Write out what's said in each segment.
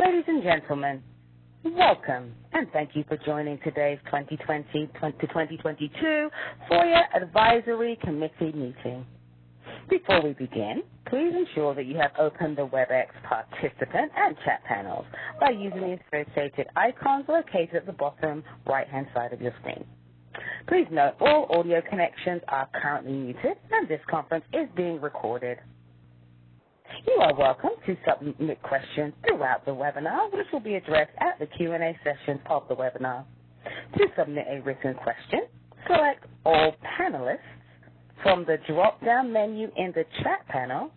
Ladies and gentlemen, welcome and thank you for joining today's 2020 to 2022 FOIA Advisory Committee meeting. Before we begin, please ensure that you have opened the WebEx participant and chat panels by using the associated icons located at the bottom right-hand side of your screen. Please note all audio connections are currently muted and this conference is being recorded. You are welcome to submit questions throughout the webinar, which will be addressed at the Q&A session of the webinar. To submit a written question, select All Panelists from the drop-down menu in the chat panel,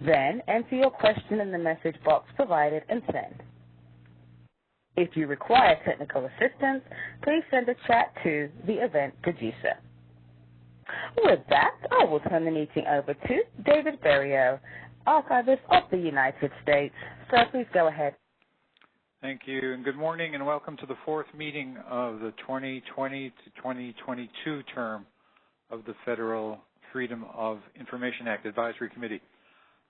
then enter your question in the message box provided and send. If you require technical assistance, please send a chat to the event producer. With that, I will turn the meeting over to David Ferriero, Archivist of the United States. Sir, please go ahead. Thank you, and good morning, and welcome to the fourth meeting of the 2020 to 2022 term of the Federal Freedom of Information Act Advisory Committee.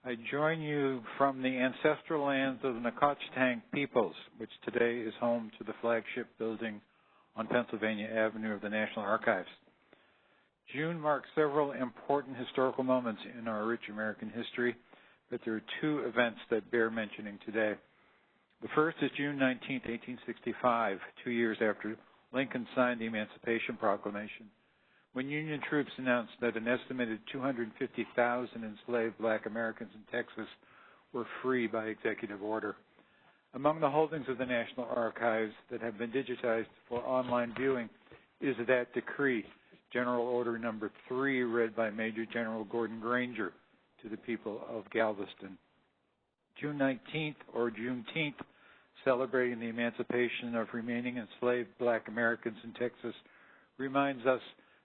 I join you from the ancestral lands of the Nacotchtank peoples, which today is home to the flagship building on Pennsylvania Avenue of the National Archives. June marks several important historical moments in our rich American history that there are two events that bear mentioning today. The first is June 19, 1865, two years after Lincoln signed the Emancipation Proclamation, when Union troops announced that an estimated 250,000 enslaved black Americans in Texas were free by executive order. Among the holdings of the National Archives that have been digitized for online viewing is that decree, General Order Number 3, read by Major General Gordon Granger, to the people of Galveston. June 19th or Juneteenth, celebrating the emancipation of remaining enslaved black Americans in Texas, reminds us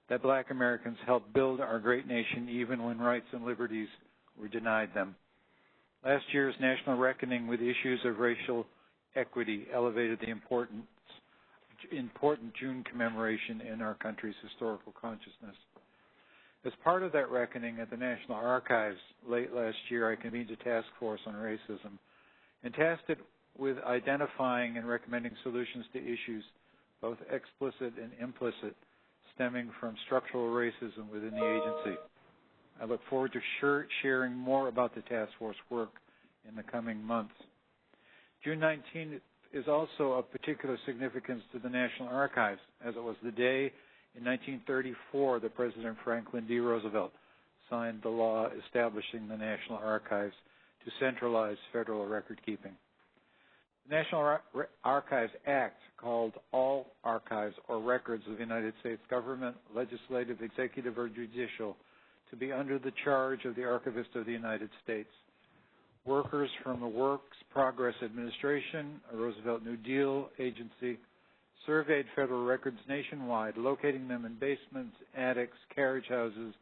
that black Americans helped build our great nation even when rights and liberties were denied them. Last year's national reckoning with issues of racial equity elevated the importance, important June commemoration in our country's historical consciousness. As part of that reckoning at the National Archives late last year, I convened a task force on racism and tasked it with identifying and recommending solutions to issues, both explicit and implicit, stemming from structural racism within the agency. I look forward to sharing more about the task force work in the coming months. June 19 is also of particular significance to the National Archives, as it was the day in 1934, the President Franklin D. Roosevelt signed the law establishing the National Archives to centralize federal record keeping. The National Ar Archives Act called all archives or records of the United States government, legislative, executive, or judicial to be under the charge of the Archivist of the United States. Workers from the Works Progress Administration, a Roosevelt New Deal agency, surveyed federal records nationwide, locating them in basements, attics, carriage houses,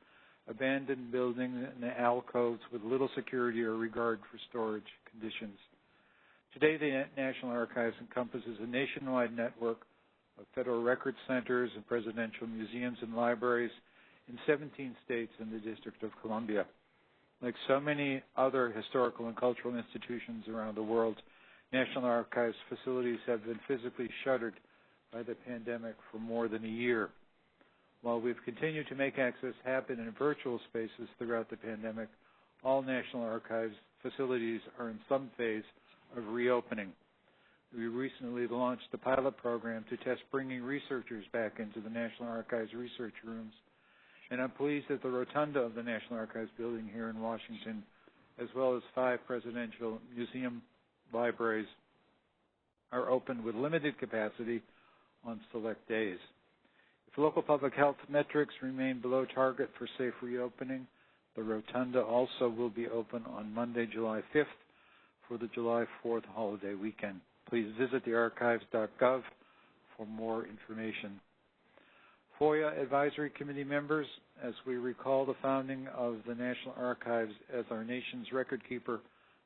abandoned buildings, and alcoves with little security or regard for storage conditions. Today, the National Archives encompasses a nationwide network of federal record centers and presidential museums and libraries in 17 states and the District of Columbia. Like so many other historical and cultural institutions around the world, National Archives facilities have been physically shuttered by the pandemic for more than a year. While we've continued to make access happen in virtual spaces throughout the pandemic, all National Archives facilities are in some phase of reopening. We recently launched a pilot program to test bringing researchers back into the National Archives research rooms, and I'm pleased that the rotunda of the National Archives building here in Washington, as well as five presidential museum libraries, are open with limited capacity on select days. If local public health metrics remain below target for safe reopening, the rotunda also will be open on Monday, July 5th for the July 4th holiday weekend. Please visit thearchives.gov for more information. FOIA Advisory Committee members, as we recall the founding of the National Archives as our nation's record keeper,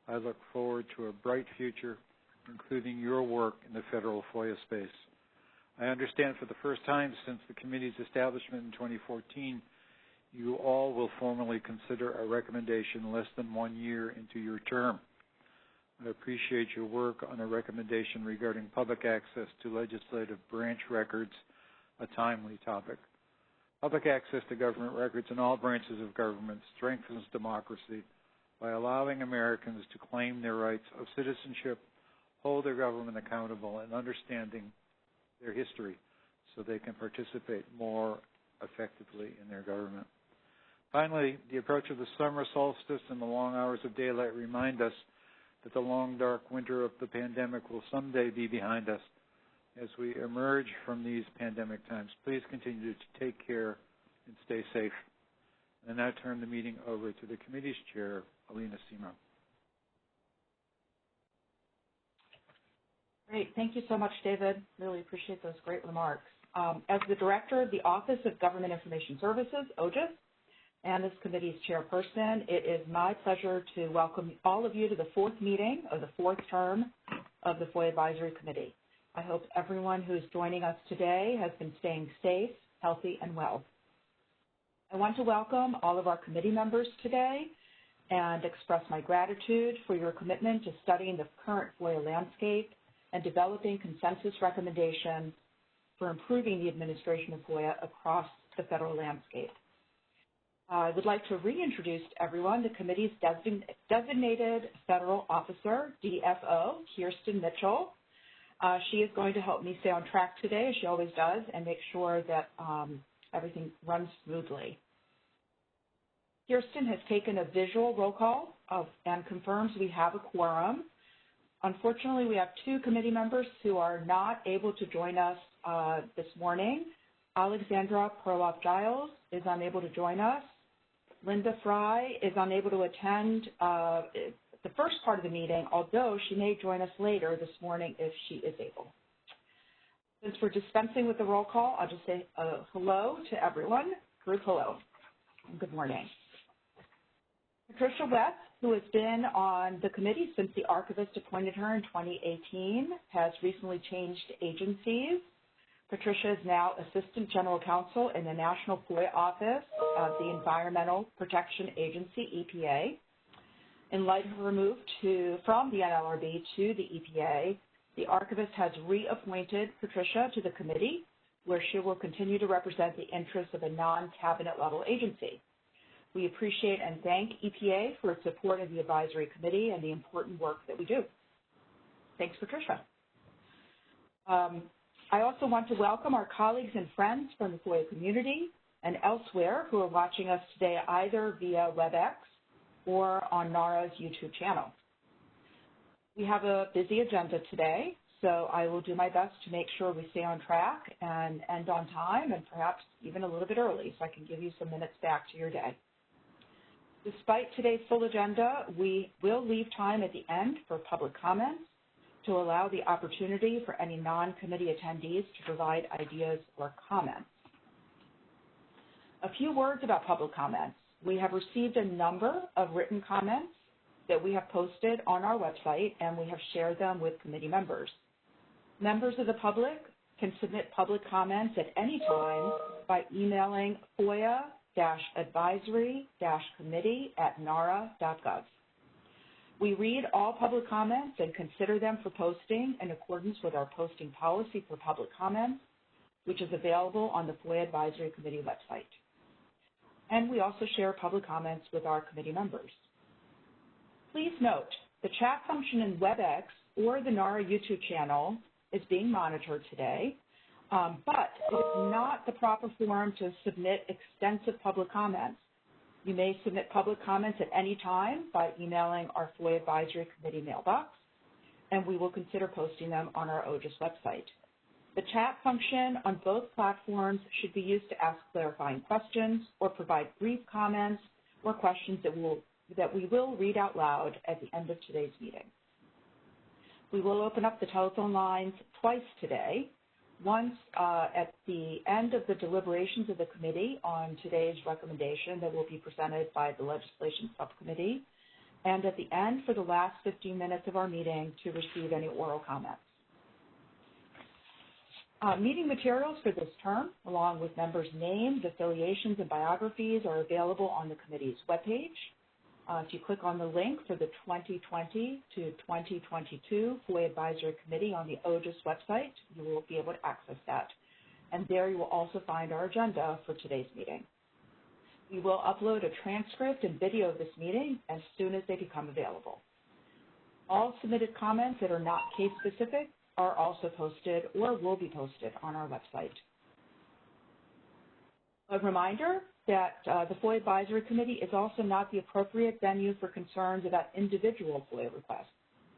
I look forward to a bright future, including your work in the federal FOIA space. I understand for the first time since the committee's establishment in 2014, you all will formally consider a recommendation less than one year into your term. I appreciate your work on a recommendation regarding public access to legislative branch records, a timely topic. Public access to government records in all branches of government strengthens democracy by allowing Americans to claim their rights of citizenship, hold their government accountable, and understanding their history so they can participate more effectively in their government. Finally, the approach of the summer solstice and the long hours of daylight remind us that the long, dark winter of the pandemic will someday be behind us. As we emerge from these pandemic times, please continue to take care and stay safe. And I now turn the meeting over to the committee's chair, Alina Semo. Great. Thank you so much, David. Really appreciate those great remarks. Um, as the director of the Office of Government Information Services, OGIS, and this committee's chairperson, it is my pleasure to welcome all of you to the fourth meeting of the fourth term of the FOIA Advisory Committee. I hope everyone who is joining us today has been staying safe, healthy, and well. I want to welcome all of our committee members today and express my gratitude for your commitment to studying the current FOIA landscape and developing consensus recommendations for improving the administration of FOIA across the federal landscape. I would like to reintroduce to everyone the committee's designated federal officer, DFO, Kirsten Mitchell. Uh, she is going to help me stay on track today, as she always does, and make sure that um, everything runs smoothly. Kirsten has taken a visual roll call of, and confirms we have a quorum. Unfortunately, we have two committee members who are not able to join us uh, this morning. Alexandra Perloff-Giles is unable to join us. Linda Fry is unable to attend uh, the first part of the meeting, although she may join us later this morning if she is able. Since we're dispensing with the roll call, I'll just say uh, hello to everyone. Group hello. Good morning. Patricia West, who has been on the committee since the archivist appointed her in 2018, has recently changed agencies. Patricia is now Assistant General Counsel in the National FOIA Office of the Environmental Protection Agency, EPA. In light of her move to, from the NLRB to the EPA, the archivist has reappointed Patricia to the committee, where she will continue to represent the interests of a non-cabinet level agency. We appreciate and thank EPA for its support of the advisory committee and the important work that we do. Thanks, Patricia. Um, I also want to welcome our colleagues and friends from the FOIA community and elsewhere who are watching us today either via WebEx or on NARA's YouTube channel. We have a busy agenda today, so I will do my best to make sure we stay on track and end on time and perhaps even a little bit early so I can give you some minutes back to your day. Despite today's full agenda, we will leave time at the end for public comments to allow the opportunity for any non-committee attendees to provide ideas or comments. A few words about public comments. We have received a number of written comments that we have posted on our website, and we have shared them with committee members. Members of the public can submit public comments at any time by emailing FOIA advisory-committee at nara.gov. We read all public comments and consider them for posting in accordance with our posting policy for public comments, which is available on the FOIA Advisory Committee website. And we also share public comments with our committee members. Please note, the chat function in WebEx or the NARA YouTube channel is being monitored today, um, but it is not the proper forum to submit extensive public comments. You may submit public comments at any time by emailing our FOIA Advisory Committee mailbox, and we will consider posting them on our OGIS website. The chat function on both platforms should be used to ask clarifying questions or provide brief comments or questions that, will, that we will read out loud at the end of today's meeting. We will open up the telephone lines twice today, once uh, at the end of the deliberations of the committee on today's recommendation that will be presented by the legislation subcommittee, and at the end for the last 15 minutes of our meeting to receive any oral comments. Uh, meeting materials for this term, along with members' names, affiliations, and biographies, are available on the committee's webpage. Uh, if you click on the link for the 2020 to 2022 FOIA Advisory Committee on the OGIS website, you will be able to access that. And there you will also find our agenda for today's meeting. We will upload a transcript and video of this meeting as soon as they become available. All submitted comments that are not case specific are also posted or will be posted on our website. A reminder that uh, the FOIA Advisory Committee is also not the appropriate venue for concerns about individual FOIA requests.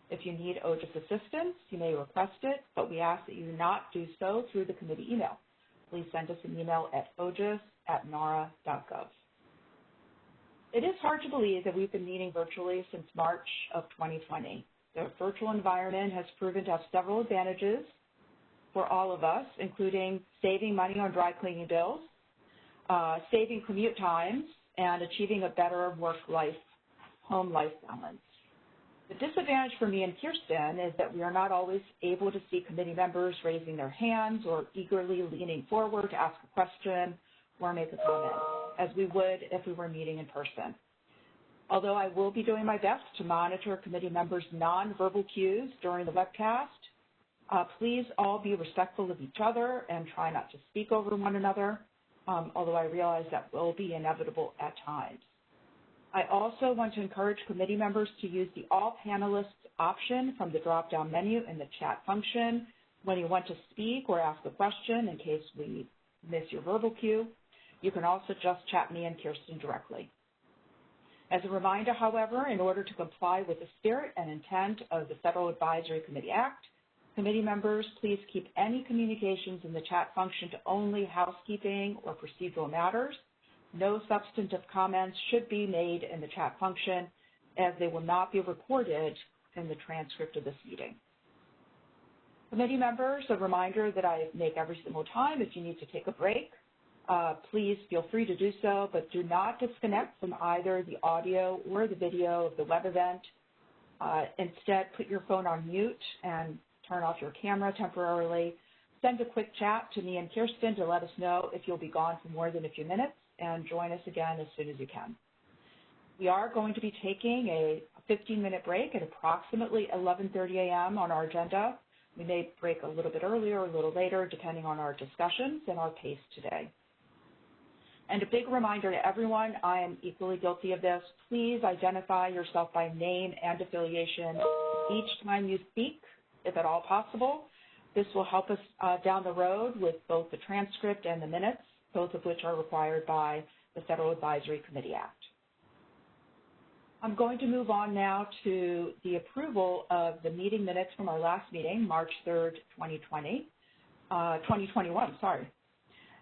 If you need OGIS assistance, you may request it, but we ask that you not do so through the committee email. Please send us an email at ogis at nara.gov. It is hard to believe that we've been meeting virtually since March of 2020. The virtual environment has proven to have several advantages for all of us, including saving money on dry cleaning bills, saving commute times, and achieving a better work-life, home-life balance. The disadvantage for me and Kirsten is that we are not always able to see committee members raising their hands or eagerly leaning forward to ask a question or make a comment, as we would if we were meeting in person. Although I will be doing my best to monitor committee members' nonverbal cues during the webcast, uh, please all be respectful of each other and try not to speak over one another, um, although I realize that will be inevitable at times. I also want to encourage committee members to use the All Panelists option from the drop-down menu in the chat function when you want to speak or ask a question in case we miss your verbal cue. You can also just chat me and Kirsten directly. As a reminder, however, in order to comply with the spirit and intent of the Federal Advisory Committee Act, committee members, please keep any communications in the chat function to only housekeeping or procedural matters no substantive comments should be made in the chat function as they will not be recorded in the transcript of this meeting. Committee members, a reminder that I make every single time if you need to take a break, uh, please feel free to do so, but do not disconnect from either the audio or the video of the web event. Uh, instead, put your phone on mute and turn off your camera temporarily. Send a quick chat to me and Kirsten to let us know if you'll be gone for more than a few minutes and join us again as soon as you can. We are going to be taking a 15-minute break at approximately 11.30 a.m. on our agenda. We may break a little bit earlier or a little later, depending on our discussions and our pace today. And a big reminder to everyone, I am equally guilty of this. Please identify yourself by name and affiliation each time you speak, if at all possible. This will help us uh, down the road with both the transcript and the minutes both of which are required by the Federal Advisory Committee Act. I'm going to move on now to the approval of the meeting minutes from our last meeting, March 3rd, 2020, uh, 2021, sorry.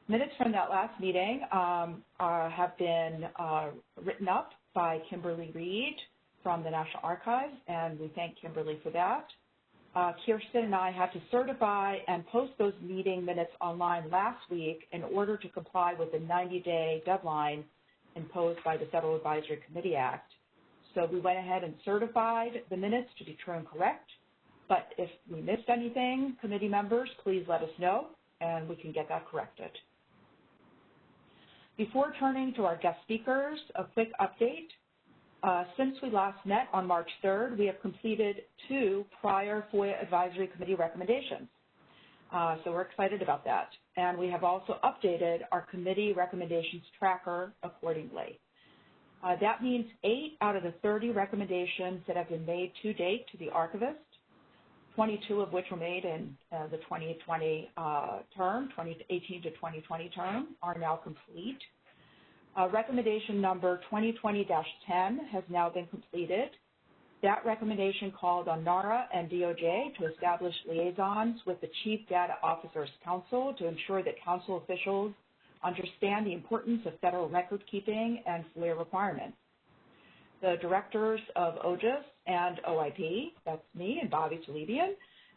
Minutes from that last meeting um, are, have been uh, written up by Kimberly Reed from the National Archives, and we thank Kimberly for that uh, Uh, Kirsten and I had to certify and post those meeting minutes online last week in order to comply with the 90-day deadline imposed by the Federal Advisory Committee Act. So we went ahead and certified the minutes to be true and correct. But if we missed anything, committee members, please let us know, and we can get that corrected. Before turning to our guest speakers, a quick update. Uh, since we last met on March 3rd, we have completed two prior FOIA Advisory Committee recommendations. Uh, so we're excited about that. And we have also updated our committee recommendations tracker accordingly. Uh, that means eight out of the 30 recommendations that have been made to date to the archivist, 22 of which were made in the 2020 uh, term, 2018 to 2020 term, are now complete. Uh, recommendation number 2020-10 has now been completed. That recommendation called on NARA and DOJ to establish liaisons with the Chief Data Officers Council to ensure that council officials understand the importance of federal record keeping and FOIA requirements. The directors of OGIS and OIP, that's me and Bobby Talebian,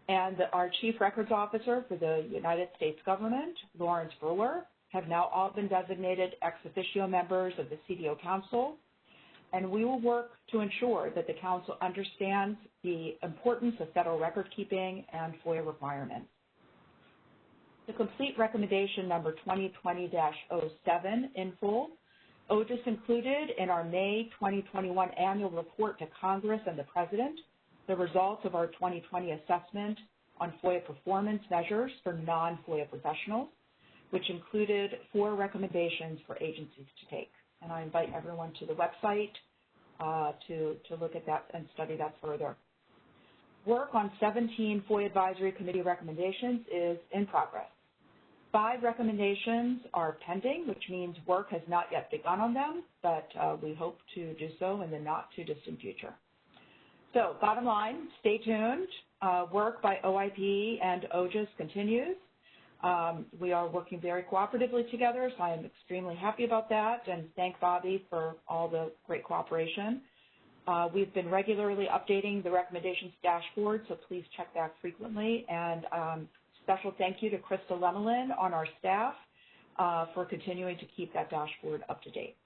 and our Chief Records Officer for the United States Government, Laurence Brewer, have now all been designated ex officio members of the CDO Council, and we will work to ensure that the Council understands the importance of federal record keeping and FOIA requirements. The complete recommendation number 2020-07 in full, oh, OGIS included in our May 2021 annual report to Congress and the President the results of our 2020 assessment on FOIA performance measures for non-FOIA professionals, which included four recommendations for agencies to take. And I invite everyone to the website uh, to, to look at that and study that further. Work on 17 FOIA Advisory Committee recommendations is in progress. Five recommendations are pending, which means work has not yet begun on them, but uh, we hope to do so in the not too distant future. So bottom line, stay tuned. Uh, work by OIP and OGIS continues. Um, we are working very cooperatively together, so I am extremely happy about that and thank Bobby for all the great cooperation. Uh, we've been regularly updating the recommendations dashboard, so please check back frequently. And um, special thank you to Krista Lemelin on our staff uh, for continuing to keep that dashboard up to date.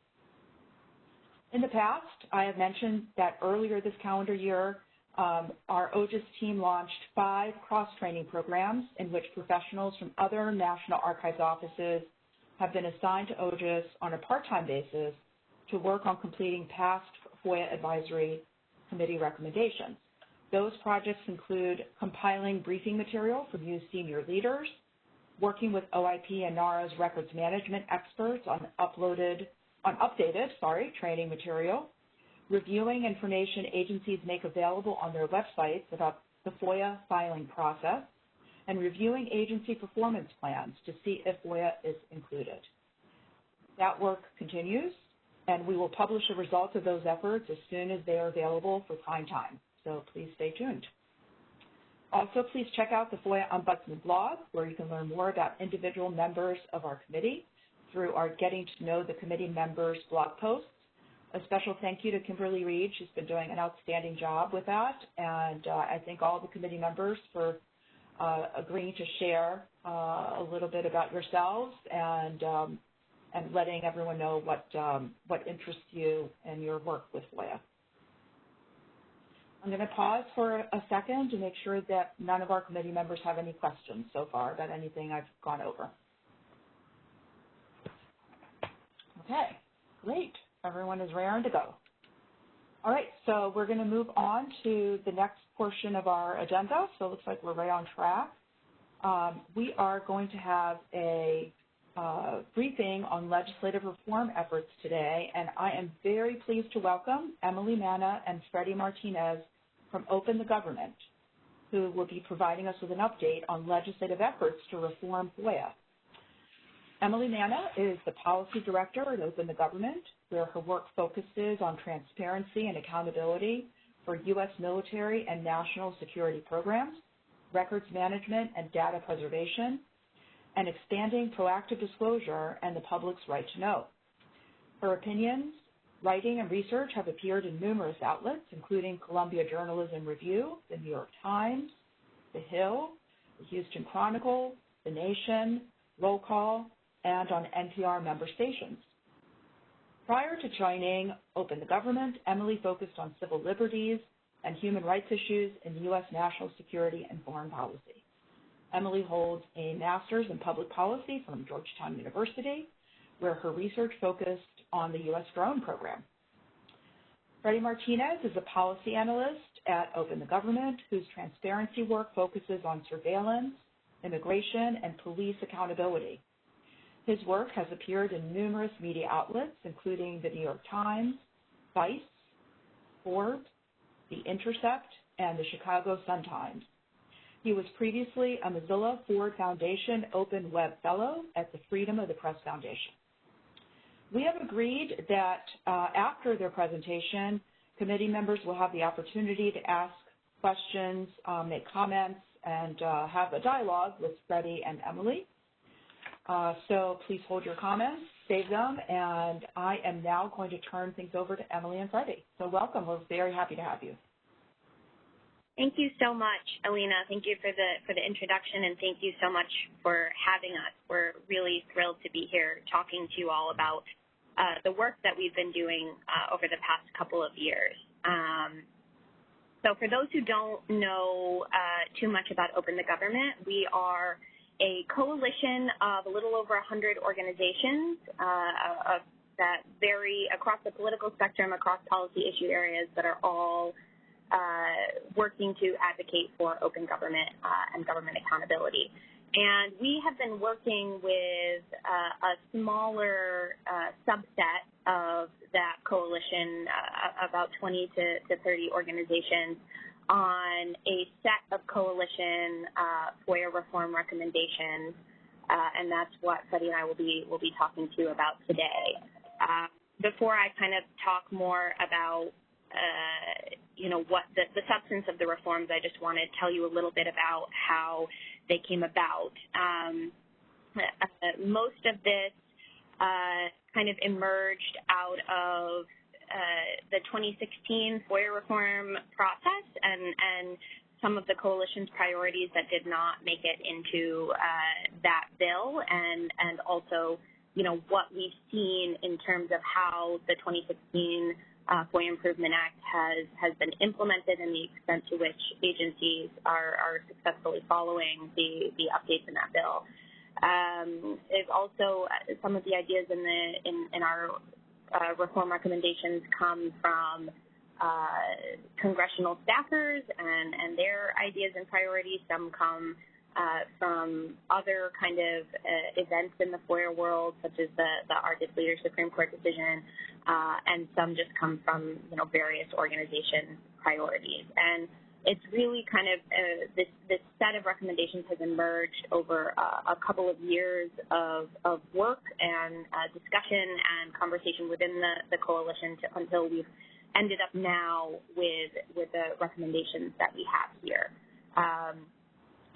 In the past, I have mentioned that earlier this calendar year, um, our OGIS team launched five cross-training programs in which professionals from other National Archives offices have been assigned to OGIS on a part-time basis to work on completing past FOIA Advisory Committee recommendations. Those projects include compiling briefing material from you senior leaders, working with OIP and NARA's records management experts on uploaded, on updated, sorry, training material, reviewing information agencies make available on their websites about the FOIA filing process, and reviewing agency performance plans to see if FOIA is included. That work continues, and we will publish the results of those efforts as soon as they are available for prime time, so please stay tuned. Also, please check out the FOIA Ombudsman blog, where you can learn more about individual members of our committee through our Getting to Know the Committee Members blog posts a special thank you to Kimberly Reed. She's been doing an outstanding job with that. And uh, I thank all the committee members for uh, agreeing to share uh, a little bit about yourselves and um, and letting everyone know what um, what interests you in your work with FOIA. I'm going to pause for a second to make sure that none of our committee members have any questions so far about anything I've gone over. Okay, great. Everyone is raring to go. All right, so we're going to move on to the next portion of our agenda. So it looks like we're right on track. Um, we are going to have a uh, briefing on legislative reform efforts today, and I am very pleased to welcome Emily Manna and Freddie Martinez from Open the Government, who will be providing us with an update on legislative efforts to reform FOIA. Emily Manna is the Policy Director at Open the Government, where her work focuses on transparency and accountability for U.S. military and national security programs, records management and data preservation, and expanding proactive disclosure and the public's right to know. Her opinions, writing, and research have appeared in numerous outlets, including Columbia Journalism Review, the New York Times, The Hill, the Houston Chronicle, The Nation, Roll Call, and on NPR member stations. Prior to joining Open the Government, Emily focused on civil liberties and human rights issues in U.S. national security and foreign policy. Emily holds a master's in public policy from Georgetown University, where her research focused on the U.S. drone program. Freddie Martinez is a policy analyst at Open the Government, whose transparency work focuses on surveillance, immigration, and police accountability. His work has appeared in numerous media outlets, including the New York Times, Vice, Forbes, The Intercept, and the Chicago Sun-Times. He was previously a Mozilla Ford Foundation Open Web Fellow at the Freedom of the Press Foundation. We have agreed that uh, after their presentation, committee members will have the opportunity to ask questions, um, make comments, and uh, have a dialogue with Freddie and Emily. Uh, so please hold your comments, save them, and I am now going to turn things over to Emily and Freddie. So welcome. We're very happy to have you. Thank you so much, Alina. Thank you for the for the introduction, and thank you so much for having us. We're really thrilled to be here talking to you all about uh, the work that we've been doing uh, over the past couple of years. Um, so for those who don't know uh, too much about Open the Government, we are a coalition of a little over 100 organizations, uh, that vary across the political spectrum, across policy issue areas that are all uh, working to advocate for open government uh, and government accountability. And we have been working with uh, a smaller uh, subset of that coalition, uh, about 20 to, to 30 organizations, on a set of coalition uh, FOIA reform recommendations, uh, and that's what Freddie and I will be will be talking to you about today. Uh, before I kind of talk more about uh, you know what the, the substance of the reforms, I just want to tell you a little bit about how they came about. Um, uh, most of this uh, kind of emerged out of the 2016 FOIA reform process and, and some of the coalition's priorities that did not make it into uh, that bill and, and also, you know, what we've seen in terms of how the 2016 uh, FOIA Improvement Act has, has been implemented and the extent to which agencies are, are successfully following the, the updates in that bill. Um, there's also uh, some of the ideas in the in, in our uh, reform recommendations come from uh, congressional staffers and, and their ideas and priorities. Some come uh, from other kind of uh, events in the FOIA world, such as the, the Argus Leader Supreme Court decision, uh, and some just come from you know various organization priorities. And it's really kind of uh, this this set of recommendations has emerged over uh, a couple of years of, of work and uh, discussion and conversation within the, the coalition to, until we've ended up now with with the recommendations that we have here. Um,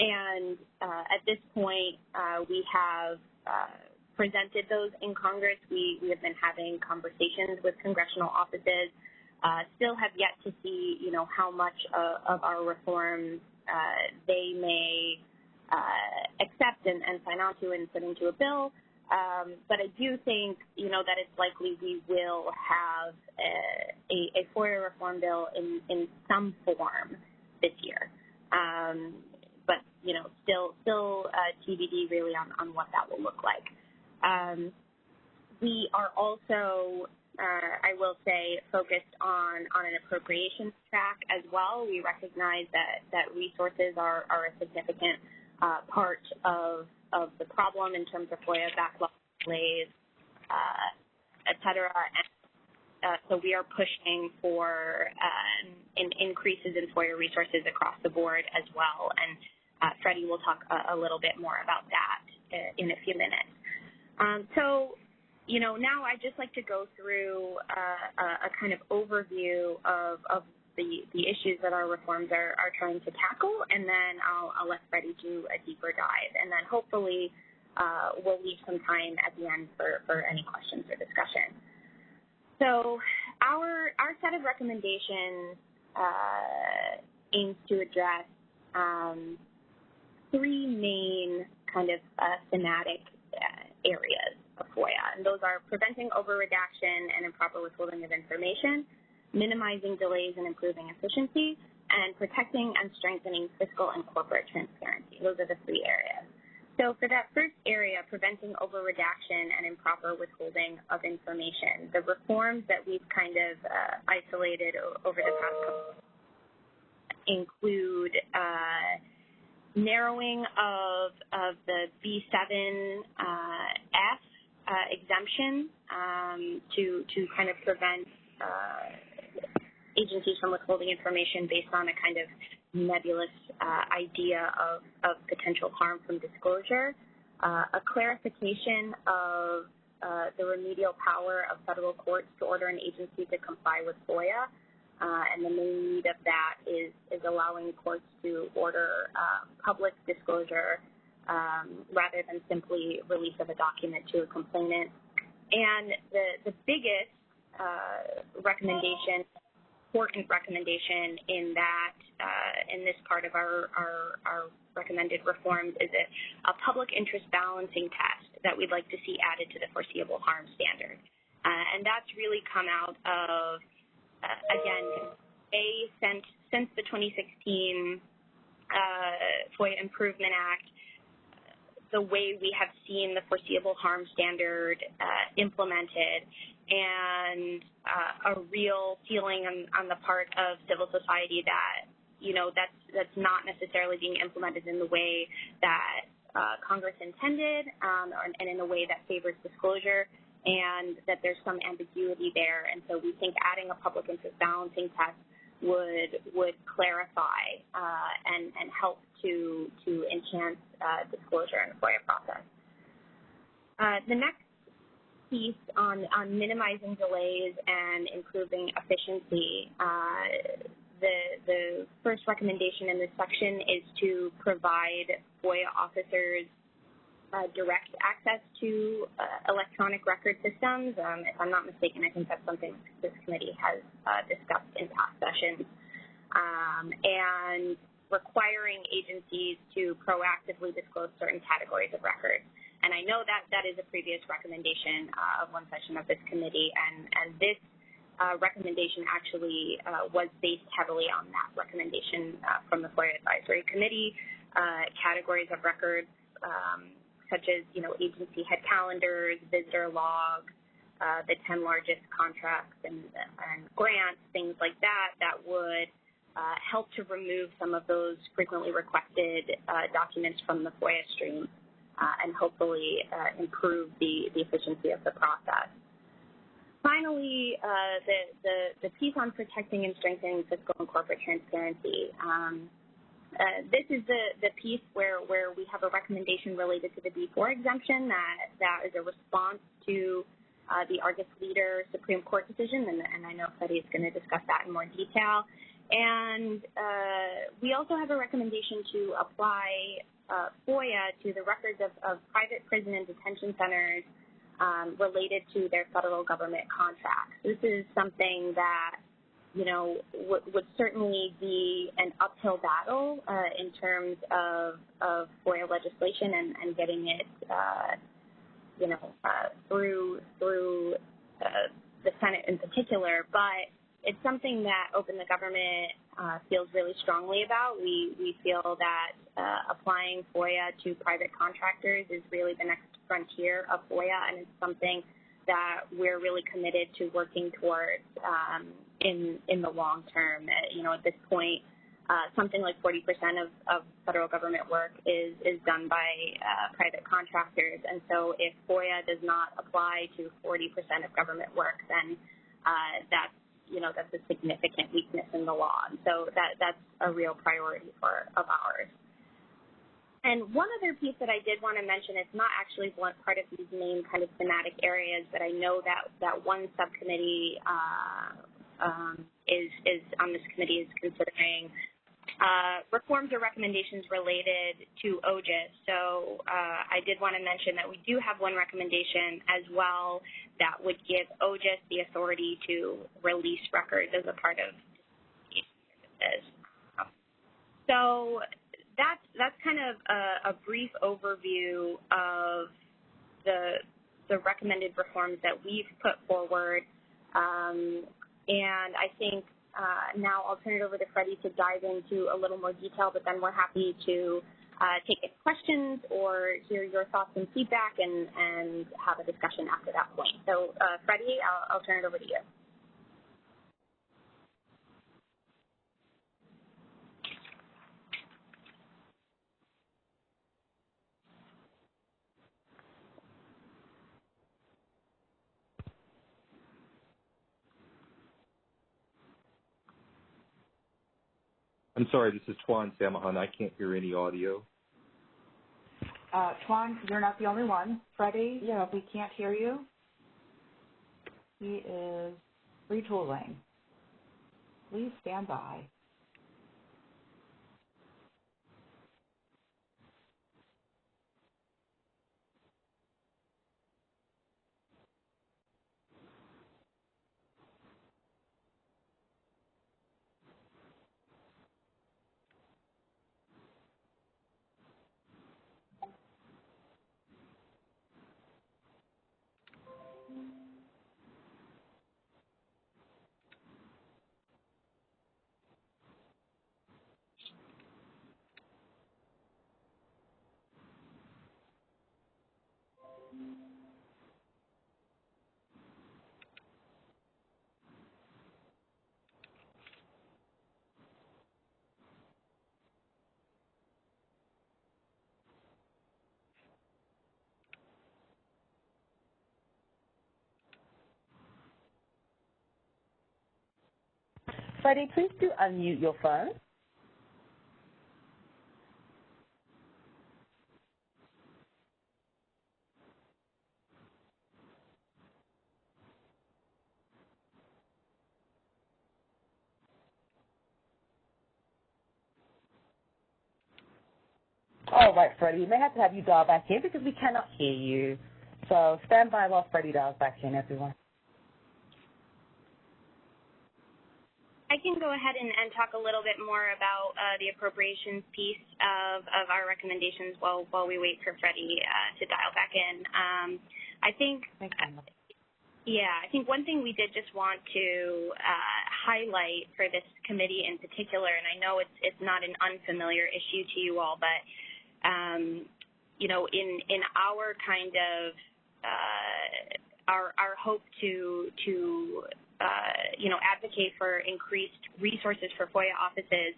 and uh, at this point, uh, we have uh, presented those in Congress. We, we have been having conversations with congressional offices. Uh, still have yet to see, you know, how much of our reforms uh, they may uh, accept and, and, sign on to and put into a bill. Um, but I do think, you know, that it's likely we will have a, a, a FOIA reform bill in, in some form this year. Um, but you know, still still uh, TBD really on, on what that will look like. Um, we are also, uh, I will say, focused on on an appropriations track as well. We recognize that that resources are are a significant uh, part of of the problem in terms of FOIA backlog delays, uh, et cetera. And uh, so we are pushing for um, in increases in FOIA resources across the board as well. And uh, Freddie will talk a, a, little bit more about that uh, in a few minutes. Um, so, you know, now I'd just like to go through uh, a, kind of overview of, of the, the issues that our reforms are, are trying to tackle, and then I'll, I'll let Freddie do a deeper dive. And then hopefully uh, we'll leave some time at the end for, for any questions or discussion. So our, our set of recommendations uh, aims to address um, three main kind of uh, thematic uh, areas of FOIA, and those are preventing over-redaction and improper withholding of information, minimizing delays and improving efficiency, and protecting and strengthening fiscal and corporate transparency. Those are the three areas. So for that first area, preventing over-redaction and improper withholding of information, the reforms that we've kind of uh, isolated over the past couple include uh, narrowing of, of the B7F uh, exemption um, to, to kind of prevent uh, agencies from withholding information based on a kind of nebulous uh, idea of, of potential harm from disclosure, uh, a clarification of uh, the remedial power of federal courts to order an agency to comply with FOIA, uh, and the main need of that is, is allowing courts to order public disclosure um, rather than simply release of a document to a complainant. And the, the biggest uh, recommendation, important recommendation in that, uh, in this part of our, our, our recommended reforms is a, a, public interest balancing test that we'd like to see added to the foreseeable harm standard. Uh, and that's really come out of uh, again, A, since, since the 2016 uh, FOIA Improvement Act, the way we have seen the foreseeable harm standard uh, implemented and uh, a real feeling on, on the part of civil society that you know that's that's not necessarily being implemented in the way that uh, Congress intended um, and in a way that favors disclosure and that there's some ambiguity there. And so we think adding a public interest balancing test would would clarify uh, and and help to to enhance uh, disclosure the FOIA process. Uh, the next piece on on minimizing delays and improving efficiency. Uh, the the first recommendation in this section is to provide FOIA officers uh, direct access to uh, electronic record systems. Um, if I'm not mistaken, I think that's something this committee has uh, discussed in past sessions. Um, and requiring agencies to proactively disclose certain categories of records. And I know that that is a previous recommendation uh, of one session of this committee, and, and this uh, recommendation actually uh, was based heavily on that recommendation uh, from the FOIA Advisory Committee. Uh, categories of records um, such as, you know, agency head calendars, visitor log, uh, the 10 largest contracts and, and, grants, things like that, that would uh, help to remove some of those frequently requested uh, documents from the FOIA stream uh, and hopefully uh, improve the, the efficiency of the process. Finally, uh, the, the, the piece on protecting and strengthening fiscal and corporate transparency. Um, uh, this is the, the piece where, where we have a recommendation related to the B4 exemption that, that is a response to uh, the Argus Leader Supreme Court decision, and, and I know Freddie is going to discuss that in more detail. And uh, we also have a recommendation to apply uh, FOIA to the records of, of, private prison and detention centers um, related to their federal government contracts. This is something that you know, would, certainly be an uphill battle uh, in terms of, of FOIA legislation and, and getting it, uh, you know, uh, through through uh, the Senate in particular. But it's something that Open the Government uh, feels really strongly about. We we feel that uh, applying FOIA to private contractors is really the next frontier of FOIA, and it's something that we're really committed to working towards um, in in the long term. Uh, you know, at this point, uh, something like 40% of, of federal government work is is done by uh, private contractors, and so if FOIA does not apply to 40% of government work, then uh, that's you know that's a significant weakness in the law. And so that that's a real priority for of ours. And one other piece that I did want to mention, it's not actually one part of these main kind of thematic areas, but I know that that one subcommittee uh, um, is, is on this committee is considering uh, reforms or recommendations related to OGIS. So uh, I did want to mention that we do have one recommendation as well that would give OGIS the authority to release records as a part of services. So that's that's kind of a, a brief overview of the the recommended reforms that we've put forward. Um, and I think uh, now I'll turn it over to Freddie to dive into a little more detail, but then we're happy to uh, take questions or hear your thoughts and feedback and, and have a discussion after that point. So uh, Freddie, I'll, I'll turn it over to you. I'm sorry, this is Tuan Samahon. I can't hear any audio. Uh, Twan, you're not the only one. Freddie, yeah. we can't hear you. He is retooling. Please stand by. Freddie, please do unmute your phone. All right, Freddie, we may have to have you dial back in because we cannot hear you. So stand by while Freddie dials back in, everyone. I can go ahead and, and talk a little bit more about uh, the appropriations piece of, of our recommendations while while we wait for Freddie uh, to dial back in. Um, I think, yeah, I think one thing we did just want to uh, highlight for this committee in particular, and I know it's it's not an unfamiliar issue to you all, but um, you know, in in our kind of uh, our our hope to to uh, you know, advocate for increased resources for FOIA offices,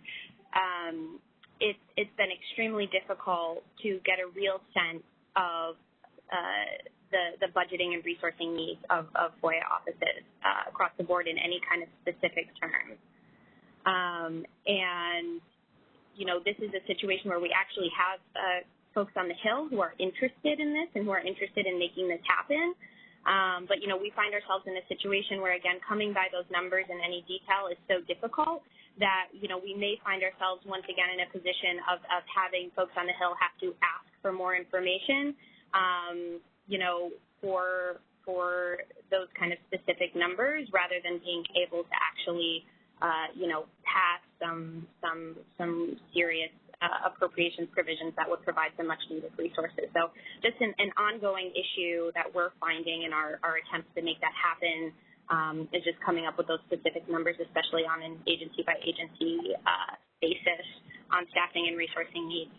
um, it's, it's been extremely difficult to get a real sense of uh, the, the budgeting and resourcing needs of, of FOIA offices uh, across the board in any kind of specific terms. Um, and, you know, this is a situation where we actually have uh, folks on the Hill who are interested in this and who are interested in making this happen. Um, but, you know, we find ourselves in a situation where, again, coming by those numbers in any detail is so difficult that, you know, we may find ourselves once again in a position of, of having folks on the Hill have to ask for more information, um, you know, for, for those kind of specific numbers rather than being able to actually, uh, you know, pass some, some, some serious uh, appropriations provisions that would provide some much needed resources. So just an, an ongoing issue that we're finding in our, our attempts to make that happen um, is just coming up with those specific numbers, especially on an agency by agency uh, basis on staffing and resourcing needs.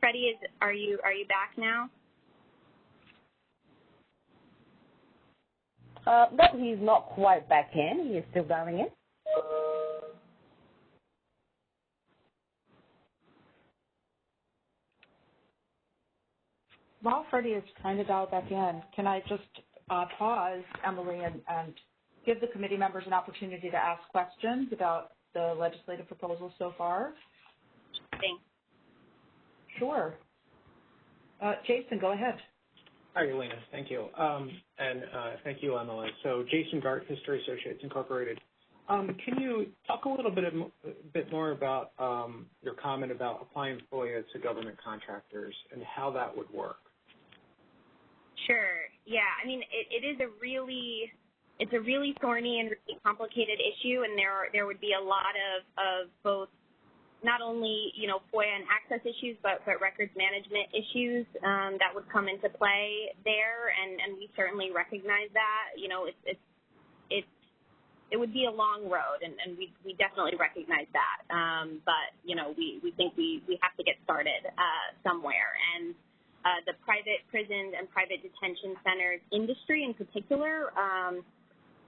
Freddie, is, are you are you back now? Uh, no, he's not quite back in. He is still dialing in. While Freddie is trying to dial back in, can I just uh, pause, Emily, and, and give the committee members an opportunity to ask questions about the legislative proposals so far? Thanks. Sure. Uh, Jason, go ahead. Hi, Alina. Thank you. Um, and uh, thank you, Emily. So Jason Gart, History Associates Incorporated. Um, can you talk a little bit, of, a bit more about um, your comment about applying FOIA to government contractors and how that would work? Sure. Yeah. I mean, it, it is a really it's a really thorny and really complicated issue, and there are, there would be a lot of of both not only you know FOIA and access issues, but but records management issues um, that would come into play there, and and we certainly recognize that. You know, it's it's it's it would be a long road, and, and we we definitely recognize that. Um, but you know, we we think we we have to get started uh, somewhere, and uh, the private prisons and private detention centers industry in particular um,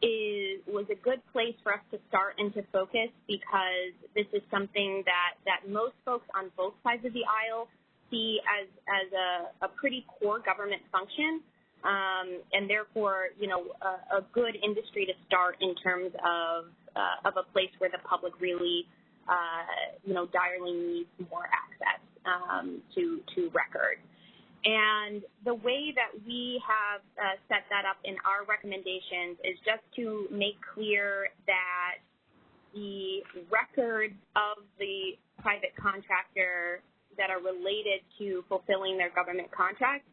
is was a good place for us to start and to focus because this is something that that most folks on both sides of the aisle see as as a, a pretty core government function. Um, and therefore, you know, a, a, good industry to start in terms of uh, of a place where the public really, uh, you know, direly needs more access um, to to records. And the way that we have uh, set that up in our recommendations is just to make clear that the records of the private contractor that are related to fulfilling their government contract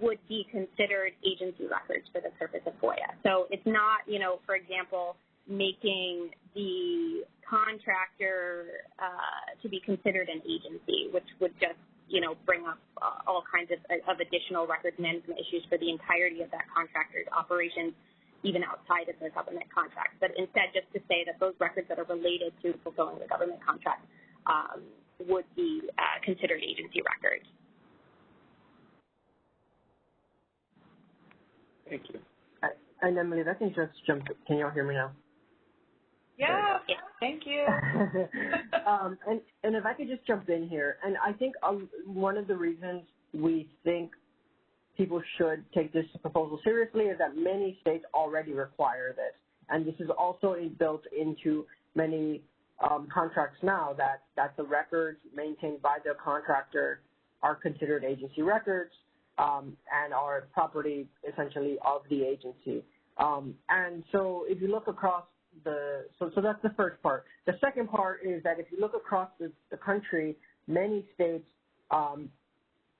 would be considered agency records for the purpose of FOIA. So it's not, you know, for example, making the contractor uh, to be considered an agency, which would just you know, bring up uh, all kinds of, of additional records management issues for the entirety of that contractor's operations, even outside of their government contract. But instead, just to say that those records that are related to fulfilling the government contract um, would be uh, considered agency records. Thank you. And Emily, I can just jump, can y'all hear me now? Yeah, thank you. um, and, and if I could just jump in here, and I think um, one of the reasons we think people should take this proposal seriously is that many states already require this. and this is also built into many um, contracts now that, that the records maintained by the contractor are considered agency records um, and are property essentially of the agency. Um, and so if you look across the, so, so that's the first part. The second part is that if you look across the, the country, many states um,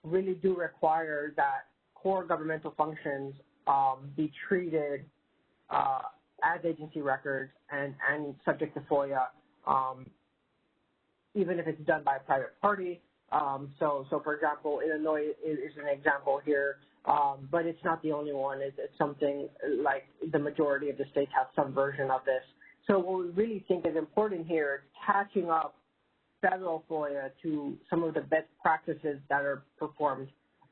really do require that core governmental functions um, be treated uh, as agency records and, and subject to FOIA, um, even if it's done by a private party. Um, so, so for example, Illinois is, is an example here, um, but it's not the only one. It's, it's something like the majority of the states have some version of this. So what we really think is important here is catching up federal FOIA to some of the best practices that are performed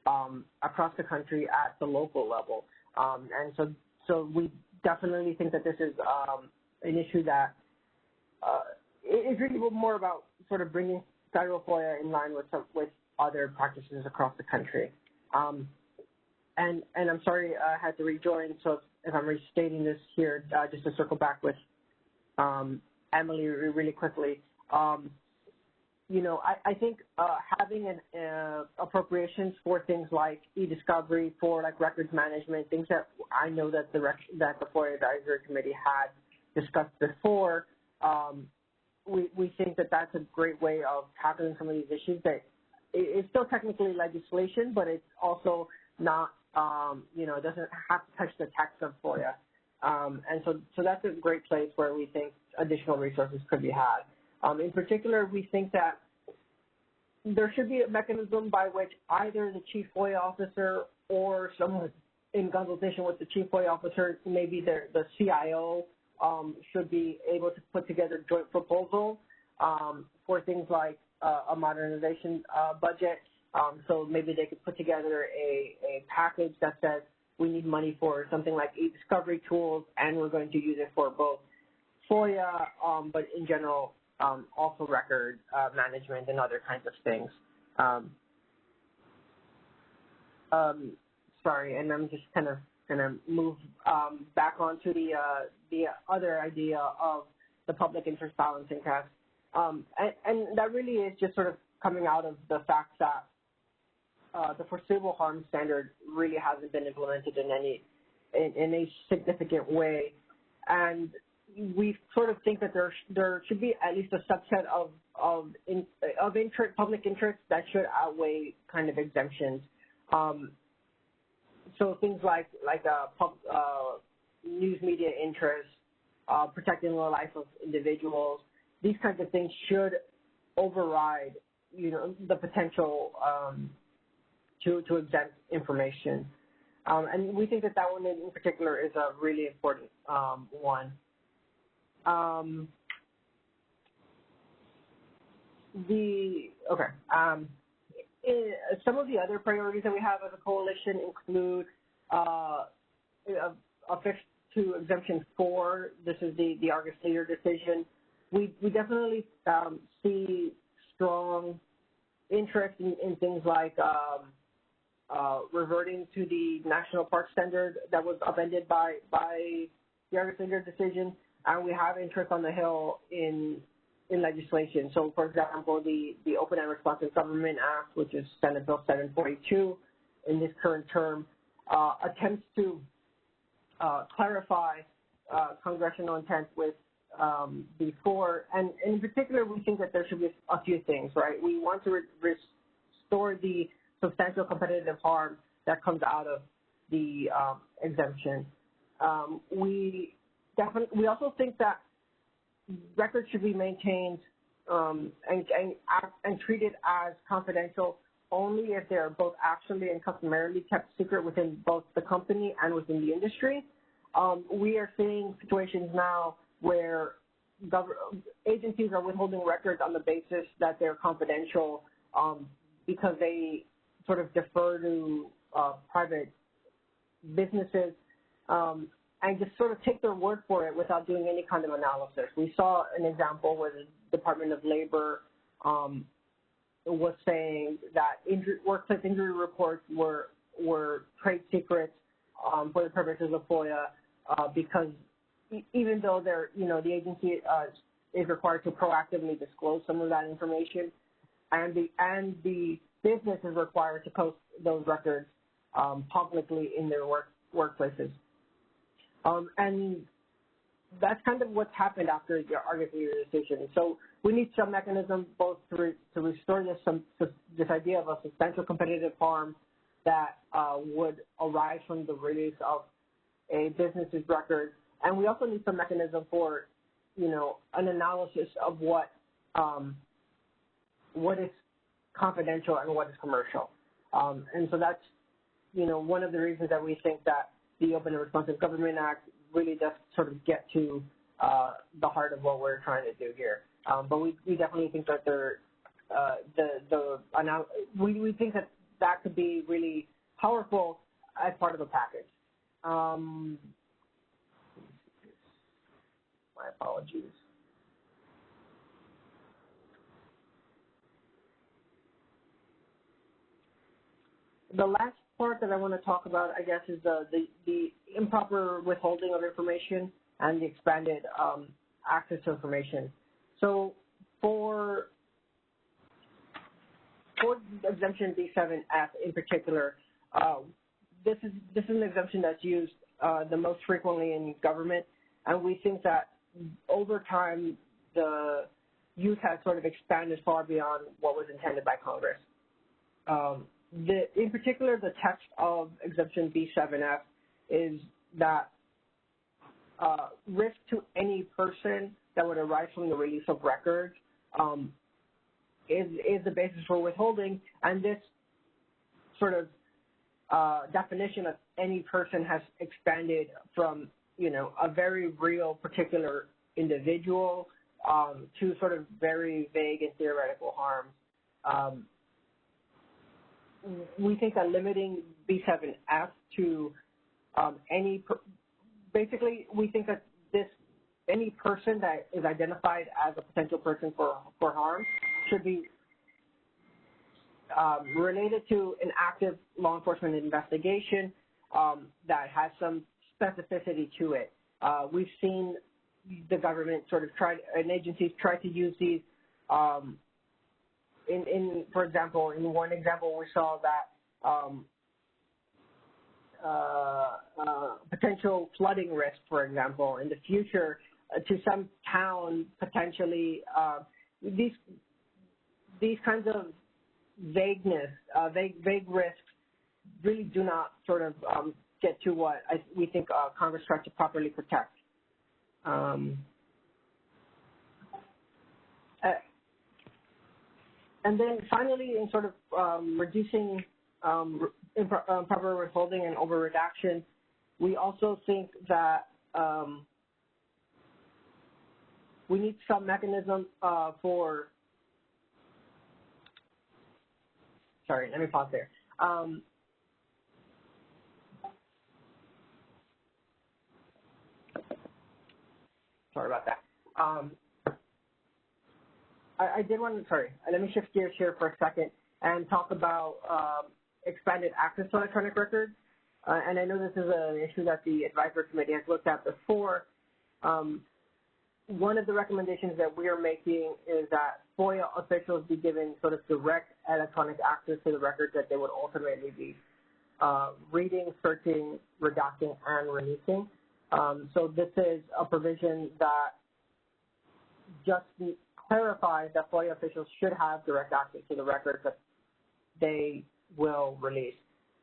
um, across the country at the local level. Um, and so, so we definitely think that this is um, an issue that uh, is really more about sort of bringing federal FOIA in line with some, with other practices across the country. Um, and and I'm sorry I had to rejoin, so if I'm restating this here, uh, just to circle back with um, Emily really quickly. Um, you know, I, I think uh, having an uh, appropriations for things like e-discovery, for like records management, things that I know that the rec- that the FOIA Advisory Committee had discussed before, um, we we think that that's a great way of tackling some of these issues. That it's still technically legislation, but it's also not, um, you know, it doesn't have to touch the text of FOIA. Um, and so, so that's a great place where we think additional resources could be had. Um, in particular, we think that there should be a mechanism by which either the chief FOIA officer or someone in consultation with the chief FOIA officer, maybe the, the CIO, um, should be able to put together joint proposal um, for things like uh, a modernization uh, budget. Um, so maybe they could put together a, a package that says we need money for something like e-discovery tools, and we're going to use it for both FOIA, um, but in general, um, also record uh, management and other kinds of things. Um, um, sorry, and I'm just kind of going to move um, back onto the uh, the other idea of the public interest balancing test, um, and, and, that really is just sort of coming out of the fact that uh, the foreseeable harm standard really hasn't been implemented in any in, in a significant way, and we sort of think that there there should be at least a subset of of in, of interest, public interest that should outweigh kind of exemptions. Um, so things like like uh, pub, uh, news media interest, uh, protecting the life of individuals, these kinds of things should override you know the potential um, to to exempt information. Um, and we think that that one in particular is a really important um, one. Um, the okay. In, some of the other priorities that we have as a coalition include uh, a, a fix to exemption four. This is the the Argus Leader decision. We we definitely um, see strong interest in, in things like um, uh, reverting to the national park standard that was upended by by the Argus Leader decision and we have interest on the Hill in in legislation. So, for example, the, the Open and Responsive Government Act, which is Senate Bill 742 in this current term, uh, attempts to uh, clarify uh, congressional intent with um, B4, and, in particular, we think that there should be a few things, right? We want to re restore the substantial competitive harm that comes out of the um, exemption. Um, we definitely. We also think that records should be maintained um, and, and, and treated as confidential only if they are both actually and customarily kept secret within both the company and within the industry. Um, we are seeing situations now where agencies are withholding records on the basis that they're confidential um, because they sort of defer to uh, private businesses. Um, and just sort of take their word for it without doing any kind of analysis. We saw an example where the Department of Labor um, was saying that injury, workplace injury reports were were trade secrets um, for the purposes of FOIA uh, because even though they're, you know, the agency uh, is required to proactively disclose some of that information, and the and the business is required to post those records um, publicly in their work workplaces. Um, and that's kind of what's happened after your Argus Leader decision. So we need some mechanism both to, re, to restore this some this idea of a substantial competitive harm that uh, would arise from the release of a business's record, and we also need some mechanism for, you know, an analysis of what um, what is confidential and what is commercial. Um, and so that's, you know, one of the reasons that we think that the Open and Responsive Government Act really does sort of get to uh, the heart of what we're trying to do here. Um, but we, we definitely think that there, uh, the the we we think that that could be really powerful as part of a package. Um, my apologies. The last part that I want to talk about, I guess, is the, the, the improper withholding of information and the expanded um, access to information. So for for exemption B7F in particular, uh, this is this is an exemption that's used uh, the most frequently in government, and we think that over time the use has sort of expanded far beyond what was intended by Congress. Um, the, in particular, the text of exemption B7F is that uh, risk to any person that would arise from the release of records um, is, is the basis for withholding, and this sort of uh, definition of any person has expanded from, you know, a very real particular individual um, to sort of very vague and theoretical harms. Um, we think that limiting B7F to um, any, basically, we think that this any person that is identified as a potential person for for harm should be um, related to an active law enforcement investigation um, that has some specificity to it. Uh, we've seen the government sort of try, and agencies try to use these. Um, in, in, for example, in one example, we saw that um, uh, uh, potential flooding risk, for example, in the future uh, to some town potentially. Uh, these these kinds of vagueness, uh, vague, vague risks really do not sort of um, get to what I, we think uh, Congress tried to properly protect. Um, uh, and then finally, in sort of um, reducing um, improper withholding and over redaction, we also think that um, we need some mechanism uh, for Sorry, let me pause there. Um, sorry about that. Um, I, I, did want to, sorry, let me shift gears here for a second and talk about um, expanded access to electronic records. Uh, and I know this is an issue that the advisory committee has looked at before. Um, one of the recommendations that we are making is that FOIA officials be given sort of direct electronic access to the records that they would ultimately be uh, reading, searching, redacting, and releasing. Um, so this is a provision that just clarifies that FOIA officials should have direct access to the records that they will release.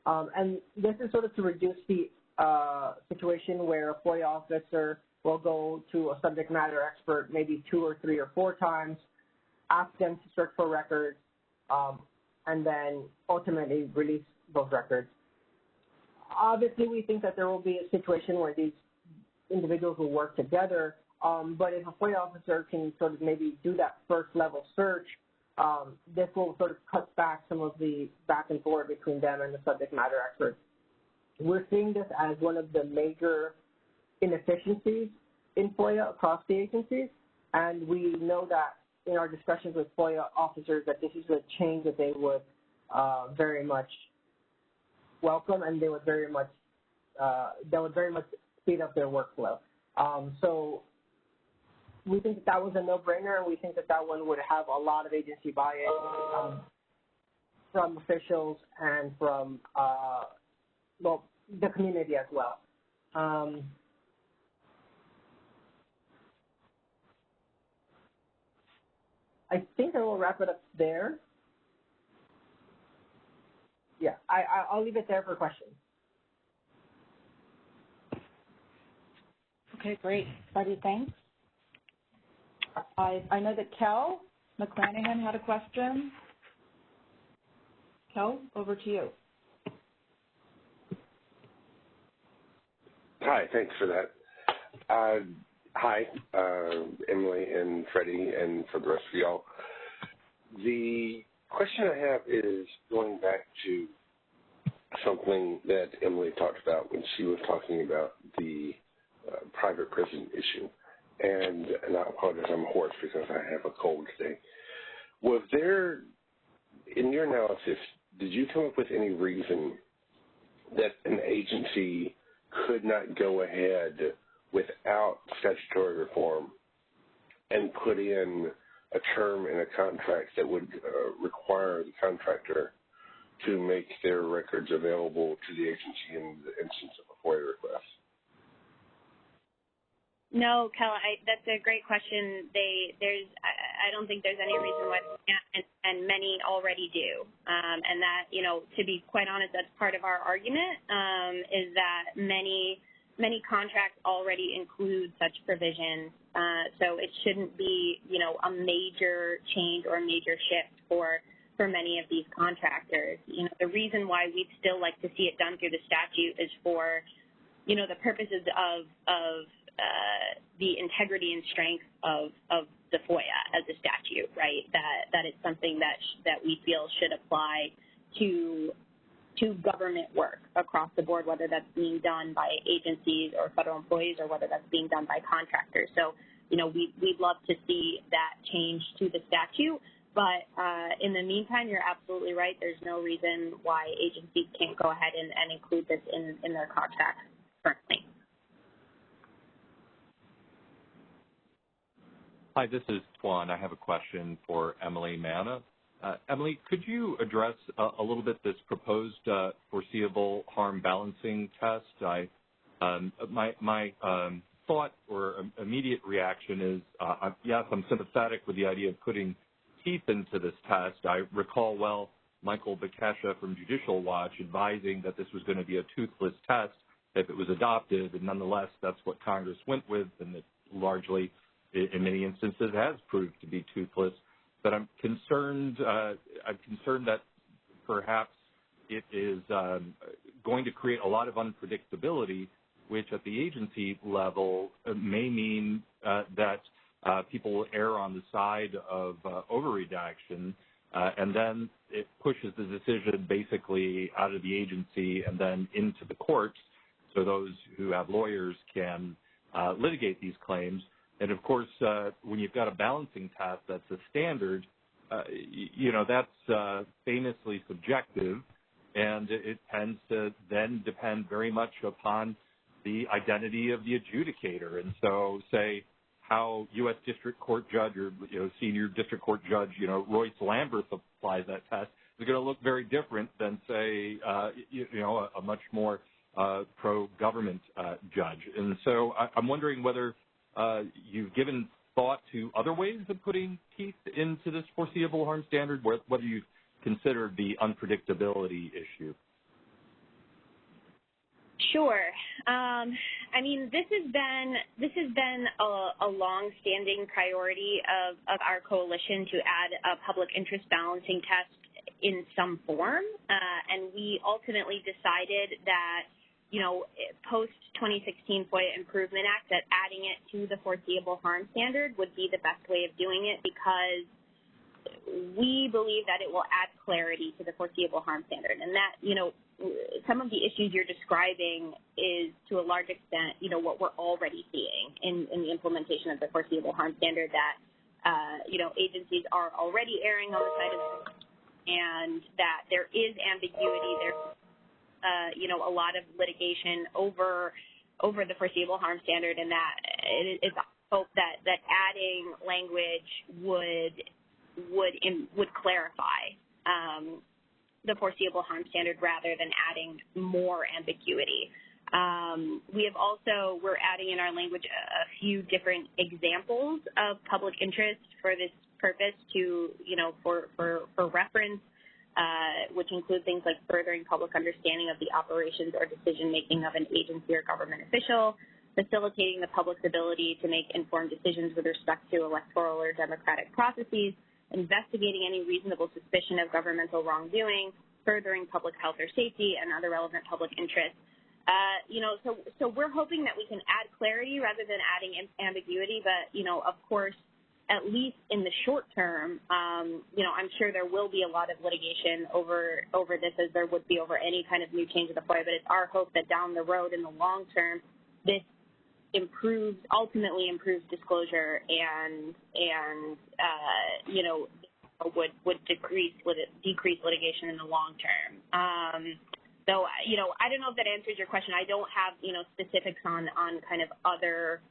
Um, and this is sort of to reduce the uh, situation where a FOIA officer will go to a subject matter expert maybe two or three or four times, ask them to search for records, um, and then ultimately release those records. Obviously, we think that there will be a situation where these individuals will work together, um, but if a FOIA officer can sort of maybe do that first level search, um, this will sort of cut back some of the back and forth between them and the subject matter experts. We're seeing this as one of the major inefficiencies in FOIA across the agencies, and we know that in our discussions with FOIA officers that this is a change that they would uh, very much welcome, and they would very much uh, that would very much speed up their workflow. Um, so we think that, that was a no-brainer, and we think that that one would have a lot of agency buy-in um, from officials and from uh, well the community as well. Um, I think I will wrap it up there. Yeah, I, I'll leave it there for questions. Okay, great. Buddy, thanks. I, I know that Kel McClanahan had a question. Kel, over to you. Hi, thanks for that. Uh, hi, uh, Emily and Freddie, and for the rest of y'all. The question I have is going back to something that Emily talked about when she was talking about the uh, private prison issue. And, and I apologize, I'm hoarse because I have a cold today. Was there, in your analysis, did you come up with any reason that an agency could not go ahead without statutory reform and put in a term in a contract that would uh, require the contractor to make their records available to the agency in the instance of a FOIA request? No, Kel, I, that's a great question. They there's I, I don't think there's any reason why and, and many already do. Um, and that you know to be quite honest, that's part of our argument um, is that many many contracts already include such provisions. Uh, so it shouldn't be you know a major change or a major shift for for many of these contractors. You know the reason why we'd still like to see it done through the statute is for you know the purposes of of the integrity and strength of, of the FOIA as a statute, right? That that it's something that that we feel should apply to to government work across the board, whether that's being done by agencies or federal employees, or whether that's being done by contractors. So, you know, we we'd love to see that change to the statute. But uh, in the meantime, you're absolutely right. There's no reason why agencies can't go ahead and, and include this in, in their contracts currently. Hi, this is Tuan. I have a question for Emily Manna. Uh, Emily, could you address a, a little bit this proposed uh, foreseeable harm balancing test? I, um, my my um, thought or immediate reaction is, uh, yes, I'm sympathetic with the idea of putting teeth into this test. I recall well Michael Bekesha from Judicial Watch advising that this was going to be a toothless test if it was adopted, and nonetheless, that's what Congress went with, and it largely in many instances has proved to be toothless. But I'm concerned. Uh, I'm concerned that perhaps it is um, going to create a lot of unpredictability, which at the agency level uh, may mean uh, that people err on the side of overredaction, and then it pushes the decision basically out of the agency and then into the courts, so those who have lawyers can litigate these claims. And of course, uh, when you've got a balancing test that's a standard, uh, you know, that's uh, famously subjective, and it tends to then depend very much upon the identity of the adjudicator. And so, say, how U.S. District Court Judge or you know, Senior District Court Judge, you know, Royce Lamberth applies that test is going to look very different than, say, uh, you, you, know, a, a much more uh, pro-government uh, judge. And so, I, I'm wondering whether you've given thought to other ways of putting teeth into this foreseeable harm standard, whether you've considered the unpredictability issue. Sure. Um, I mean, this has been this has been a, long-standing priority of, of our coalition to add a public interest balancing test in some form, uh, and we ultimately decided that you know, post 2016 FOIA Improvement Act, that adding it to the foreseeable harm standard would be the best way of doing it because we believe that it will add clarity to the foreseeable harm standard. And that, you know, some of the issues you're describing is to a large extent, you know, what we're already seeing in, in the implementation of the foreseeable harm standard that, uh, you know, agencies are already erring on the side of and that there is ambiguity, there uh, you know, a lot of litigation over over the foreseeable harm standard, and that it is hope that that adding language would would would clarify um, the foreseeable harm standard rather than adding more ambiguity. Um, we have also, we're adding in our language a, a, few different examples of public interest for this purpose to, you know, for, for, for reference, uh, which include things like furthering public understanding of the operations or decision making of an agency or government official, facilitating the public's ability to make informed decisions with respect to electoral or democratic processes, investigating any reasonable suspicion of governmental wrongdoing, furthering public health or safety, and other relevant public interests. Uh, you know, so so we're hoping that we can add clarity rather than adding ambiguity. But you know, of course, at least in the short term, um, you know, I'm sure there will be a lot of litigation over over this, as there would be over any kind of new change of the FOIA. But it's our hope that down the road, in the long term, this improves ultimately improves disclosure and and uh, you know would would decrease decrease litigation in the long term. Um, so you know I don't know if that answers your question. I don't have you know specifics on on kind of other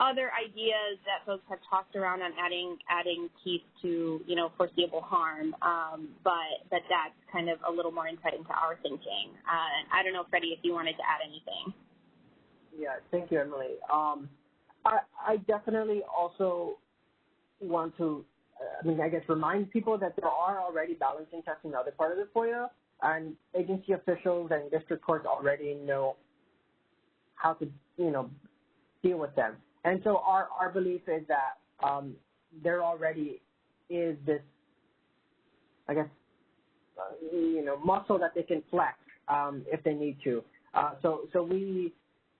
other ideas that folks have talked around on adding adding teeth to you know foreseeable harm, um, but but that's kind of a little more insight into our thinking. Uh, I don't know, Freddie, if you wanted to add anything. Yeah, thank you, Emily. Um, I, I definitely also want to, I mean, I guess remind people that there are already balancing tests in other part of the FOIA, and agency officials and district courts already know how to, you know, deal with them. And so our, our belief is that um, there already is this, I guess, uh, you know, muscle that they can flex um, if they need to. Uh, so, so we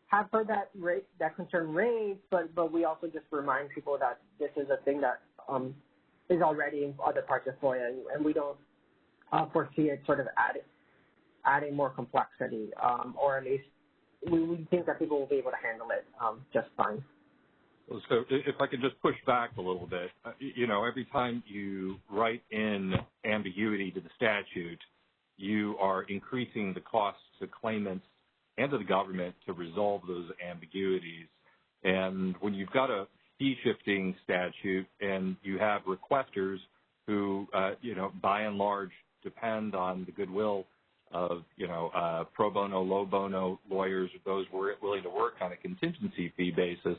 have heard that ra- that concern raised, but but we also just remind people that this is a thing that um, is already in other parts of FOIA, and, and we don't uh, foresee it sort of adding adding more complexity, um, or at least we, we think that people will be able to handle it um, just fine. So if I could just push back a little bit, uh, you know, every time you write in ambiguity to the statute, you are increasing the costs to claimants and to the government to resolve those ambiguities. And when you've got a fee shifting statute and you have requesters who, uh, you know, by and large depend on the goodwill of, you know, uh, pro bono, low bono lawyers, those willing to work on a contingency fee basis,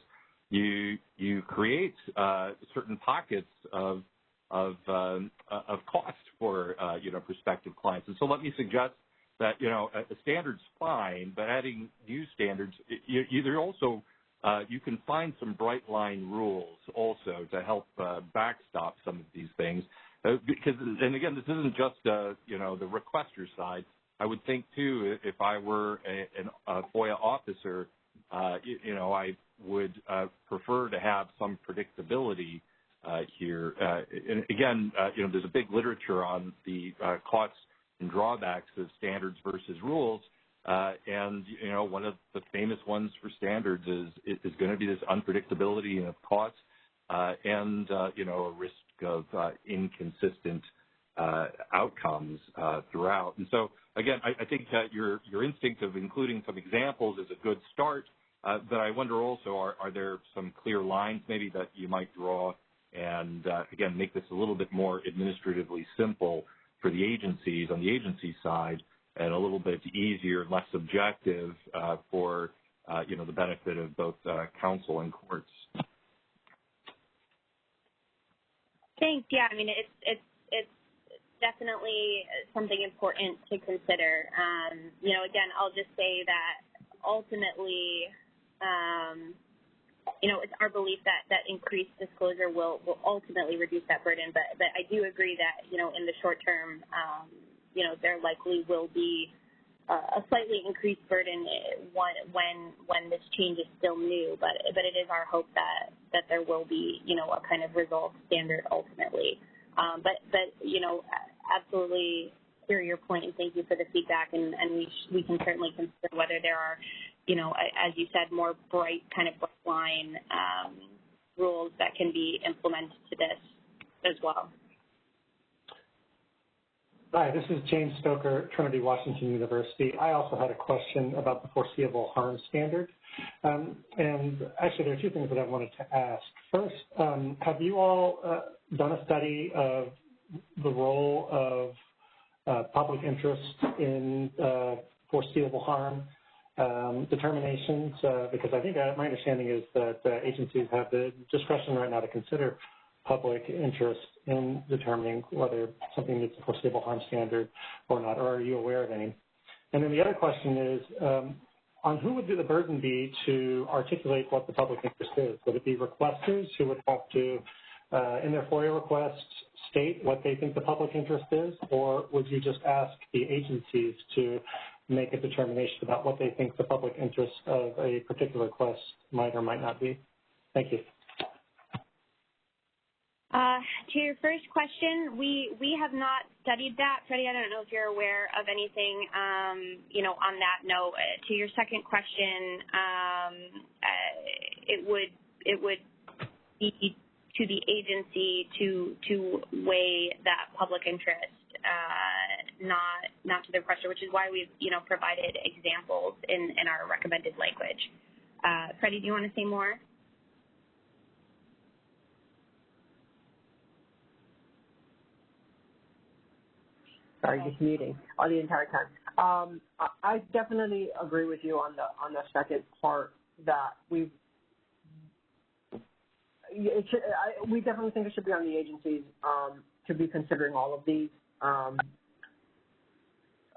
you you create uh, certain pockets of of um, of cost for uh, you know prospective clients. And so let me suggest that you know a, standard's fine, but adding new standards, you, you, also uh, you can find some bright line rules also to help uh, backstop some of these things. Uh, because and again, this isn't just uh, you know the requester side. I would think too, if I were a, a FOIA officer, uh, you, you, know, I would uh, prefer to have some predictability uh, here. Uh, and again, uh, you know, there's a big literature on the uh, costs and drawbacks of standards versus rules. Uh, and you know, one of the famous ones for standards is is going to be this unpredictability of costs uh, and uh, you know a risk of uh, inconsistent uh, outcomes uh, throughout. And so again, I, think that your your instinct of including some examples is a good start. but I wonder also, are, there some clear lines maybe that you might draw and again make this a little bit more administratively simple for the agencies on the agency side and a little bit easier, less subjective uh, for uh, you know the benefit of both uh, counsel and courts. Thanks. Yeah, I mean it's definitely something important to consider. Um, you know, again, I'll just say that ultimately, um, you know, it's our belief that, that increased disclosure will, will ultimately reduce that burden. But, but I do agree that, you know, in the short term, um, you know, there likely will be a slightly increased burden when, when, when this change is still new. But, but it is our hope that, that there will be, you know, a kind of resolved standard ultimately. Um, but, but, you know, absolutely hear your point and thank you for the feedback. And, and we, we can certainly consider whether there are you know, as you said, more bright kind of line um, rules that can be implemented to this as well. Hi, this is James Stoker, Trinity Washington University. I also had a question about the foreseeable harm standard. Um, and actually, there are two things that I wanted to ask. First, um, have you all uh, done a study of the role of uh, public interest in uh, foreseeable harm um, determinations? Uh, because I think uh, my understanding is that uh, agencies have the discretion right now to consider public interest in determining whether something meets the foreseeable harm standard or not, or are you aware of any? And then the other question is, um, on who would the burden be to articulate what the public interest is? Would it be requesters who would have to, in their FOIA requests, state what they think the public interest is, or would you just ask the agencies to make a determination about what they think the public interest of a particular request might or might not be? Thank you. Uh, to your first question, we we have not studied that, Freddie. I don't know if you're aware of anything, um, you know, on that note. Uh, to your second question, um, uh, it would it would be to the agency to to weigh that public interest, uh, not not to the requester, which is why we've you know provided examples in in our recommended language. Uh, Freddie, do you want to say more? sorry, just muting all the entire time. Um, I definitely agree with you on the on the second part that we it should, I, we definitely think it should be on the agencies um, to be considering all of these, um,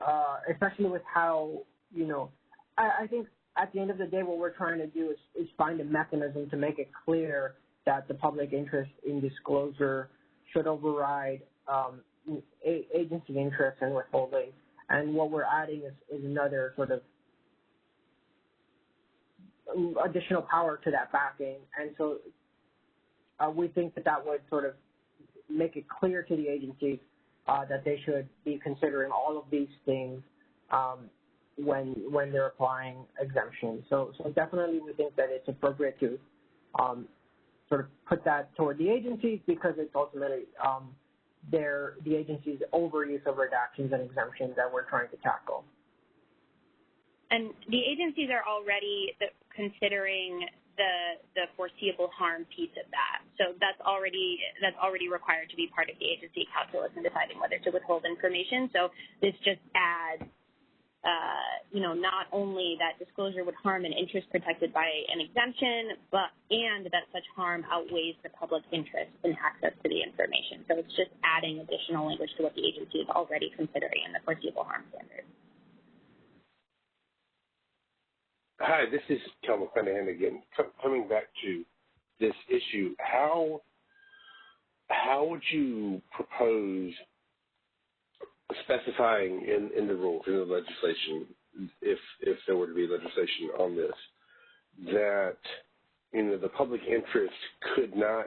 uh, especially with how you know. I, I think at the end of the day, what we're trying to do is, is find a mechanism to make it clear that the public interest in disclosure should override um, agency interest in withholding. And what we're adding is, is another sort of additional power to that backing. And so we think that that would sort of make it clear to the agencies uh, that they should be considering all of these things um, when when they're applying exemptions. So so definitely we think that it's appropriate to um, sort of put that toward the agencies because it's ultimately um, their the agency's overuse of redactions and exemptions that we're trying to tackle. And the agencies are already considering the the foreseeable harm piece of that. So that's already that's already required to be part of the agency calculus in deciding whether to withhold information. So this just adds uh, you know, not only that disclosure would harm an interest protected by an exemption, but and that such harm outweighs the public interest in access to the information. So it's just adding additional language to what the agency is already considering in the foreseeable harm standard. Hi, this is Kel McClanahan again. coming back to this issue, how how would you propose specifying in, in the rules, in the legislation, if if there were to be legislation on this, that you know the public interest could not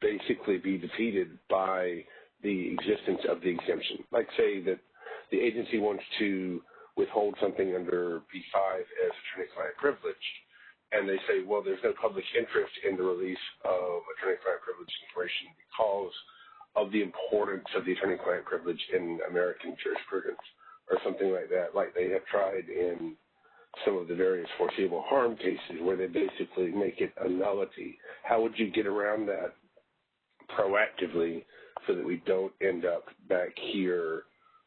basically be defeated by the existence of the exemption. Like say that the agency wants to withhold something under B5 as attorney-client privilege, and they say, well, there's no public interest in the release of attorney-client privilege information because of the importance of the attorney-client privilege in American jurisprudence or something like that, like they have tried in some of the various foreseeable harm cases where they basically make it a nullity. How would you get around that proactively so that we don't end up back here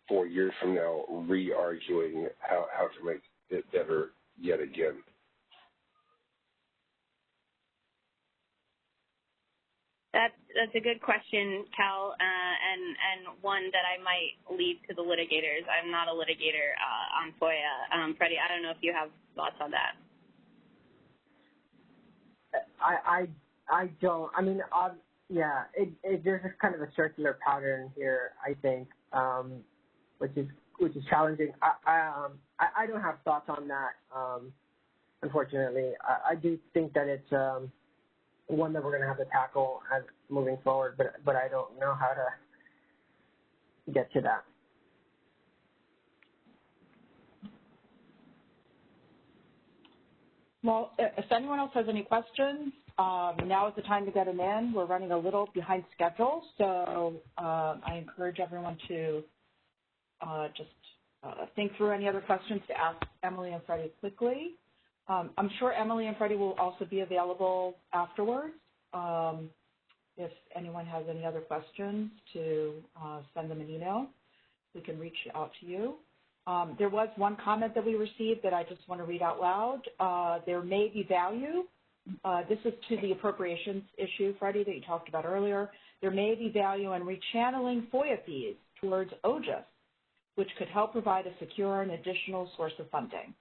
four years from now re-arguing how, how to make it better yet again? That's that's a good question, Kel, uh, and and one that I might leave to the litigators. I'm not a litigator uh, on FOIA. Um, Freddie, I don't know if you have thoughts on that. I I I don't. I mean, uh, yeah, it, it, there's just kind of a circular pattern here. I think, um, which is which is challenging. I I, um, I I don't have thoughts on that. Um, unfortunately, I, I do think that it's um, one that we're going to have to tackle as moving forward, but but I don't know how to get to that. Well, if anyone else has any questions, um, now is the time to get them in. We're running a little behind schedule, so um, I encourage everyone to uh, just uh, think through any other questions to ask Emily and Freddie quickly. Um, I'm sure Emily and Freddie will also be available afterwards. Um, if anyone has any other questions, to uh, send them an email. We can reach out to you. Um, there was one comment that we received that I just want to read out loud. Uh, there may be value. Uh, this is to the appropriations issue, Freddie, that you talked about earlier. There may be value in rechanneling FOIA fees towards OGIS, which could help provide a secure and additional source of funding.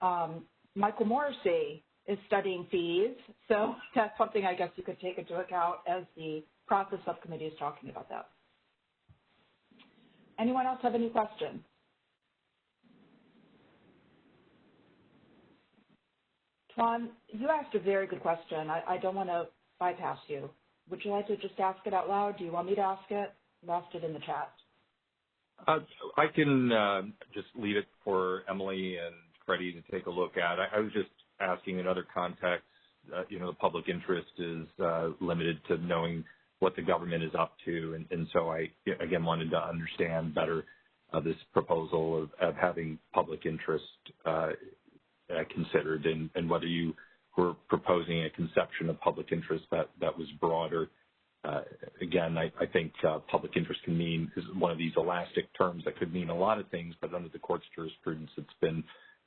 Um, Michael Morrissey is studying fees, so that's something I guess you could take into account as the process subcommittee is talking about that. Anyone else have any questions? Tuan, you asked a very good question. I, I don't want to bypass you. Would you like to just ask it out loud? Do you want me to ask it? Asked it in the chat. I can uh, just leave it for Emily and Freddie to take a look at. I, was just asking in other contexts, uh, you know, the public interest is uh, limited to knowing what the government is up to, and, and so I again wanted to understand better uh, this proposal of, of, having public interest uh, considered, and, and, whether you were proposing a conception of public interest that that was broader again, I, think uh, public interest can mean is one of these elastic terms that could mean a lot of things, but under the court's jurisprudence, it's been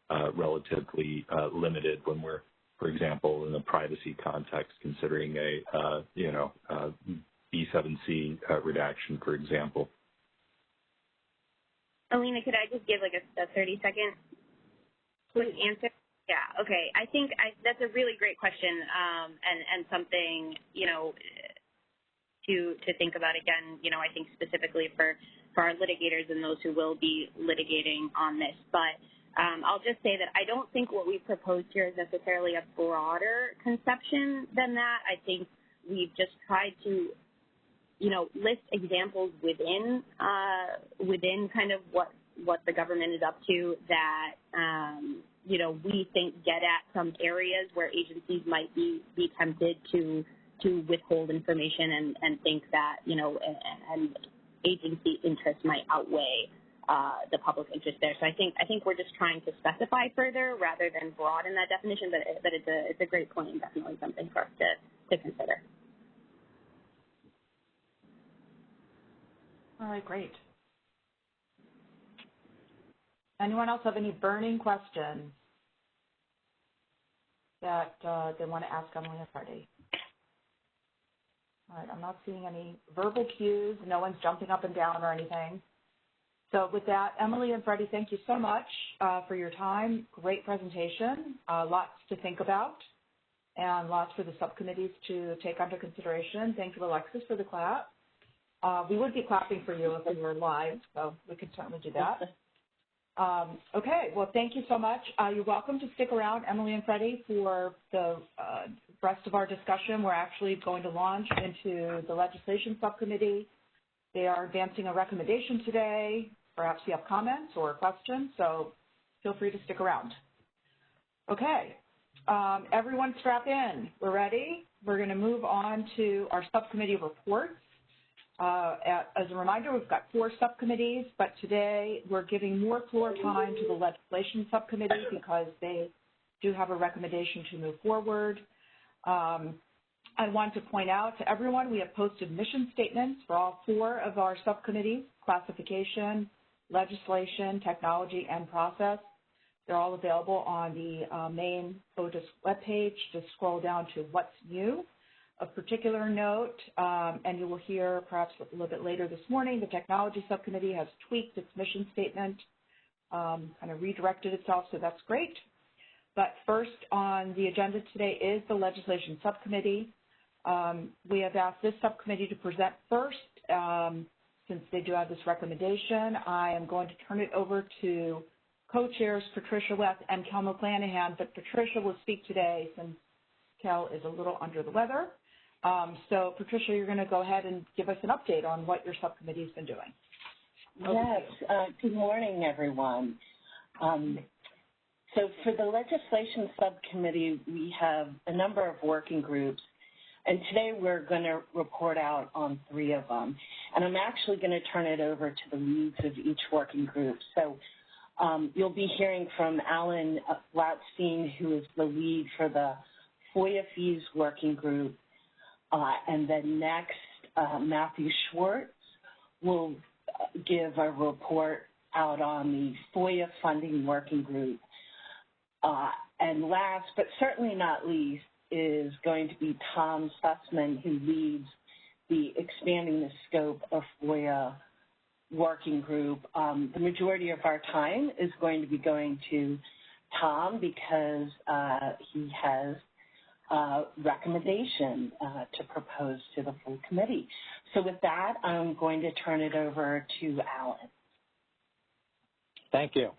uh, relatively uh, limited when we're, for example, in a privacy context, considering a uh, you know uh, B7C redaction, for example. Alina, could I just give like a, a 30 second quick answer? Yeah. Okay. I think I, that's a really great question, um, and and something you know to to think about again. You know, I think specifically for for our litigators and those who will be litigating on this. But um, I'll just say that I don't think what we've proposed here is necessarily a broader conception than that. I think we've just tried to, you know, list examples within uh, within kind of what what the government is up to that um, you know we think get at some areas where agencies might be be tempted to to withhold information and, and think that, you know, and, agency interest might outweigh uh, the public interest there. So I think I think we're just trying to specify further rather than broaden that definition. But but it's a it's a great point and definitely something for us to to consider. All right, great. Anyone else have any burning questions that uh, they want to ask Emily Freddie? All right, I'm not seeing any verbal cues. No one's jumping up and down or anything. So with that, Emily and Freddie, thank you so much uh, for your time. Great presentation. Uh, lots to think about and lots for the subcommittees to take under consideration. Thank you, Alexis, for the clap. Uh, we would be clapping for you if we were live, so we could certainly do that. Um, okay, well, thank you so much. Uh, you're welcome to stick around, Emily and Freddie, for the uh, rest of our discussion. We're actually going to launch into the legislation subcommittee. They are advancing a recommendation today. Perhaps you have comments or questions, so feel free to stick around. Okay, um, everyone strap in. We're ready. We're going to move on to our subcommittee reports. Uh, as a reminder, we've got four subcommittees, but today we're giving more floor time to the legislation subcommittee because they do have a recommendation to move forward. Um, I want to point out to everyone we have posted mission statements for all four of our subcommittees, classification, legislation, technology, and process. They're all available on the uh, main OGIS webpage. Just scroll down to what's new. Of particular note, um, and you will hear perhaps a little bit later this morning, the technology subcommittee has tweaked its mission statement, um, kind of redirected itself, so that's great. But first on the agenda today is the legislation subcommittee. Um, we have asked this subcommittee to present first. Um, since they do have this recommendation, I am going to turn it over to co-chairs Patricia West and Kel McClanahan, but Patricia will speak today since Kel is a little under the weather. Um, so, Patricia, you're going to go ahead and give us an update on what your subcommittee has been doing. Over yes. Uh, good morning, everyone. Um, so, for the legislation subcommittee, we have a number of working groups. And today we're going to report out on three of them. And I'm actually going to turn it over to the leads of each working group. So um, you'll be hearing from Alan Gladstein, who is the lead for the FOIA fees working group. Uh, and then next, uh, Matthew Schwartz will give a report out on the FOIA funding working group. Uh, and last, but certainly not least, is going to be Tom Susman, who leads the Expanding the Scope of FOIA working group. Um, the majority of our time is going to be going to Tom because uh, he has a recommendation uh, to propose to the full committee. So with that, I'm going to turn it over to Alan. Thank you.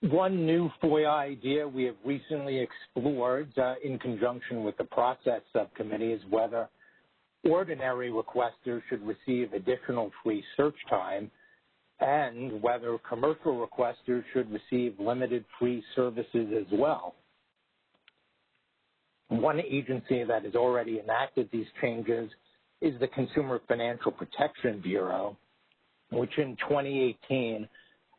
One new FOIA idea we have recently explored uh, in conjunction with the process subcommittee is whether ordinary requesters should receive additional free search time and whether commercial requesters should receive limited free services as well. One agency that has already enacted these changes is the Consumer Financial Protection Bureau, which in 2018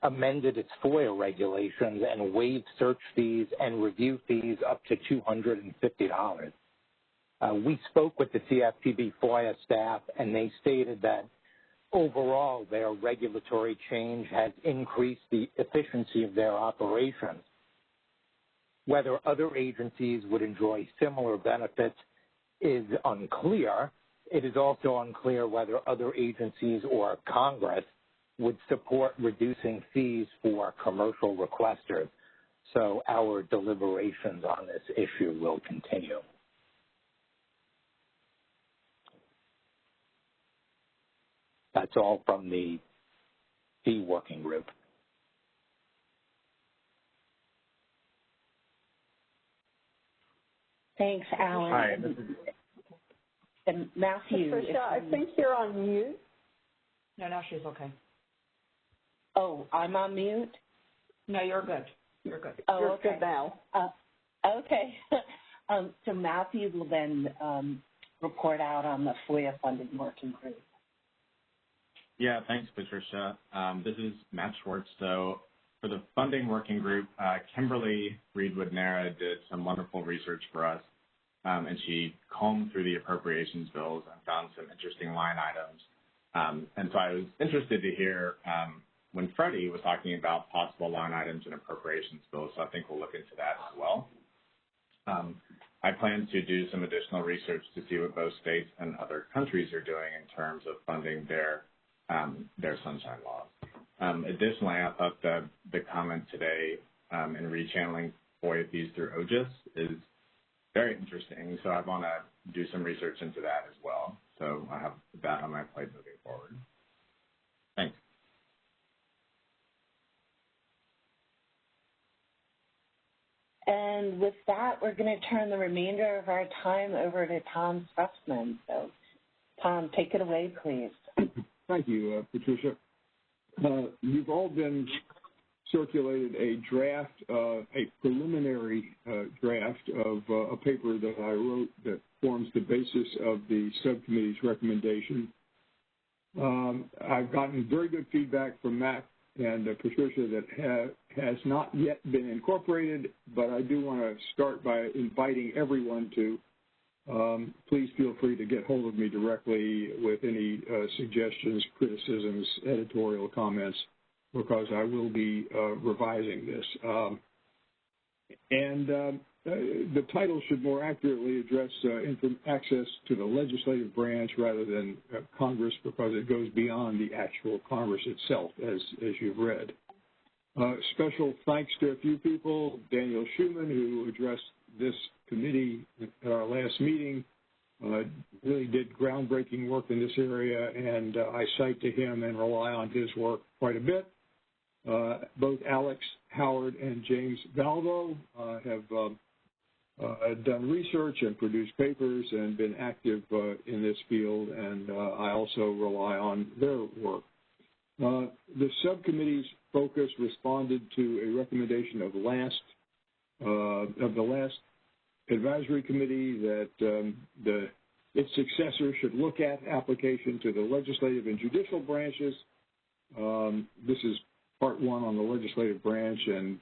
amended its FOIA regulations and waived search fees and review fees up to $250. Uh, we spoke with the CFPB FOIA staff, and they stated that overall their regulatory change has increased the efficiency of their operations. Whether other agencies would enjoy similar benefits is unclear. It is also unclear whether other agencies or Congress would support reducing fees for commercial requesters. So our deliberations on this issue will continue. That's all from the fee working group. Thanks, Alan. Hi. And Matthew. Patricia, I think you're on mute. No, now she's okay. Oh, I'm on mute? No, you're good. You're good. Oh, you're okay. good now. Uh, okay. um, so Matthew will then um, report out on the FOIA funded working group. Yeah, thanks, Patricia. Um, this is Matt Schwartz. So for the funding working group, uh, Kimberly Reedwood-Nara did some wonderful research for us, um, and she combed through the appropriations bills and found some interesting line items. Um, and so I was interested to hear um, when Freddie was talking about possible line items in appropriations bills, so I think we'll look into that as well. Um, I plan to do some additional research to see what both states and other countries are doing in terms of funding their their sunshine laws. Um, additionally, I thought the, the comment today um, in rechanneling FOIA fees through OGIS is very interesting, so I want to do some research into that as well. So I have that on my plate moving forward. Thanks. And with that, we're going to turn the remainder of our time over to Tom Susman. So, Tom, take it away, please. Thank you, uh, Patricia. Uh, you've all been circulated a draft, uh, a preliminary draft of a paper that I wrote that forms the basis of the subcommittee's recommendation. Um, I've gotten very good feedback from Matt and uh, Patricia that ha has not yet been incorporated, but I do want to start by inviting everyone to please feel free to get hold of me directly with any uh, suggestions, criticisms, editorial comments, because I will be uh, revising this. Um, and um, uh, the title should more accurately address access to the legislative branch rather than Congress, because it goes beyond the actual Congress itself, as as you've read. Special thanks to a few people, Daniel Schuman, who addressed this committee at our last meeting uh, really did groundbreaking work in this area, and uh, I cite to him and rely on his work quite a bit. Uh, both Alex Howard and James Valvo uh, have um, uh, done research and produced papers and been active uh, in this field, and I also rely on their work. the subcommittee's focus responded to a recommendation of last of the last advisory committee that um, the its successor should look at application to the legislative and judicial branches. Um, this is part one on the legislative branch, and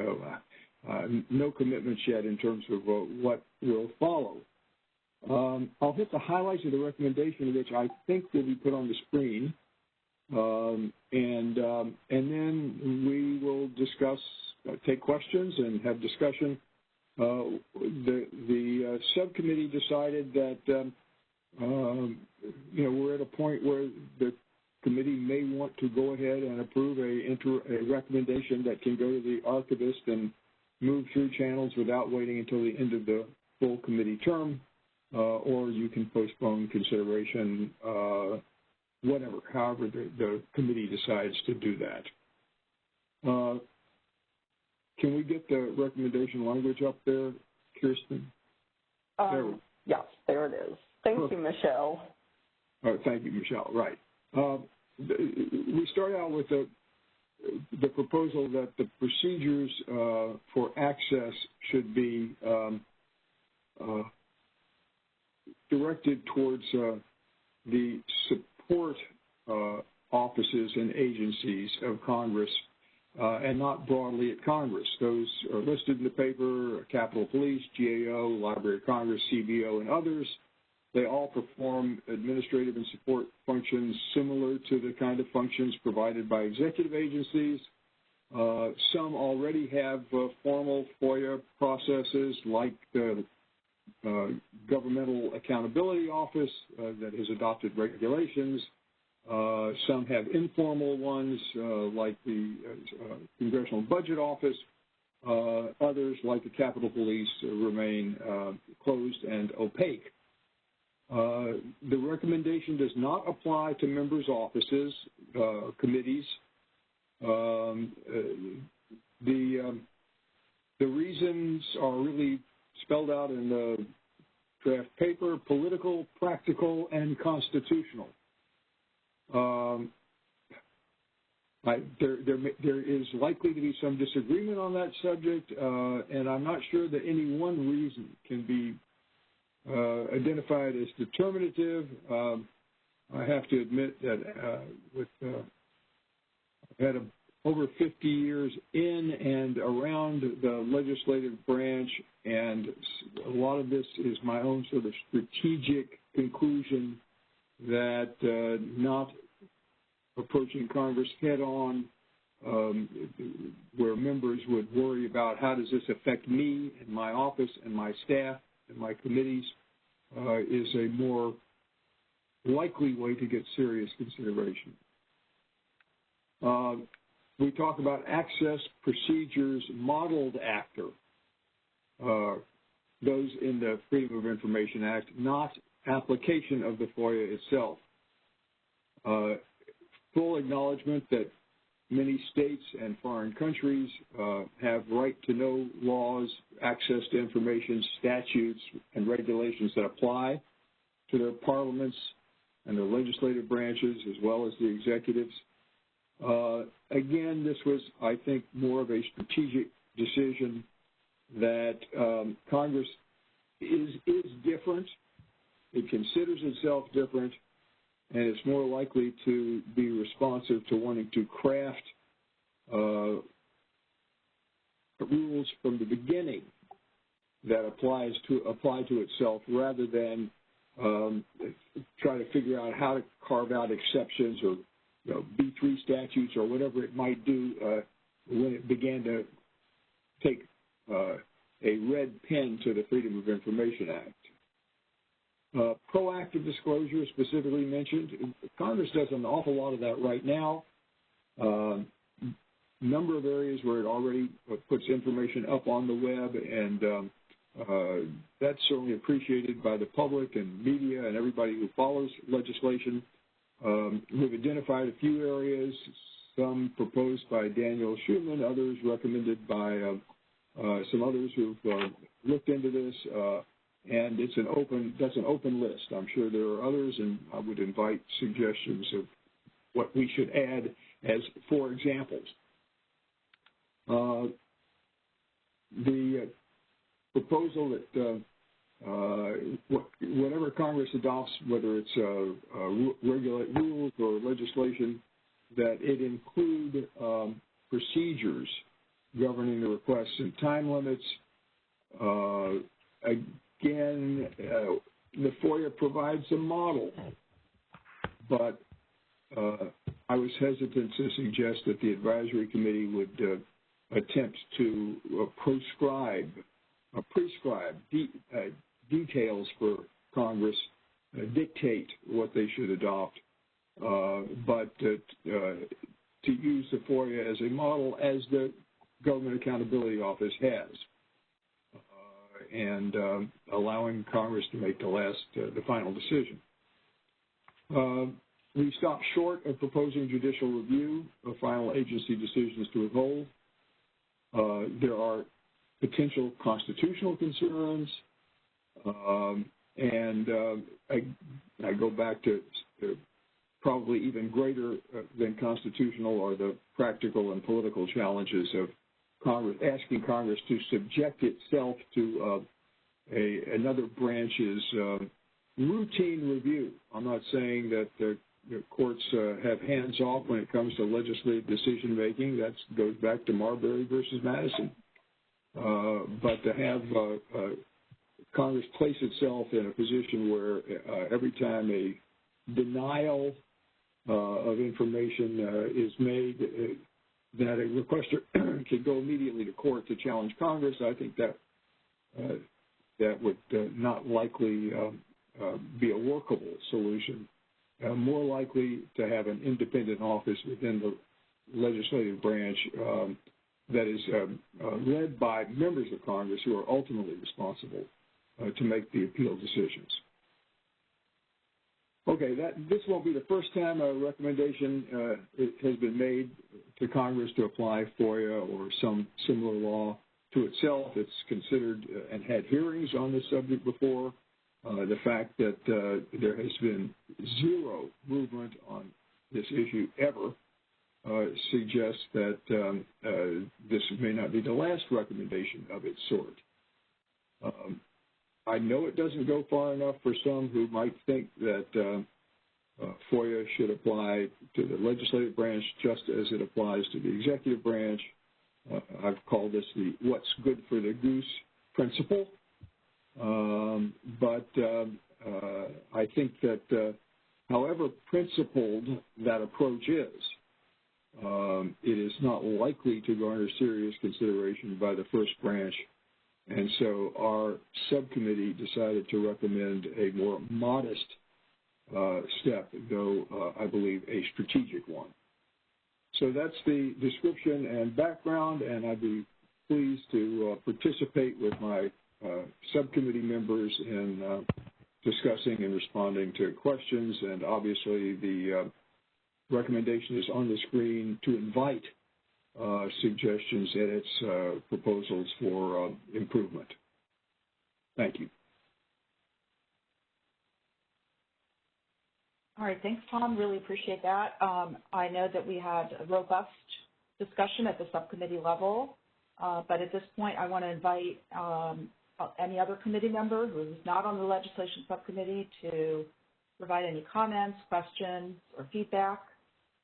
uh, uh, no commitments yet in terms of uh, what will follow. Um, I'll hit the highlights of the recommendation, which I think will be put on the screen, um, and um, and then we will discuss, uh, take questions, and have discussion the the uh, subcommittee decided that um, um, you know we're at a point where the committee may want to go ahead and approve a, inter, a recommendation that can go to the archivist and move through channels without waiting until the end of the full committee term, uh, or you can postpone consideration, uh, whatever, however the, the, committee decides to do that. Uh, can we get the recommendation language up there, Kirsten? Um, there yes, there it is. Thank you, Michelle. Oh, thank you, Michelle. Right. Uh, we start out with the, the proposal that the procedures uh, for access should be um, uh, directed towards uh, the support uh, offices and agencies of Congress and not broadly at Congress. Those are listed in the paper, Capitol Police, GAO, Library of Congress, CBO, and others. They all perform administrative and support functions similar to the kind of functions provided by executive agencies. Uh, some already have uh, formal FOIA processes like the uh, Governmental Accountability Office uh, that has adopted regulations uh, some have informal ones, uh, like the uh, Congressional Budget Office. Uh, others, like the Capitol Police, remain uh, closed and opaque. Uh, the recommendation does not apply to members' offices, committees. Um, the um, the reasons are really spelled out in the draft paper: political, practical, and constitutional. Um, there, is likely to be some disagreement on that subject, uh, and I'm not sure that any one reason can be uh, identified as determinative. Um, I have to admit that uh, with I've had over 50 years in and around the legislative branch, and a lot of this is my own sort of strategic conclusion that uh, not approaching Congress head on, um, where members would worry about how does this affect me and my office and my staff and my committees, uh, is a more likely way to get serious consideration. Uh, we talk about access procedures modeled after uh, those in the Freedom of Information Act, not application of the FOIA itself. Uh, full acknowledgement that many states and foreign countries uh, have right to know laws, access to information, statutes, and regulations that apply to their parliaments and their legislative branches as well as the executives. Uh, again, this was, I think, more of a strategic decision that um, Congress is, is different. It considers itself different and it's more likely to be responsive to wanting to craft uh, rules from the beginning that applies to apply to itself rather than um, try to figure out how to carve out exceptions or you know, B3 statutes or whatever it might do uh, when it began to take uh, a red pen to the Freedom of Information Act. Uh, proactive disclosure specifically mentioned. Congress does an awful lot of that right now. Uh, number of areas where it already puts information up on the web, and um, uh, that's certainly appreciated by the public and media and everybody who follows legislation. Um, we've identified a few areas, some proposed by Daniel Schuman, others recommended by some others who've looked into this. Uh, and it's an open that's an open list. I'm sure there are others, and I would invite suggestions of what we should add as for examples. Uh, the proposal that uh, whatever Congress adopts, whether it's uh, uh, regulate rules or legislation, that it include um, procedures governing the requests and time limits. Uh, again, uh, the FOIA provides a model, but uh, I was hesitant to suggest that the advisory committee would attempt to proscribe, prescribe de details for Congress, dictate what they should adopt, but to use the FOIA as a model as the Government Accountability Office has, uh, and uh, allowing Congress to make the last, uh, the final decision. Uh, we stopped short of proposing judicial review of final agency decisions to withhold. Uh, there are potential constitutional concerns, um, and uh, I, I, go back to, to probably even greater than constitutional are the practical and political challenges of Congress, asking Congress to subject itself to uh, a, another branch's uh, routine review. I'm not saying that the, the courts uh, have hands off when it comes to legislative decision making. That goes back to Marbury versus Madison. Uh, but to have uh, uh, Congress place itself in a position where every time a denial of information is made, that a requester could go immediately to court to challenge Congress, I think that uh, that would uh, not likely um, uh, be a workable solution. Uh, more likely to have an independent office within the legislative branch um, that is um, led by members of Congress who are ultimately responsible to make the appeal decisions. Okay, that this won't be the first time a recommendation uh, has been made to Congress to apply FOIA or some similar law to itself. It's considered uh, and had hearings on this subject before. Uh, the fact that uh, there has been zero movement on this issue ever uh, suggests that um, uh, this may not be the last recommendation of its sort. Um, I know it doesn't go far enough for some who might think that uh, uh, FOIA should apply to the legislative branch just as it applies to the executive branch. Uh, I've called this the what's good for the goose principle. Um, but um, uh, I think that uh, however principled that approach is, um, it is not likely to garner serious consideration by the first branch and so our subcommittee decided to recommend a more modest uh, step, though uh, I believe a strategic one. So that's the description and background, and I'd be pleased to uh, participate with my uh, subcommittee members in uh, discussing and responding to questions. And obviously, the uh, recommendation is on the screen to invite suggestions, edits, uh, proposals for uh, improvement. Thank you. All right, thanks, Tom. Really appreciate that. Um, I know that we had a robust discussion at the subcommittee level, uh, but at this point, I want to invite um, any other committee member who is not on the legislation subcommittee to provide any comments, questions, or feedback.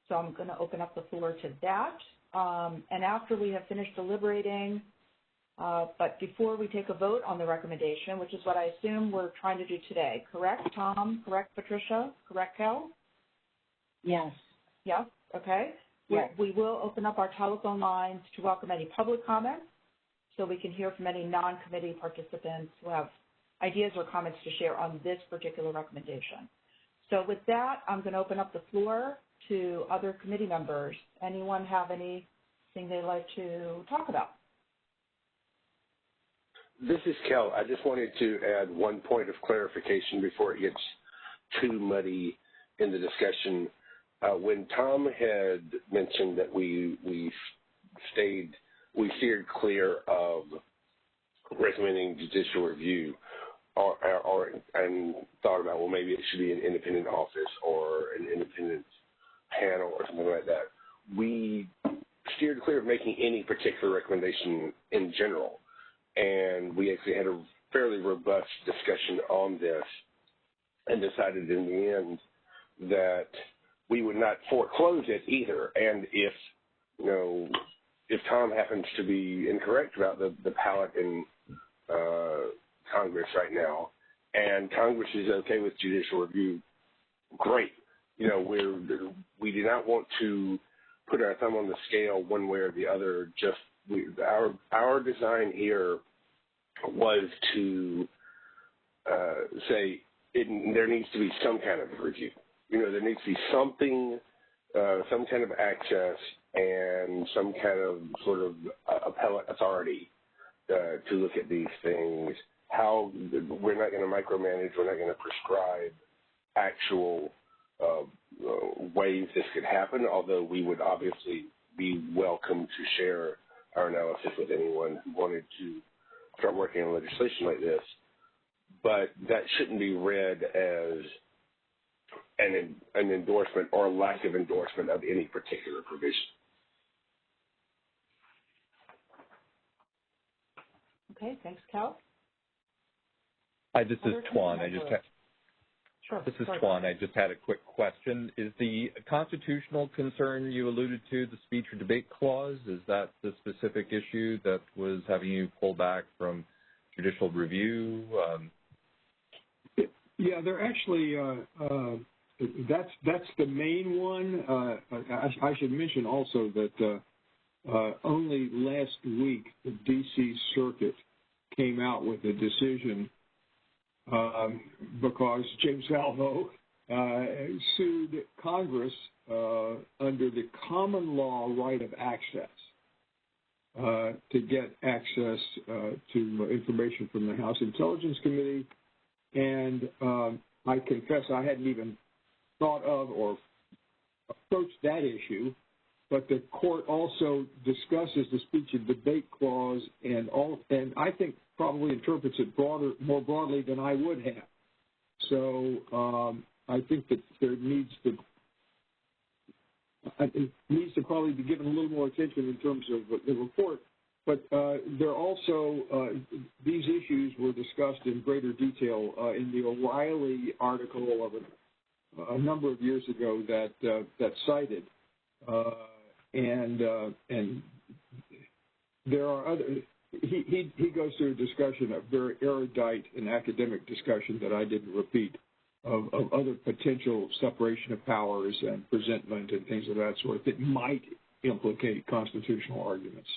So I'm going to open up the floor to that. Um, and after we have finished deliberating, uh, but before we take a vote on the recommendation, which is what I assume we're trying to do today, correct, Tom? Correct, Patricia? Correct, Kel? Yes. Yes, okay. Yes. We, we will open up our telephone lines to welcome any public comments so we can hear from any non-committee participants who have ideas or comments to share on this particular recommendation. So with that, I'm going to open up the floor to other committee members. Anyone have anything they'd like to talk about? This is Kel. I just wanted to add one point of clarification before it gets too muddy in the discussion. Uh, when Tom had mentioned that we we stayed we steered clear of recommending judicial review, or, or and thought about well maybe it should be an independent office or an independent panel or something like that, we steered clear of making any particular recommendation in general. and we actually had a fairly robust discussion on this and decided in the end that we would not foreclose it either. And if, you know, if Tom happens to be incorrect about the, the palette in uh, Congress right now, and Congress is okay with judicial review, great. You know, we're, we do not want to put our thumb on the scale one way or the other. Just we, our our design here was to uh, say it, there needs to be some kind of review. You know, there needs to be something, uh, some kind of access and some kind of sort of appellate authority uh, to look at these things. How we're not going to micromanage, we're not going to prescribe actual uh, uh, ways this could happen, although we would obviously be welcome to share our analysis with anyone who wanted to start working on legislation like this. But that shouldn't be read as an, an endorsement or a lack of endorsement of any particular provision. Okay, thanks, Kel. Hi, this is Tuan. I just had, Sure. This is Sorry. Tuan. I just had a quick question. Is the constitutional concern you alluded to the speech or debate clause, is that the specific issue that was having you pull back from judicial review? Um, Yeah, they're actually, uh, uh, that's, that's the main one. Uh, I, I should mention also that uh, uh, only last week the D.C. Circuit came out with a decision because James Valvo uh, sued Congress uh, under the common law right of access uh, to get access to information from the House Intelligence Committee. And um, I confess I hadn't even thought of or approached that issue, but the court also discusses the speech and debate clause and all, and I think probably interprets it broader, more broadly than I would have. So um, I think that there needs to needs to probably be given a little more attention in terms of the report. But uh, there also uh, these issues were discussed in greater detail uh, in the O'Reilly article of a, a number of years ago that uh, that cited, uh, and uh, and there are other. He, he goes through a discussion, a very erudite and academic discussion that I didn't repeat of, of other potential separation of powers and presentment and things of that sort that might implicate constitutional arguments.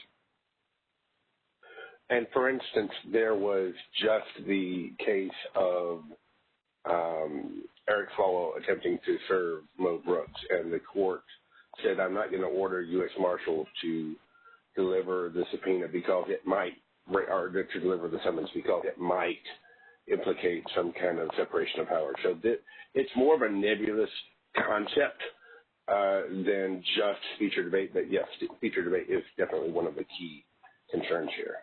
And for instance, there was just the case of um, Eric Swalwell attempting to serve Mo Brooks, and the court said, I'm not going to order U.S. Marshals to deliver the subpoena because it might, or to deliver the summons because it might implicate some kind of separation of power. So it's more of a nebulous concept uh, than just speech debate, but yes, speech debate is definitely one of the key concerns here.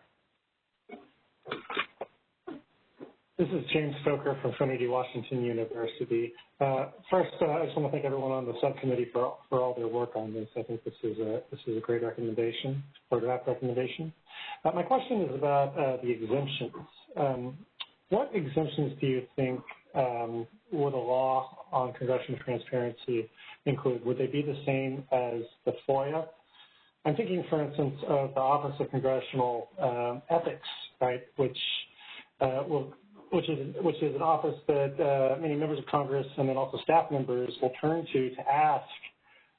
This is James Stocker from Trinity Washington University. Uh, first, uh, I just want to thank everyone on the subcommittee for for all their work on this. I think this is a this is a great recommendation or draft recommendation. Uh, my question is about uh, the exemptions. Um, what exemptions do you think um, would a law on congressional transparency include? Would they be the same as the FOIA? I'm thinking, for instance, of the Office of Congressional um, Ethics, right, which uh, will which is which is an office that uh, many members of Congress and then also staff members will turn to to ask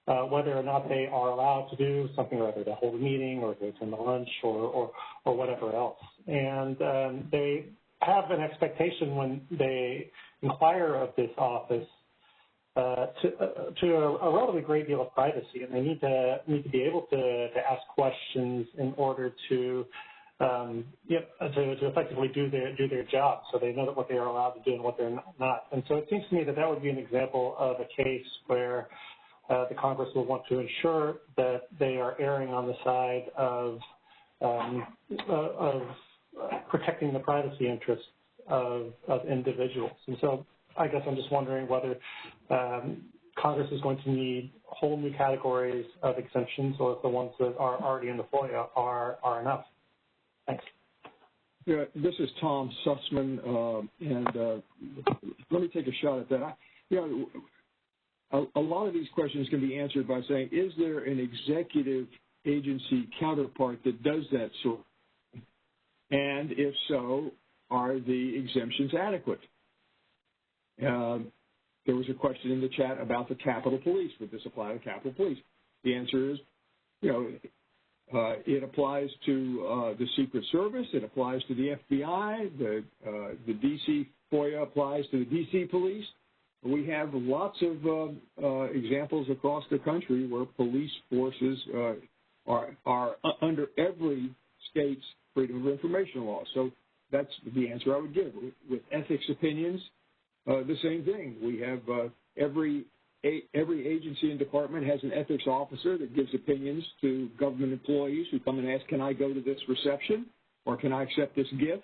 uh, whether or not they are allowed to do something, or whether to hold a meeting or to attend a lunch or or, or whatever else. And um, they have an expectation when they inquire of this office uh, to, uh, to a, a, relatively great deal of privacy, and they need to need to be able to, to ask questions in order to um, yep, to, to effectively do their do their job, so they know that what they are allowed to do and what they're not. And so it seems to me that that would be an example of a case where uh, the Congress will want to ensure that they are erring on the side of um, uh, of protecting the privacy interests of, of individuals. And so I guess I'm just wondering whether um, Congress is going to need whole new categories of exemptions or if the ones that are already in the FOIA are, are enough. Thanks. Yeah, this is Tom Susman, uh, and uh, let me take a shot at that. I, you know, a, a, lot of these questions can be answered by saying, is there an executive agency counterpart that does that sort? And if so, are the exemptions adequate? Uh, there was a question in the chat about the Capitol Police. Would this apply to Capitol Police? The answer is, you know, it applies to uh, the Secret Service. It applies to the FBI. The uh, the DC FOIA applies to the DC Police. We have lots of uh, uh, examples across the country where police forces uh, are are under every state's freedom of information law. So that's the answer I would give. With ethics opinions, the same thing. We have every every agency and department has an ethics officer that gives opinions to government employees who come and ask, can I go to this reception or can I accept this gift?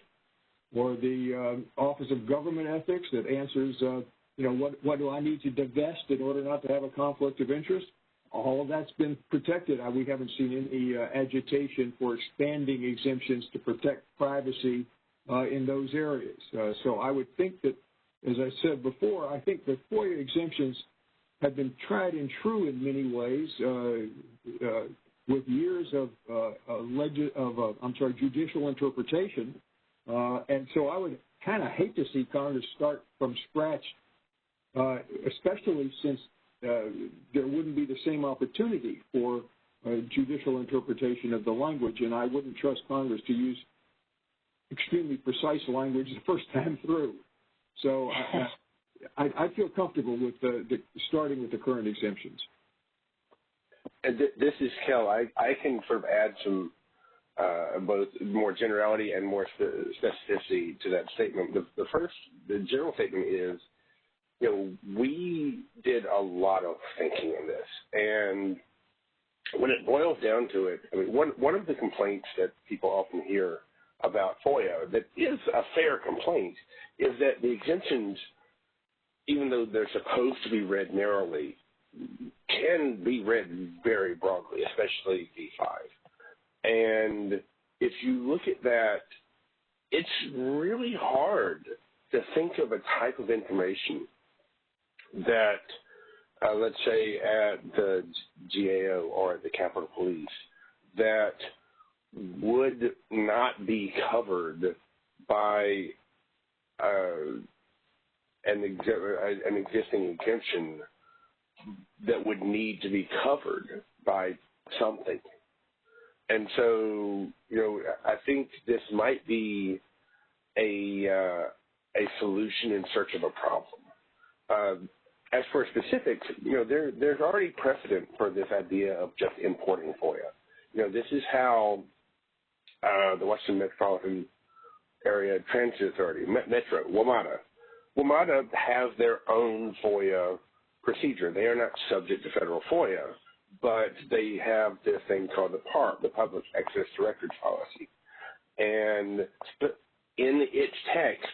Or the uh, Office of Government Ethics that answers, uh, you know, what, what do I need to divest in order not to have a conflict of interest? All of that's been protected. Uh, we haven't seen any uh, agitation for expanding exemptions to protect privacy uh, in those areas. Uh, so I would think that, as I said before, I think the FOIA exemptions – have been tried and true in many ways uh, uh, with years of, uh, I'm sorry, judicial interpretation. And so I would kind of hate to see Congress start from scratch, especially since there wouldn't be the same opportunity for judicial interpretation of the language. And I wouldn't trust Congress to use extremely precise language the first time through. So I, I, feel comfortable with the, the, starting with the current exemptions. And th- this is Kel. I, I can sort of add some uh, both more generality and more specificity to that statement. The, the first, the general statement is, you know, we did a lot of thinking in this, and when it boils down to it, I mean, one one of the complaints that people often hear about FOIA that is a fair complaint is that the exemptions even though they're supposed to be read narrowly, can be read very broadly, especially B5. And if you look at that, it's really hard to think of a type of information that, uh, let's say, at the GAO or at the Capitol Police, that would not be covered by uh, an, an existing exemption that would need to be covered by something. And so, you know, I think this might be a uh, a solution in search of a problem. Uh, as for specifics, you know, there there's already precedent for this idea of just importing FOIA. You know, this is how uh, the Washington Metropolitan Area Transit Authority, Metro, WMATA, WMATA has their own FOIA procedure. They are not subject to federal FOIA, but they have this thing called the PARP, the Public Access to Records Policy. And in its text,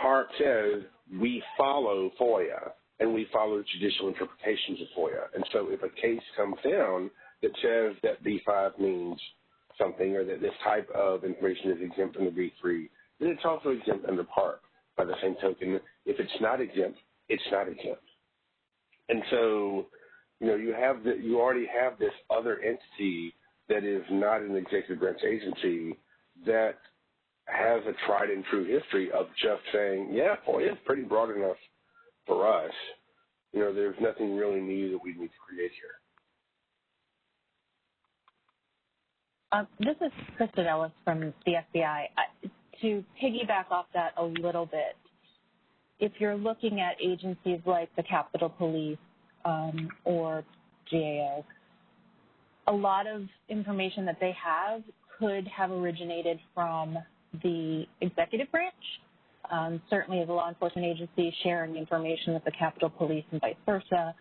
PARP says we follow FOIA and we follow judicial interpretations of FOIA. And so if a case comes down that says that B5 means something or that this type of information is exempt under B3, then it's also exempt under PARP by the same token, if it's not exempt, it's not exempt. And so, you know, you have the, you already have this other entity that is not an executive branch agency that has a tried and true history of just saying, yeah, boy, it's pretty broad enough for us. You know, there's nothing really new that we need to create here. Uh, this is Kristen Ellis from the FBI to piggyback off that a little bit, if you're looking at agencies like the Capitol Police um, or GAO, a lot of information that they have could have originated from the executive branch. Um, certainly, as a law enforcement agency, sharing information with the Capitol Police and vice versa.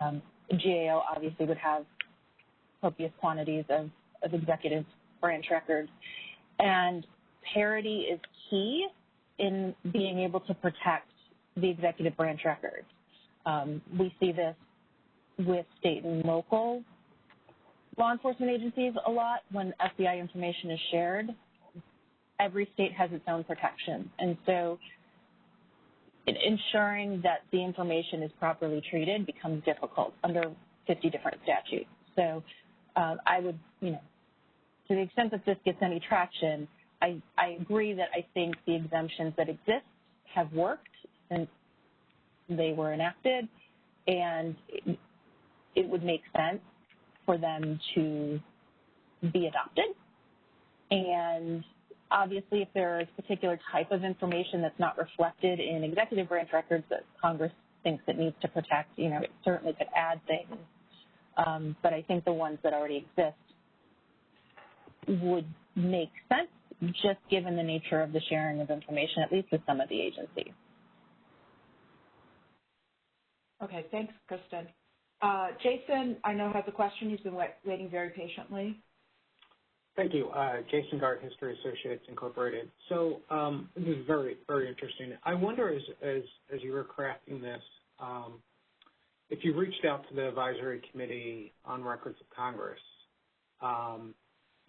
Um, GAO obviously would have copious quantities of, of executive branch records. And parity is key in being able to protect the executive branch records. Um, we see this with state and local law enforcement agencies a lot when FBI information is shared. every state has its own protection. And so ensuring that the information is properly treated becomes difficult under 50 different statutes. So uh, I would, you know, to the extent that this gets any traction, I, I agree that I think the exemptions that exist have worked since they were enacted, and it, it would make sense for them to be adopted. And obviously, if there is a particular type of information that's not reflected in executive branch records that Congress thinks it needs to protect, you know, it certainly could add things. Um, but I think the ones that already exist would make sense just given the nature of the sharing of information, at least with some of the agencies. Okay, thanks, Kristen. Uh, Jason, I know has a question. He's been waiting very patiently. Thank you. Uh, Jason Gart, History Associates Incorporated. So um, this is very, very interesting. I wonder, as as, as you were crafting this, um, if you reached out to the advisory committee on records of Congress, um,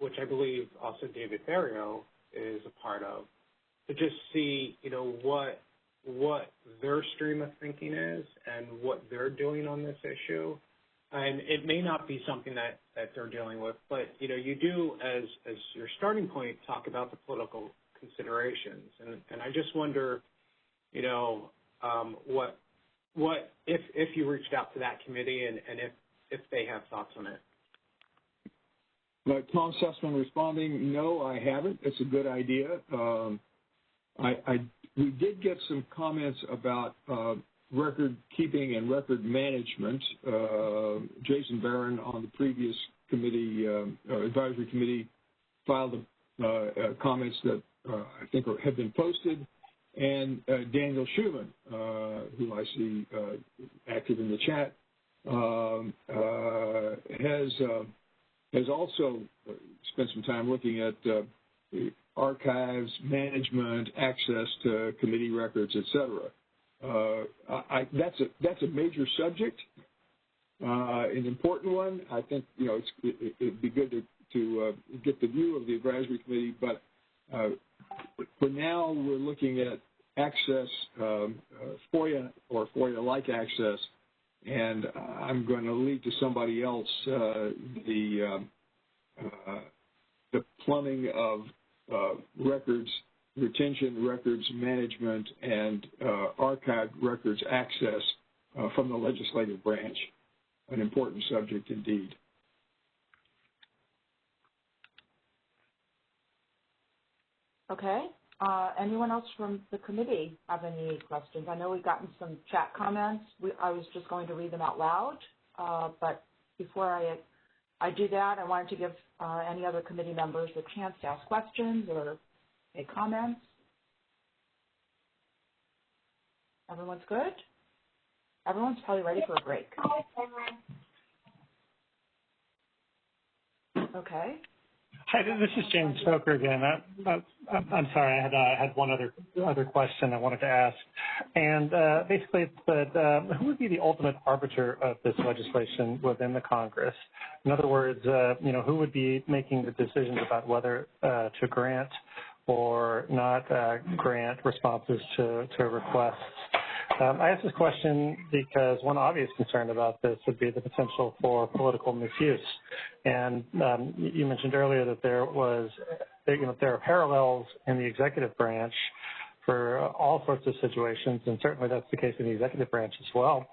which I believe also David Ferriero is a part of, to just see, you know, what what their stream of thinking is and what they're doing on this issue. And it may not be something that, that they're dealing with, but you know, you do as as your starting point talk about the political considerations. And and I just wonder, you know, um, what what if if you reached out to that committee and, and if if they have thoughts on it. Tom Susman responding, no, I haven't. It's a good idea. Um, I, I, we did get some comments about uh, record keeping and record management. Uh, Jason Baron on the previous committee, uh, advisory committee, filed uh, uh, comments that uh, I think are, have been posted. And Daniel Schuman, who I see active in the chat, um, has has also spent some time looking at archives, management, access to committee records, et cetera. Uh, I, that's a that's a major subject, uh, an important one. I think you know it, would be good to to uh, get the view of the advisory committee, but uh, for now we're looking at access, um, uh, FOIA or FOIA-like access, and I'm going to leave to somebody else uh, the the plumbing of records retention records management and uh, archive records access uh, from the legislative branch, an important subject indeed. Okay. Uh, anyone else from the committee have any questions? I know we've gotten some chat comments. We, I was just going to read them out loud, uh, but before I, I do that, I wanted to give uh, any other committee members a chance to ask questions or make comments? Everyone's good? Everyone's probably ready for a break. Okay. Hi, this is James Stocker again. I, am sorry, I had, one other other question I wanted to ask, and uh, basically it's that uh, who would be the ultimate arbiter of this legislation within the Congress? In other words, uh, you know, who would be making the decisions about whether to grant or not grant responses to requests. Um, I ask this question because one obvious concern about this would be the potential for political misuse. And um, you mentioned earlier that there was, you know, there are parallels in the executive branch for all sorts of situations, and certainly that's the case in the executive branch as well.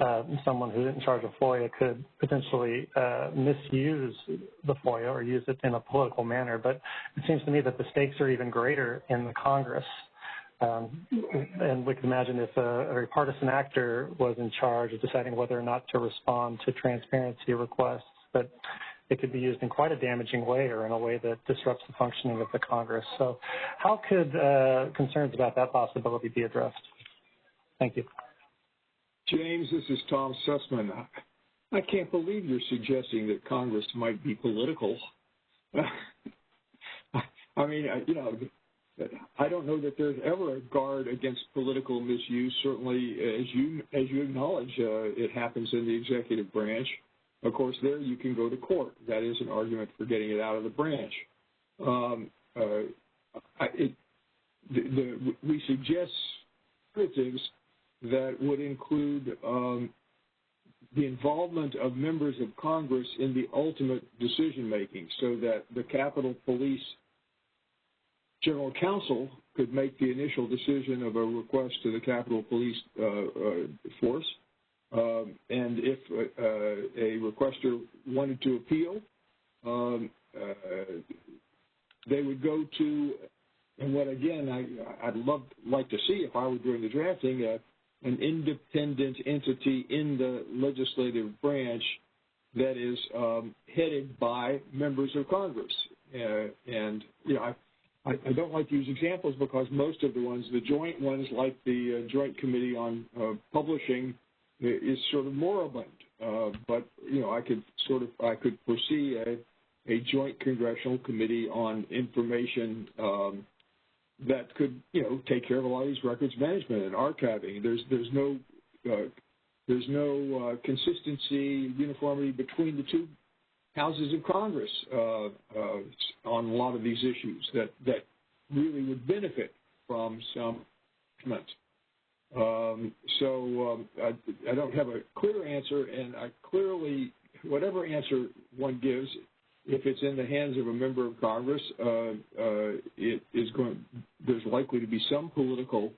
Uh, someone who's in charge of FOIA could potentially uh, misuse the FOIA or use it in a political manner. But it seems to me that the stakes are even greater in the Congress. Um, and we can imagine if a, a partisan actor was in charge of deciding whether or not to respond to transparency requests, that it could be used in quite a damaging way or in a way that disrupts the functioning of the Congress. So how could uh, concerns about that possibility be addressed? Thank you. James, this is Tom Susman. I can't believe you're suggesting that Congress might be political. I mean, you know, I don't know that there's ever a guard against political misuse. Certainly, as you as you acknowledge, uh, it happens in the executive branch. Of course, there you can go to court. That is an argument for getting it out of the branch. Um, uh, it, the, the, we suggest alternatives that would include um, the involvement of members of Congress in the ultimate decision making so that the Capitol Police General Counsel could make the initial decision of a request to the Capitol Police uh, uh, Force. Um, and if uh, a requester wanted to appeal, um, they would go to, and what again I'd love like to see if I were doing the drafting, an independent entity in the legislative branch that is um, headed by members of Congress. And you know, I, don't like to use examples because most of the ones, the joint ones, like the uh, Joint Committee on uh, Publishing, is sort of moribund. Uh, but you know, I could sort of I could foresee a a joint congressional committee on information um, that could, you know, take care of a lot of these records management and archiving. There's there's no uh, there's no uh, consistency, uniformity between the two houses of Congress uh, uh on a lot of these issues that that really would benefit from some um, so um, I, I don't have a clear answer, and I clearly, whatever answer one gives, if it's in the hands of a member of Congress, uh, uh, it is going. There's likely to be some political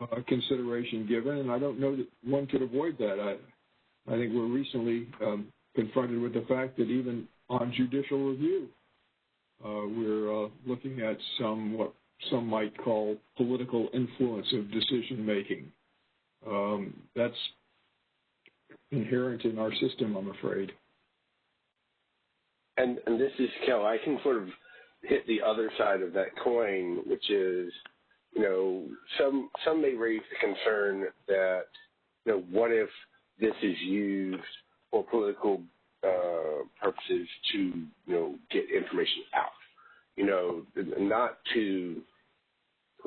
uh, consideration given, and I don't know that one could avoid that. I, I think we're recently um, confronted with the fact that even on judicial review, uh, we're uh, looking at some what some might call political influence of decision making. Um, that's inherent in our system, I'm afraid and and this is Kel. I can sort of hit the other side of that coin, which is, you know, some some may raise the concern that, you know, what if this is used for political uh, purposes to, you know, get information out, you know, not to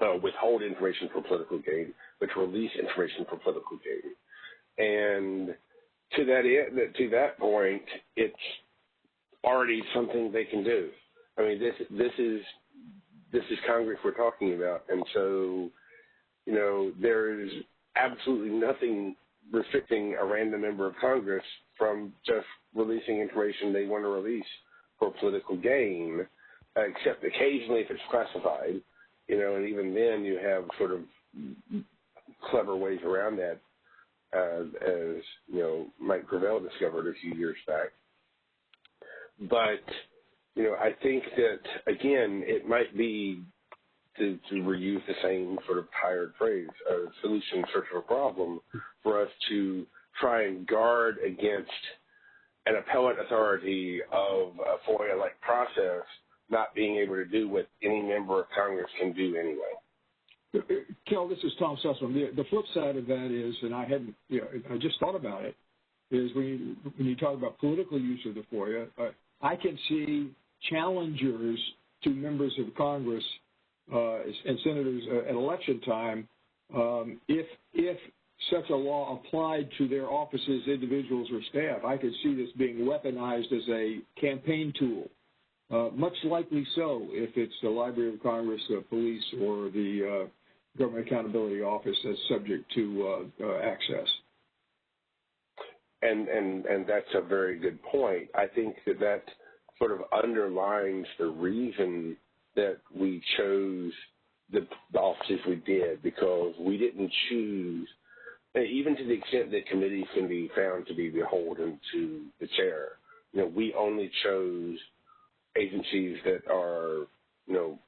uh, withhold information for political gain, but to release information for political gain. And to that end, to that point, it's already something they can do. I mean, this this is this is Congress we're talking about, and so you know there is absolutely nothing restricting a random member of Congress from just releasing information they want to release for political gain, except occasionally if it's classified. You know, and even then you have sort of clever ways around that, uh, as you know Mike Gravel discovered a few years back. But you know, I think that again, it might be to, to reuse the same sort of tired phrase, a solution in search of a problem, for us to try and guard against an appellate authority of a FOIA-like process not being able to do what any member of Congress can do anyway. Kel, this is Tom Susman. The, the flip side of that is, and I hadn't, you know, I just thought about it, is when you, when you talk about political use of the FOIA, uh, I can see challengers to members of Congress and senators uh, at election time um, if if such a law applied to their offices, individuals, or staff. I could see this being weaponized as a campaign tool. Uh, much likely so if it's the Library of Congress, the police, or the uh, Government Accountability Office that's subject to uh, uh, access. And, and, and that's a very good point. I think that that sort of underlines the reason that we chose the, the offices we did because we didn't choose, even to the extent that committees can be found to be beholden to the chair. You know, we only chose agencies that are, you know,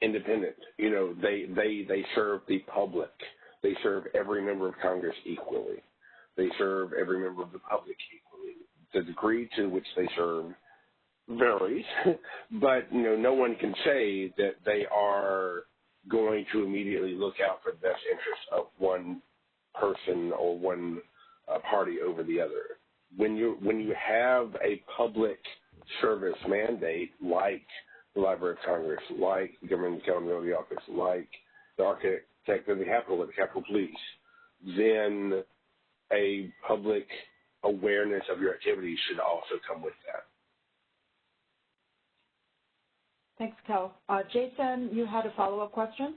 independent. You know, they they they serve the public. They serve every member of Congress equally. They serve every member of the public equally. The degree to which they serve varies, but you know, no one can say that they are going to immediately look out for the best interests of one person or one uh, party over the other. When you when you have a public service mandate like the Library of Congress, like the Government Accountability Office, like the Architect of the Capitol, the Capitol Police, then a public awareness of your activities should also come with that. Thanks, Kel. Uh, Jason, you had a follow-up question?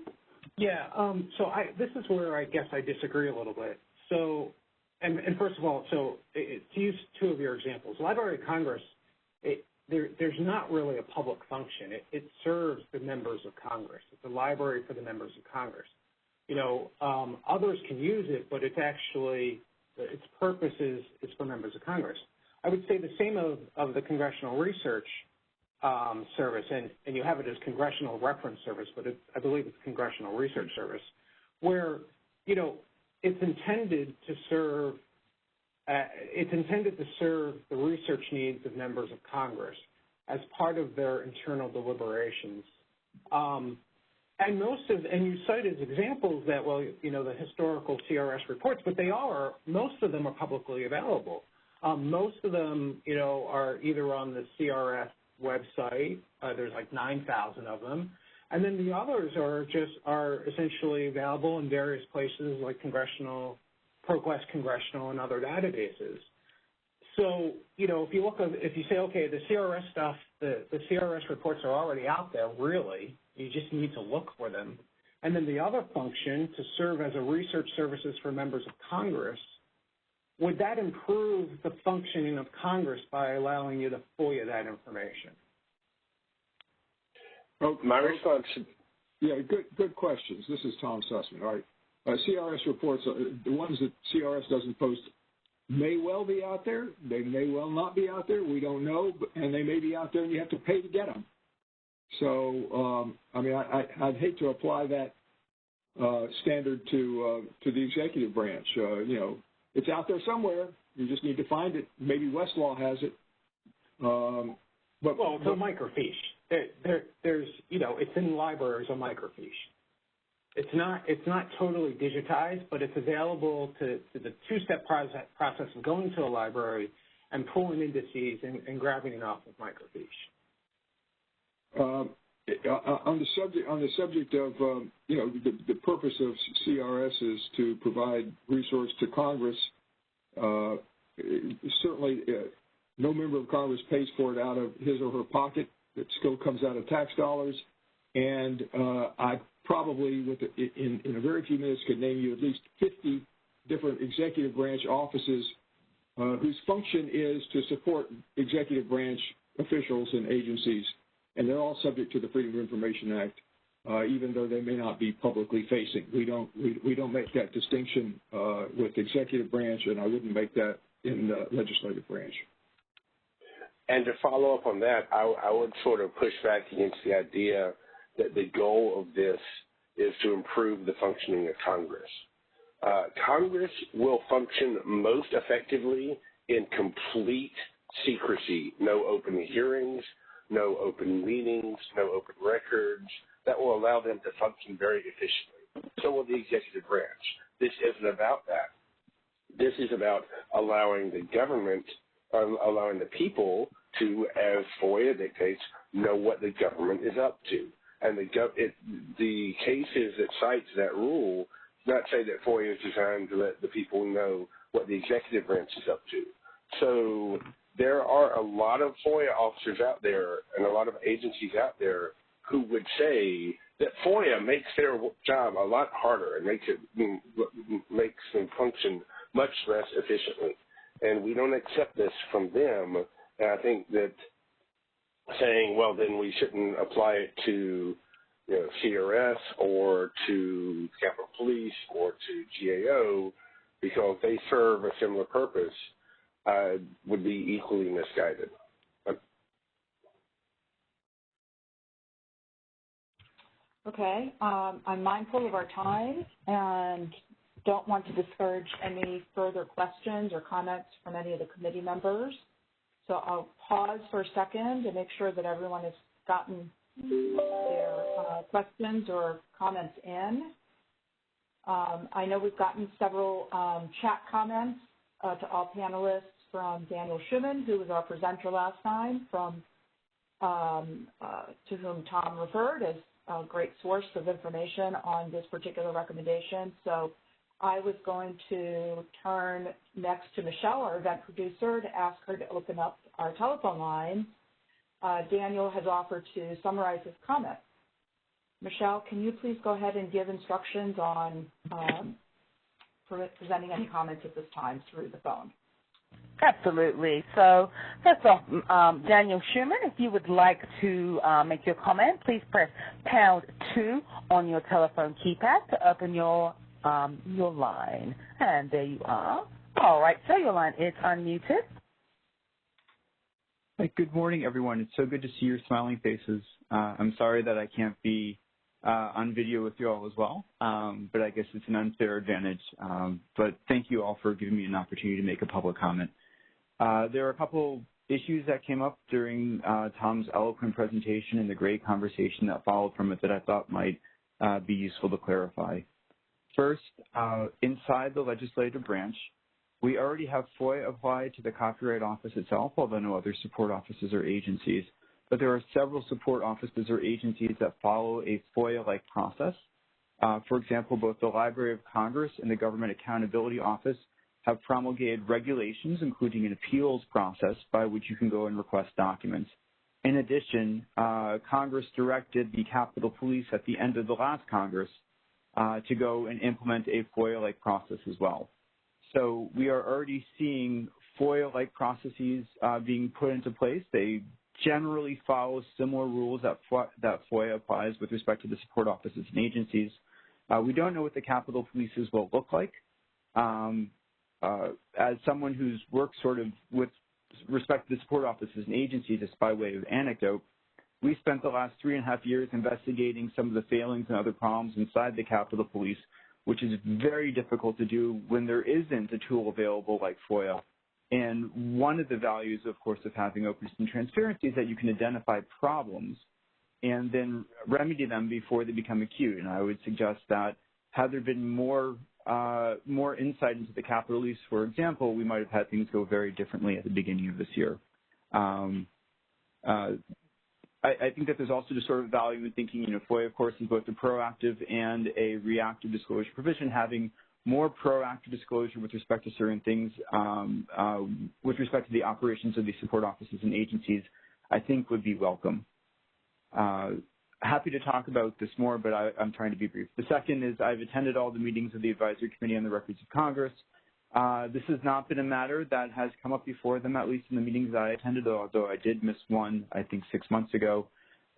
Yeah. Um, so I, this is where I guess I disagree a little bit. So, and, and first of all, so it, to use two of your examples, Library of Congress, it, there, there's not really a public function. It, it serves the members of Congress. It's a library for the members of Congress. You know, um, others can use it, but it's actually its purpose is, is for members of Congress. I would say the same of, of the Congressional Research Service, and, you have it as Congressional Reference Service, but I believe it's Congressional Research Service, where, you know, it's intended to serve uh, it's intended to serve the research needs of members of Congress as part of their internal deliberations. Um, and most of, and you cite as examples that, well, you know, the historical CRS reports, but they are, most of them are publicly available. Um, most of them, you know, are either on the CRS website, uh, there's like 9,000 of them, and then the others are just, are essentially available in various places like congressional, ProQuest Congressional and other databases. So, you know, if you look, if you say, okay, the CRS stuff, the, the CRS reports are already out there, really, you just need to look for them. And then the other function, to serve as a research services for members of Congress, would that improve the functioning of Congress by allowing you to FOIA that information? Oh, my response. Yeah, good good questions. This is Tom Susman. All right, uh, CRS reports, uh, the ones that CRS doesn't post, may well be out there. They may well not be out there. We don't know, but, and they may be out there, and you have to pay to get them. So, um, I mean, I, I, would hate to apply that uh, standard to uh, to the executive branch. Uh, you know, it's out there somewhere. You just need to find it. Maybe Westlaw has it. Um, but well, it's a microfiche. There, there, there's, you know, it's in libraries a microfiche. It's not, it's not totally digitized, but it's available to, to the two-step process, process of going to a library and pulling indices and, and grabbing it off of microfiche. Um, on the subject on the subject of um, you know the, the purpose of CRS is to provide resource to Congress. Uh, certainly, uh, no member of Congress pays for it out of his or her pocket. It still comes out of tax dollars, and uh, I probably, with in, in a very few minutes, could name you at least 50 different executive branch offices uh, whose function is to support executive branch officials and agencies and they're all subject to the Freedom of Information Act, uh, even though they may not be publicly facing. We don't we, we don't make that distinction uh, with the executive branch, and I wouldn't make that in the legislative branch. And to follow up on that, I, I would sort of push back against the idea that the goal of this is to improve the functioning of Congress. Uh, Congress will function most effectively in complete secrecy, no open hearings, no open meetings, no open records. That will allow them to function very efficiently. So will the executive branch. This isn't about that. This is about allowing the government, uh, allowing the people to, as FOIA dictates, know what the government is up to. And the, gov- it, the cases that cites that rule not say that FOIA is designed to let the people know what the executive branch is up to. So there are a lot of FOIA officers out there and a lot of agencies out there who would say that FOIA makes their job a lot harder and makes it makes them function much less efficiently. And we don't accept this from them. And I think that saying, well, then we shouldn't apply it to you know, CRS or to Capitol Police or to GAO because they serve a similar purpose uh, would be equally misguided. Okay. Um, I'm mindful of our time and don't want to discourage any further questions or comments from any of the committee members. So I'll pause for a second to make sure that everyone has gotten their uh, questions or comments in. Um, I know we've gotten several um, chat comments uh, to all panelists from Daniel Schuman, who was our presenter last time, from um, uh, to whom Tom referred as a great source of information on this particular recommendation. So I was going to turn next to Michelle, our event producer, to ask her to open up our telephone line uh, Daniel has offered to summarize his comments. Michelle, can you please go ahead and give instructions on um, presenting any comments at this time through the phone? Absolutely. So first off, um, Daniel Schuman, if you would like to uh, make your comment, please press pound two on your telephone keypad to open your um, your line. And there you are. All right, so your line is unmuted. Hi, good morning, everyone. It's so good to see your smiling faces. Uh, I'm sorry that I can't be uh, on video with you all as well, um, but I guess it's an unfair advantage. Um, but thank you all for giving me an opportunity to make a public comment. Uh, there are a couple issues that came up during uh, Tom's eloquent presentation and the great conversation that followed from it that I thought might uh, be useful to clarify. First, uh, inside the legislative branch, we already have FOIA applied to the Copyright Office itself, although no other support offices or agencies. But there are several support offices or agencies that follow a FOIA-like process. Uh, for example, both the Library of Congress and the Government Accountability Office have promulgated regulations, including an appeals process by which you can go and request documents. In addition, uh, Congress directed the Capitol Police at the end of the last Congress uh, to go and implement a FOIA-like process as well. So we are already seeing FOIA-like processes uh, being put into place. They generally follow similar rules that, that FOIA applies with respect to the support offices and agencies. Uh, we don't know what the Capitol Police's will look like. Um, uh, as someone who's worked sort of with respect to the support offices and agencies, just by way of anecdote, we spent the last three and a half years investigating some of the failings and other problems inside the Capitol Police, which is very difficult to do when there isn't a tool available like FOIA. And one of the values, of course, of having openness and transparency is that you can identify problems and then remedy them before they become acute. And I would suggest that had there been more uh, more insight into the Capitol Police, for example, we might have had things go very differently at the beginning of this year. Um, uh, I, I, think that there's also just sort of value in thinking, you know, FOIA, of course, is both a proactive and a reactive disclosure provision. Having more proactive disclosure with respect to certain things, um, uh, with respect to the operations of these support offices and agencies, I think would be welcome. Uh, happy to talk about this more, but I, am trying to be brief. The second is I've attended all the meetings of the Advisory Committee on the Records of Congress. Uh, this has not been a matter that has come up before them, at least in the meetings that I attended, although I did miss one, I think, six months ago.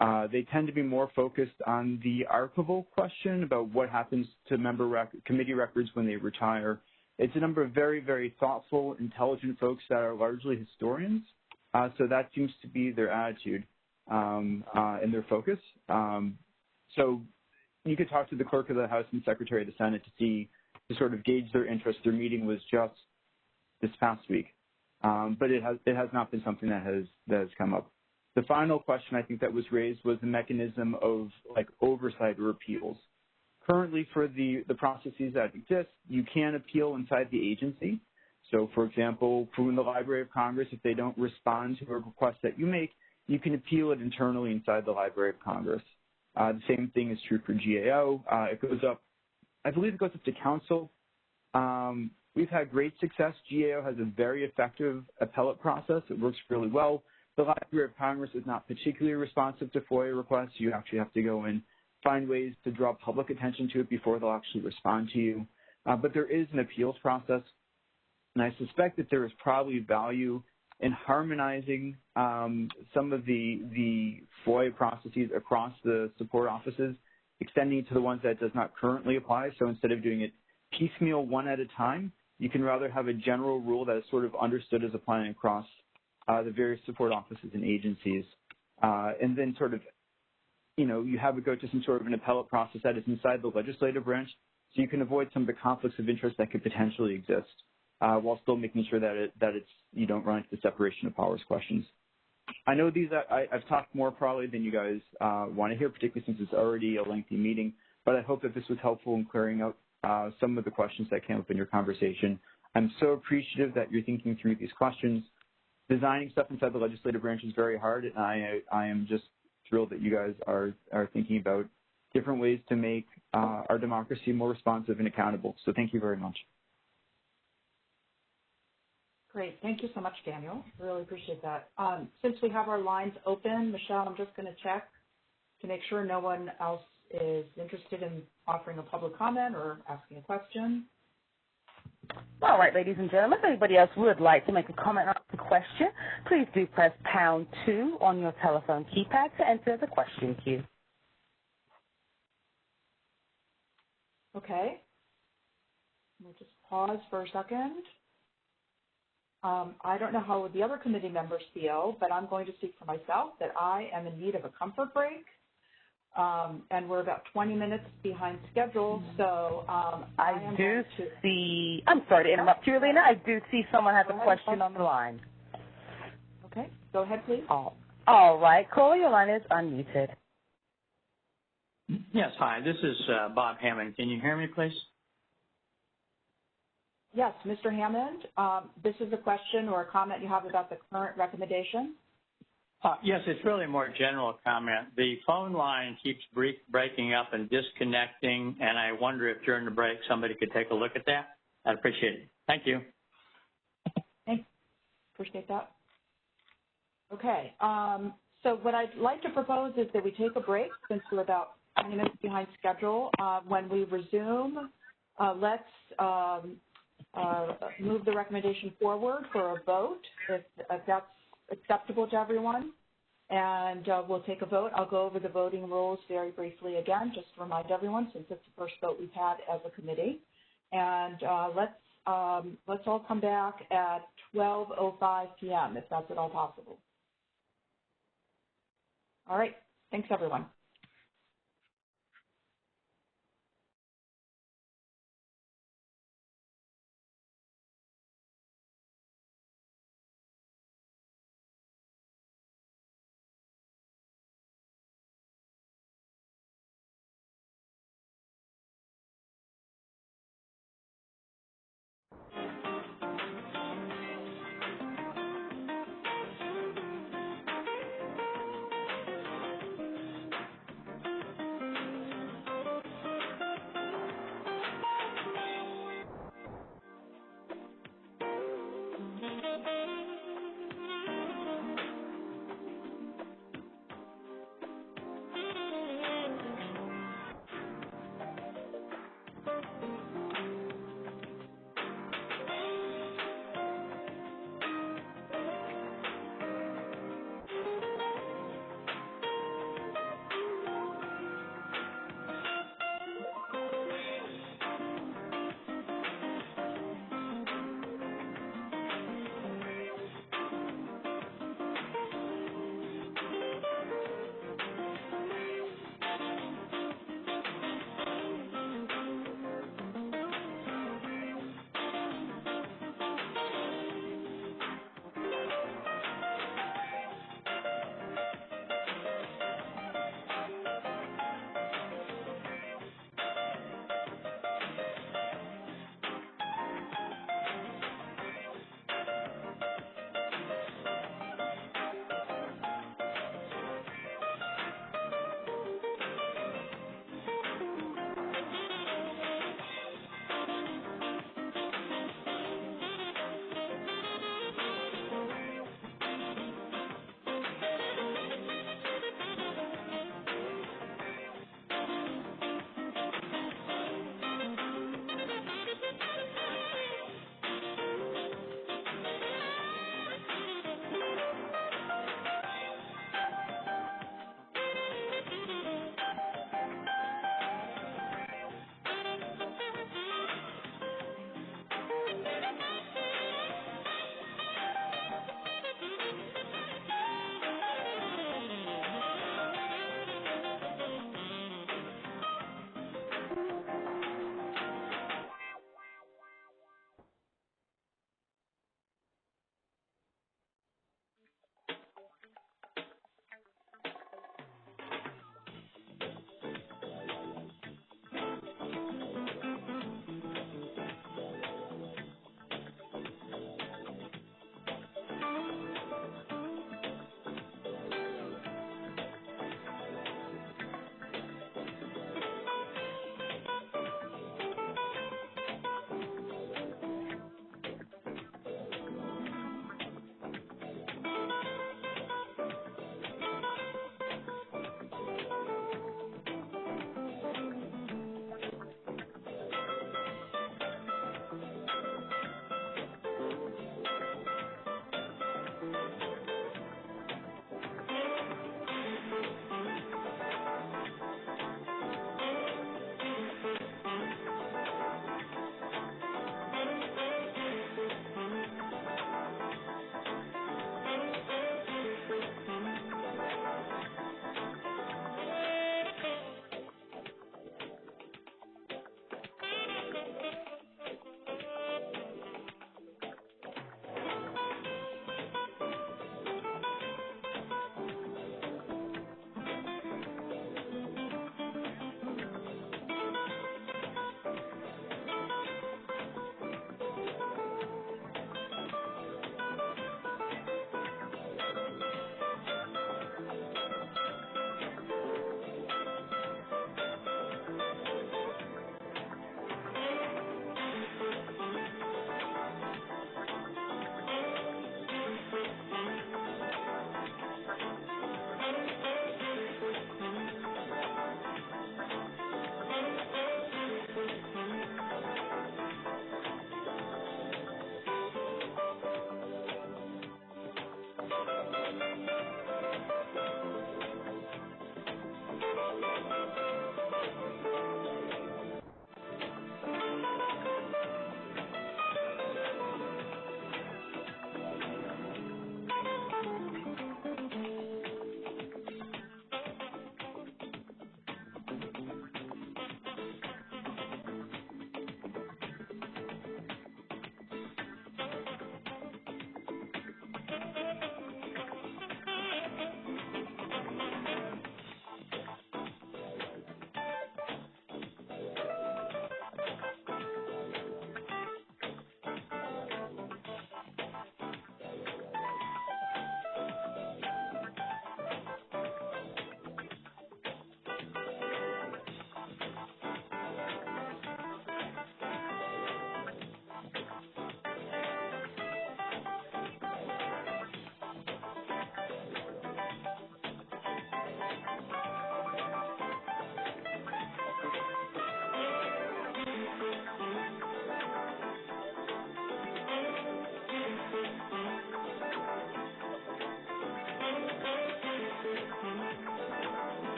Uh, they tend to be more focused on the archival question about what happens to member rec committee records when they retire. It's a number of very, very thoughtful, intelligent folks that are largely historians. Uh, so that seems to be their attitude um, uh, and their focus. Um, so you could talk to the clerk of the House and Secretary of the Senate to see, to sort of gauge their interest. Their meeting was just this past week, um, but it has it has not been something that has that has come up. The final question I think that was raised was the mechanism of like oversight or appeals. Currently, for the, the processes that exist, you can appeal inside the agency. So, for example, from the Library of Congress, if they don't respond to a request that you make, you can appeal it internally inside the Library of Congress. Uh, the same thing is true for GAO. Uh, it goes up, I believe it goes up to counsel. Um, we've had great success. GAO has a very effective appellate process. It works really well. The Library of Congress is not particularly responsive to FOIA requests. You actually have to go and find ways to draw public attention to it before they'll actually respond to you. Uh, but there is an appeals process, and I suspect that there is probably value in harmonizing um, some of the, the FOIA processes across the support offices, extending to the ones that does not currently apply. So instead of doing it piecemeal one at a time, you can rather have a general rule that is sort of understood as applying across the various support offices and agencies, uh, and then sort of, you know, you have it go to some sort of an appellate process that is inside the legislative branch, so you can avoid some of the conflicts of interest that could potentially exist, uh, while still making sure that it that it's you don't run into the separation of powers questions. I know these I, have talked more probably than you guys uh, want to hear, particularly since it's already a lengthy meeting. But I hope that this was helpful in clearing out uh, some of the questions that came up in your conversation. I'm so appreciative that you're thinking through these questions designing stuff inside the legislative branch is very hard, and I I am just thrilled that you guys are are thinking about different ways to make uh, our democracy more responsive and accountable. So thank you very much. Great. Thank you so much, Daniel. Really appreciate that. Um, since we have our lines open, Michelle, I'm just going to check to make sure no one else is interested in offering a public comment or asking a question. All right, ladies and gentlemen, if anybody else would like to make a comment or a question, please do press pound two on your telephone keypad to enter the question queue. Okay. We'll just pause for a second. Um, I don't know how the other committee members feel, but I'm going to speak for myself that I am in need of a comfort break. Um, and we're about 20 minutes behind schedule, so um, I, I do to... see. I'm sorry to interrupt you, Alina. I do see someone has a question on the line. Okay, go ahead, please. All, all right, Cole, your line is unmuted. Yes, hi. This is uh, Bob Hammond. Can you hear me, please? Yes, Mr. Hammond. Um, this is a question or a comment you have about the current recommendation. Uh, yes, it's really a more general comment. The phone line keeps breaking up and disconnecting, and I wonder if during the break somebody could take a look at that. I'd appreciate it. Thank you. Thanks. Appreciate that. Okay. Um, so what I'd like to propose is that we take a break since we're about 20 minutes behind schedule. Uh, when we resume, uh, let's um, uh, move the recommendation forward for a vote, if, if that's acceptable to everyone. And uh, we'll take a vote. I'll go over the voting rules very briefly again, just to remind everyone, since it's the first vote we've had as a committee. And uh, let's um, let's all come back at 12:05 p.m. if that's at all possible. All right. Thanks, everyone. Thank you.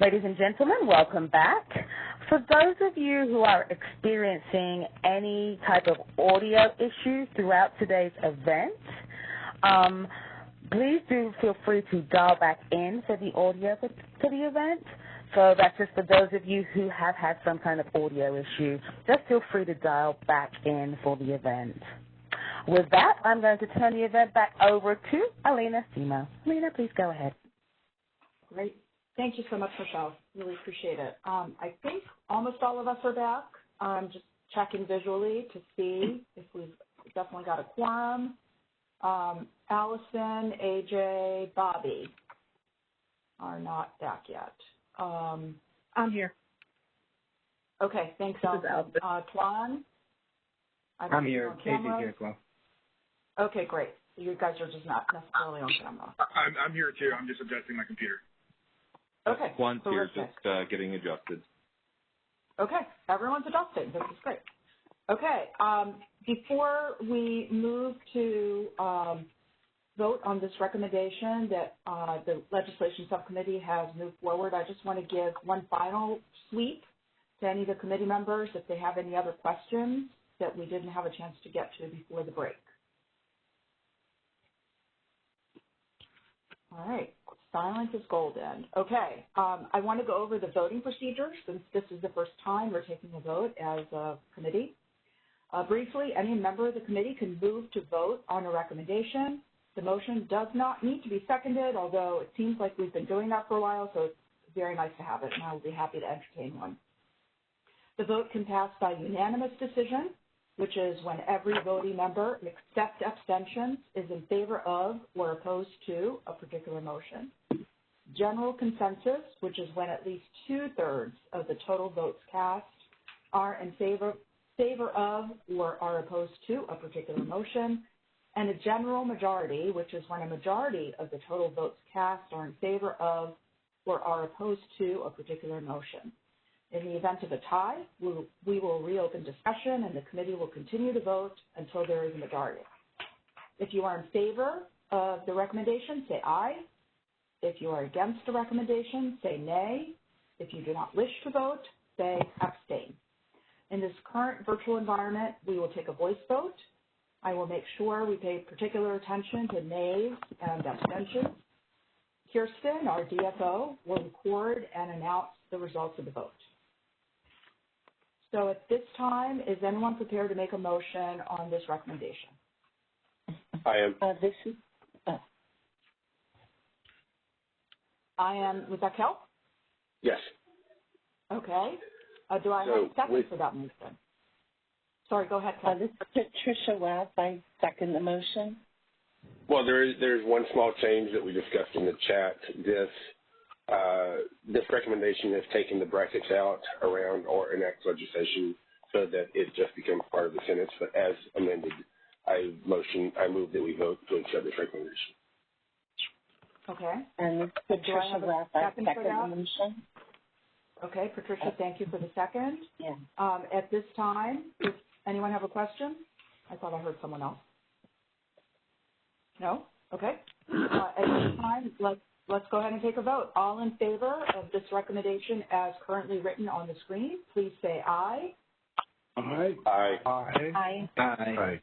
Ladies and gentlemen, welcome back. For those of you who are experiencing any type of audio issues throughout today's event, um, please do feel free to dial back in for the audio for, for the event. So that's just for those of you who have had some kind of audio issue. Just feel free to dial back in for the event. With that, I'm going to turn the event back over to Alina Semo. Alina, please go ahead. Great. Thank you so much, Michelle. Really appreciate it. Um, I think almost all of us are back. I'm just checking visually to see if we've definitely got a quorum. Um, Allison, AJ, Bobby are not back yet. Um, I'm here. Okay, thanks, Allison. Uh, Tuan? I'm here. AJ here as well. Okay, great. You guys are just not necessarily on camera. I'm, I'm here too. I'm just adjusting my computer. Okay. One's here terrific. just uh, getting adjusted. Okay, everyone's adjusted. This is great. Okay, um, before we move to um, vote on this recommendation that uh, the legislation subcommittee has moved forward, I just want to give one final sweep to any of the committee members if they have any other questions that we didn't have a chance to get to before the break. All right, silence is golden. Okay, um, I want to go over the voting procedure since this is the first time we're taking a vote as a committee. Uh, briefly, any member of the committee can move to vote on a recommendation. The motion does not need to be seconded, although it seems like we've been doing that for a while, so it's very nice to have it, and I will be happy to entertain one. The vote can pass by unanimous decision, which is when every voting member, except abstentions, is in favor of or opposed to a particular motion. General consensus, which is when at least two-thirds of the total votes cast are in favor, favor of or are opposed to a particular motion. And a general majority, which is when a majority of the total votes cast are in favor of or are opposed to a particular motion. In the event of a tie, we will reopen discussion and the committee will continue to vote until there is a majority. If you are in favor of the recommendation, say aye. If you are against the recommendation, say nay. If you do not wish to vote, say abstain. In this current virtual environment, we will take a voice vote. I will make sure we pay particular attention to nays and abstentions. Kirsten, our DFO, will record and announce the results of the vote. So at this time, is anyone prepared to make a motion on this recommendation? I am. Uh, this is, I am, was that Kel? Yes. Okay. Uh, do I have a second with- for that motion? Sorry, go ahead, uh, Kel. this is Patricia Webb. I second the motion. Well, there is there's one small change that we discussed in the chat. This uh, this recommendation is taking the brackets out around or enact legislation so that it just becomes part of the sentence. But as amended, I motion I move that we vote to accept this recommendation. Okay. And this is Patricia have. I second the motion. Okay, Patricia, thank you for the second. Yeah. Um, at this time, does anyone have a question? I thought I heard someone else. No? Okay. Uh, at this time, let's, let's go ahead and take a vote. All in favor of this recommendation as currently written on the screen, please say aye. Aye. Aye. Aye. Aye.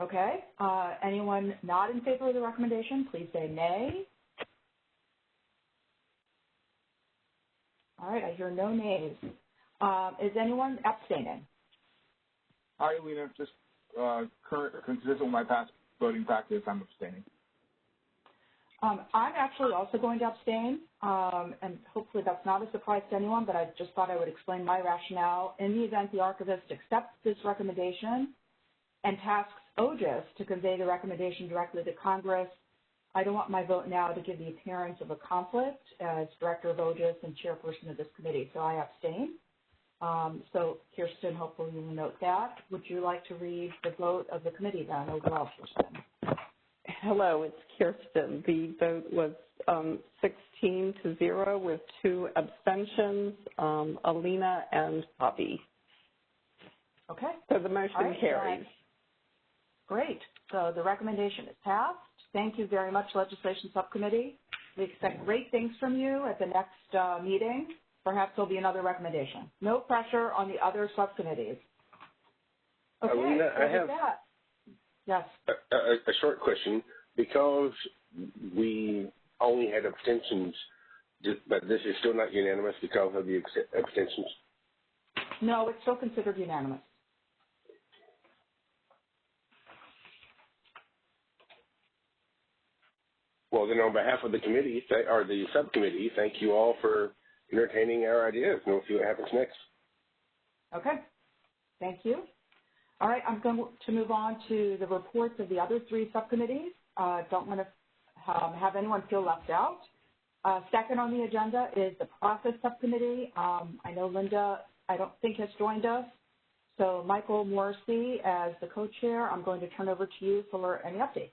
Okay. Uh, anyone not in favor of the recommendation, please say nay. All right, I hear no nays. Um, is anyone abstaining? Hi, Alina. Just uh, current, consistent with my past voting practice, I'm abstaining. Um, I'm actually also going to abstain, um, and hopefully that's not a surprise to anyone, but I just thought I would explain my rationale. In the event the archivist accepts this recommendation and tasks OGIS to convey the recommendation directly to Congress, I don't want my vote now to give the appearance of a conflict as director of OGIS and chairperson of this committee, so I abstain. Um, so Kirsten, hopefully you will note that. Would you like to read the vote of the committee then overall, Kirsten? Hello, it's Kirsten. The vote was um, 16 to 0 with two abstentions, um, Alina and Bobby. Okay. So the motion right, carries. Great. So the recommendation is passed. Thank you very much, Legislation Subcommittee. We expect great things from you at the next uh, meeting. Perhaps there'll be another recommendation. No pressure on the other subcommittees. Okay, Alina, I have that, yes. a, a, a short question. Because we only had abstentions, but this is still not unanimous because of the abstentions? No, it's still considered unanimous. Well, then on behalf of the committee, or the subcommittee, thank you all for entertaining our ideas, and we'll see what happens next. Okay, thank you. All right, I'm going to move on to the reports of the other three subcommittees. Uh, don't want to um, have anyone feel left out. Uh, second on the agenda is the process subcommittee. Um, I know Linda, I don't think has joined us. So Michael Morisy, as the co-chair, I'm going to turn over to you for any updates.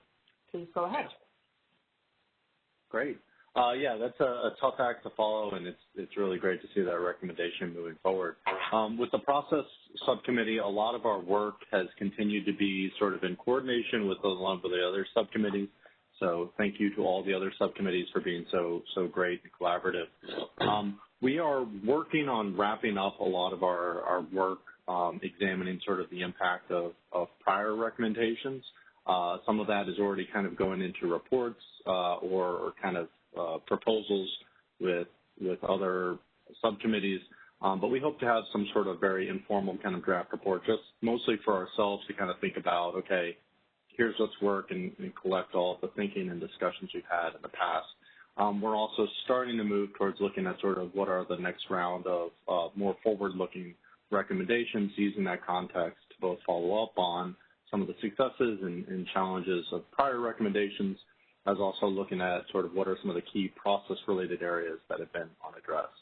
Please go ahead. Great. Uh, yeah, that's a, tough act to follow, and it's it's really great to see that recommendation moving forward. Um, with the process subcommittee, a lot of our work has continued to be sort of in coordination with a lot of the other subcommittees. So thank you to all the other subcommittees for being so so great and collaborative. Um, we are working on wrapping up a lot of our our work, um, examining sort of the impact of prior recommendations. Uh, some of that is already kind of going into reports uh, or, kind of uh, proposals with with other subcommittees. Um, but we hope to have some sort of very informal kind of draft report, just mostly for ourselves to kind of think about, okay, here's what's worked and, collect all of the thinking and discussions we've had in the past. Um, we're also starting to move towards looking at sort of what are the next round of more forward-looking recommendations using that context to both follow up on some of the successes and, and challenges of prior recommendations, as also looking at sort of what are some of the key process-related areas that have been unaddressed.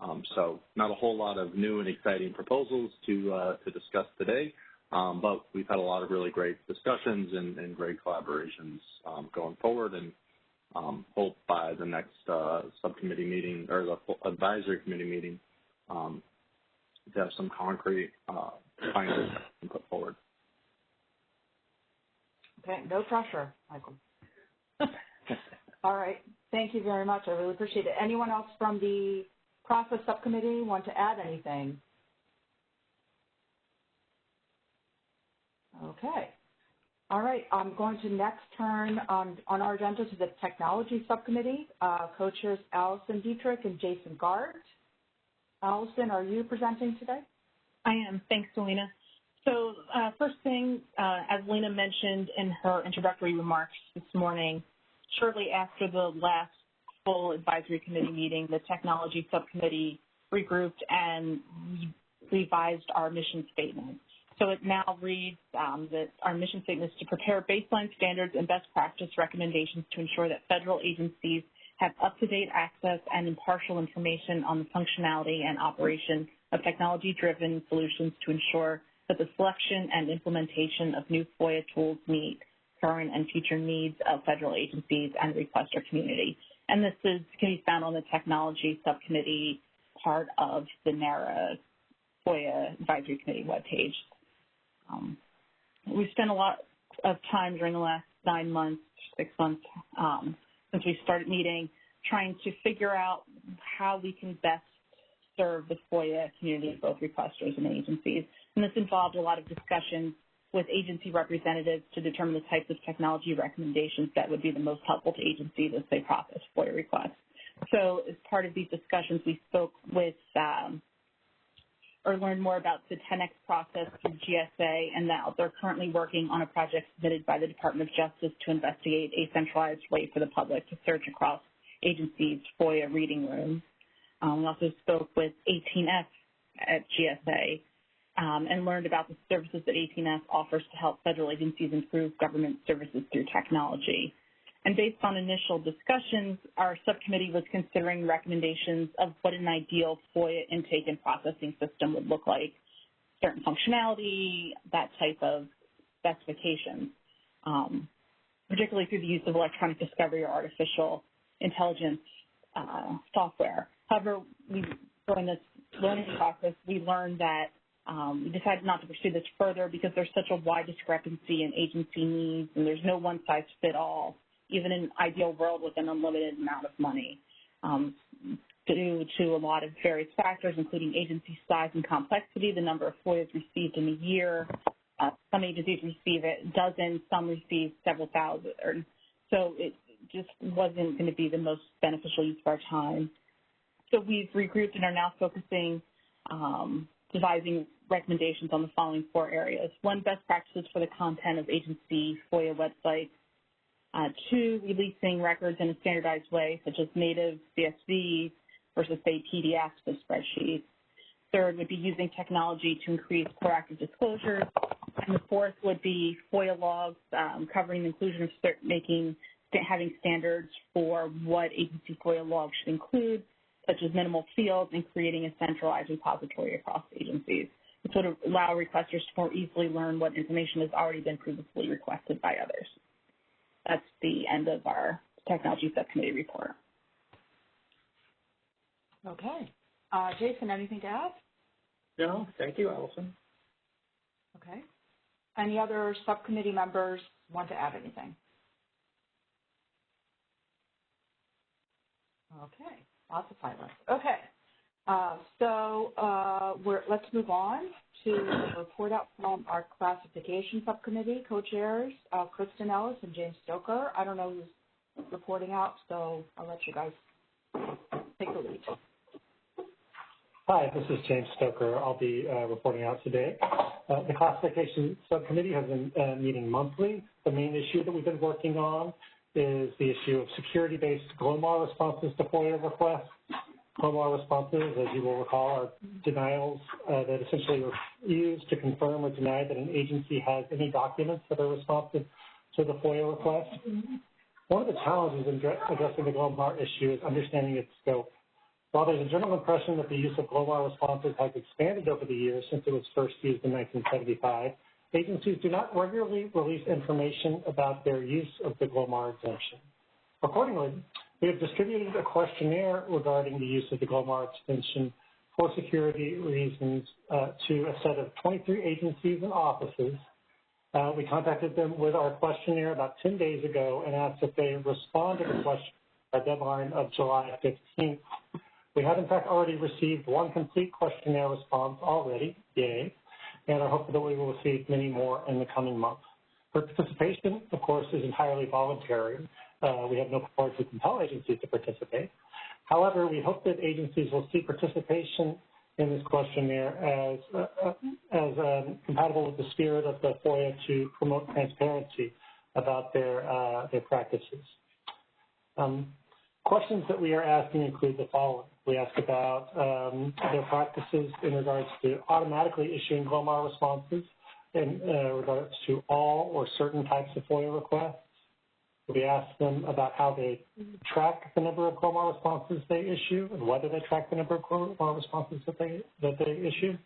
Um, so not a whole lot of new and exciting proposals to, uh, to discuss today, um, but we've had a lot of really great discussions and, and great collaborations um, going forward and um, hope by the next uh, subcommittee meeting or the advisory committee meeting um, to have some concrete uh, findings put forward. Okay, no pressure, Michael. All right, thank you very much. I really appreciate it. Anyone else from the process subcommittee want to add anything? Okay. All right, I'm going to next turn on, on our agenda to the technology subcommittee. Uh, co-chairs Allison Dietrich and Jason Gart. Allison, are you presenting today? I am. Thanks, Alina. So uh, first thing, uh, as Alina mentioned in her introductory remarks this morning, shortly after the last full advisory committee meeting, the technology subcommittee regrouped and revised our mission statement. So it now reads um, that our mission statement is to prepare baseline standards and best practice recommendations to ensure that federal agencies have up-to-date access and impartial information on the functionality and operation of technology-driven solutions to ensure that the selection and implementation of new FOIA tools meet current and future needs of federal agencies and requester community. And this is, can be found on the technology subcommittee part of the NARA FOIA advisory committee webpage. Um, we've spent a lot of time during the last nine months, six months, um, since we started meeting, trying to figure out how we can best serve the FOIA community, both requesters and agencies. And this involved a lot of discussions with agency representatives to determine the types of technology recommendations that would be the most helpful to agencies as they process FOIA requests. So as part of these discussions, we spoke with um, or learned more about the 10X process through GSA and that they're currently working on a project submitted by the Department of Justice to investigate a centralized way for the public to search across agencies' FOIA reading rooms. Um, we also spoke with 18F at GSA and learned about the services that 18F offers to help federal agencies improve government services through technology. And based on initial discussions, our subcommittee was considering recommendations of what an ideal FOIA intake and processing system would look like, certain functionality, that type of specifications, um, particularly through the use of electronic discovery or artificial intelligence uh, software. However, we, during this learning process, we learned that um, we decided not to pursue this further because there's such a wide discrepancy in agency needs and there's no one size fit all even in an ideal world with an unlimited amount of money. Um, due to a lot of various factors, including agency size and complexity, the number of FOIAs received in a year. Uh, some agencies receive it dozens, some receive several thousand. So it just wasn't going to be the most beneficial use of our time. So we've regrouped and are now focusing, um, devising recommendations on the following four areas. One, best practices for the content of agency FOIA websites. Uh, two, releasing records in a standardized way, such as native CSV versus, say, PDFs of spreadsheets. Third would be using technology to increase proactive disclosures. And the fourth would be FOIA logs um, covering the inclusion of making having standards for what agency FOIA logs should include, such as minimal fields and creating a centralized repository across agencies. This would allow requesters to more easily learn what information has already been previously requested by others. That's the end of our technology subcommittee report. Okay. Uh, Jason, anything to add? No, thank you, Allison. Okay. Any other subcommittee members want to add anything? Okay, lots of. Okay, uh, so uh, let's move on to the report out from our classification subcommittee co-chairs, uh, Kristen Ellis and James Stocker. I don't know who's reporting out, so I'll let you guys take the lead. Hi, this is James Stocker. I'll be uh, reporting out today. Uh, the classification subcommittee has been uh, meeting monthly. The main issue that we've been working on is the issue of security-based GLOMAR responses to FOIA requests. GLOMAR responses, as you will recall, are denials uh, that essentially are used to confirm or deny that an agency has any documents that are responsive to the FOIA request. One of the challenges in addressing the GLOMAR issue is understanding its scope. While there's a general impression that the use of GLOMAR responses has expanded over the years since it was first used in 1975, agencies do not regularly release information about their use of the GLOMAR exemption. Accordingly, we have distributed a questionnaire regarding the use of the GLOMAR extension for security reasons uh, to a set of 23 agencies and offices. Uh, we contacted them with our questionnaire about 10 days ago and asked if they respond to the question by deadline of July 15th. We have, in fact, already received one complete questionnaire response already, yay, and are hopeful that we will receive many more in the coming months. Participation, of course, is entirely voluntary. Uh, we have no power to compel agencies to participate. However, we hope that agencies will see participation in this questionnaire as, uh as um, compatible with the spirit of the FOIA to promote transparency about their, uh, their practices. Um, questions that we are asking include the following. We ask about um, their practices in regards to automatically issuing GLOMAR responses in uh, regards to all or certain types of FOIA requests. We ask them about how they track the number of GLOMAR responses they issue and whether they track the number of GLOMAR responses that they, that they issue.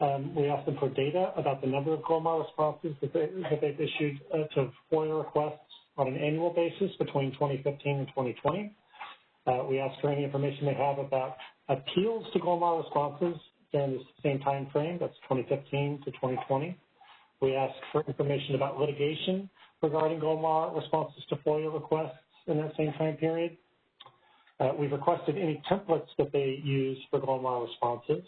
Um, we ask them for data about the number of GLOMAR responses that, they, that they've issued uh, to FOIA requests on an annual basis between 2015 and 2020. Uh, we asked for any information they have about appeals to GLOMAR responses during the same time frame, that's 2015 to 2020. We asked for information about litigation regarding GLOMAR responses to FOIA requests in that same time period. Uh, we've requested any templates that they use for GLOMAR responses.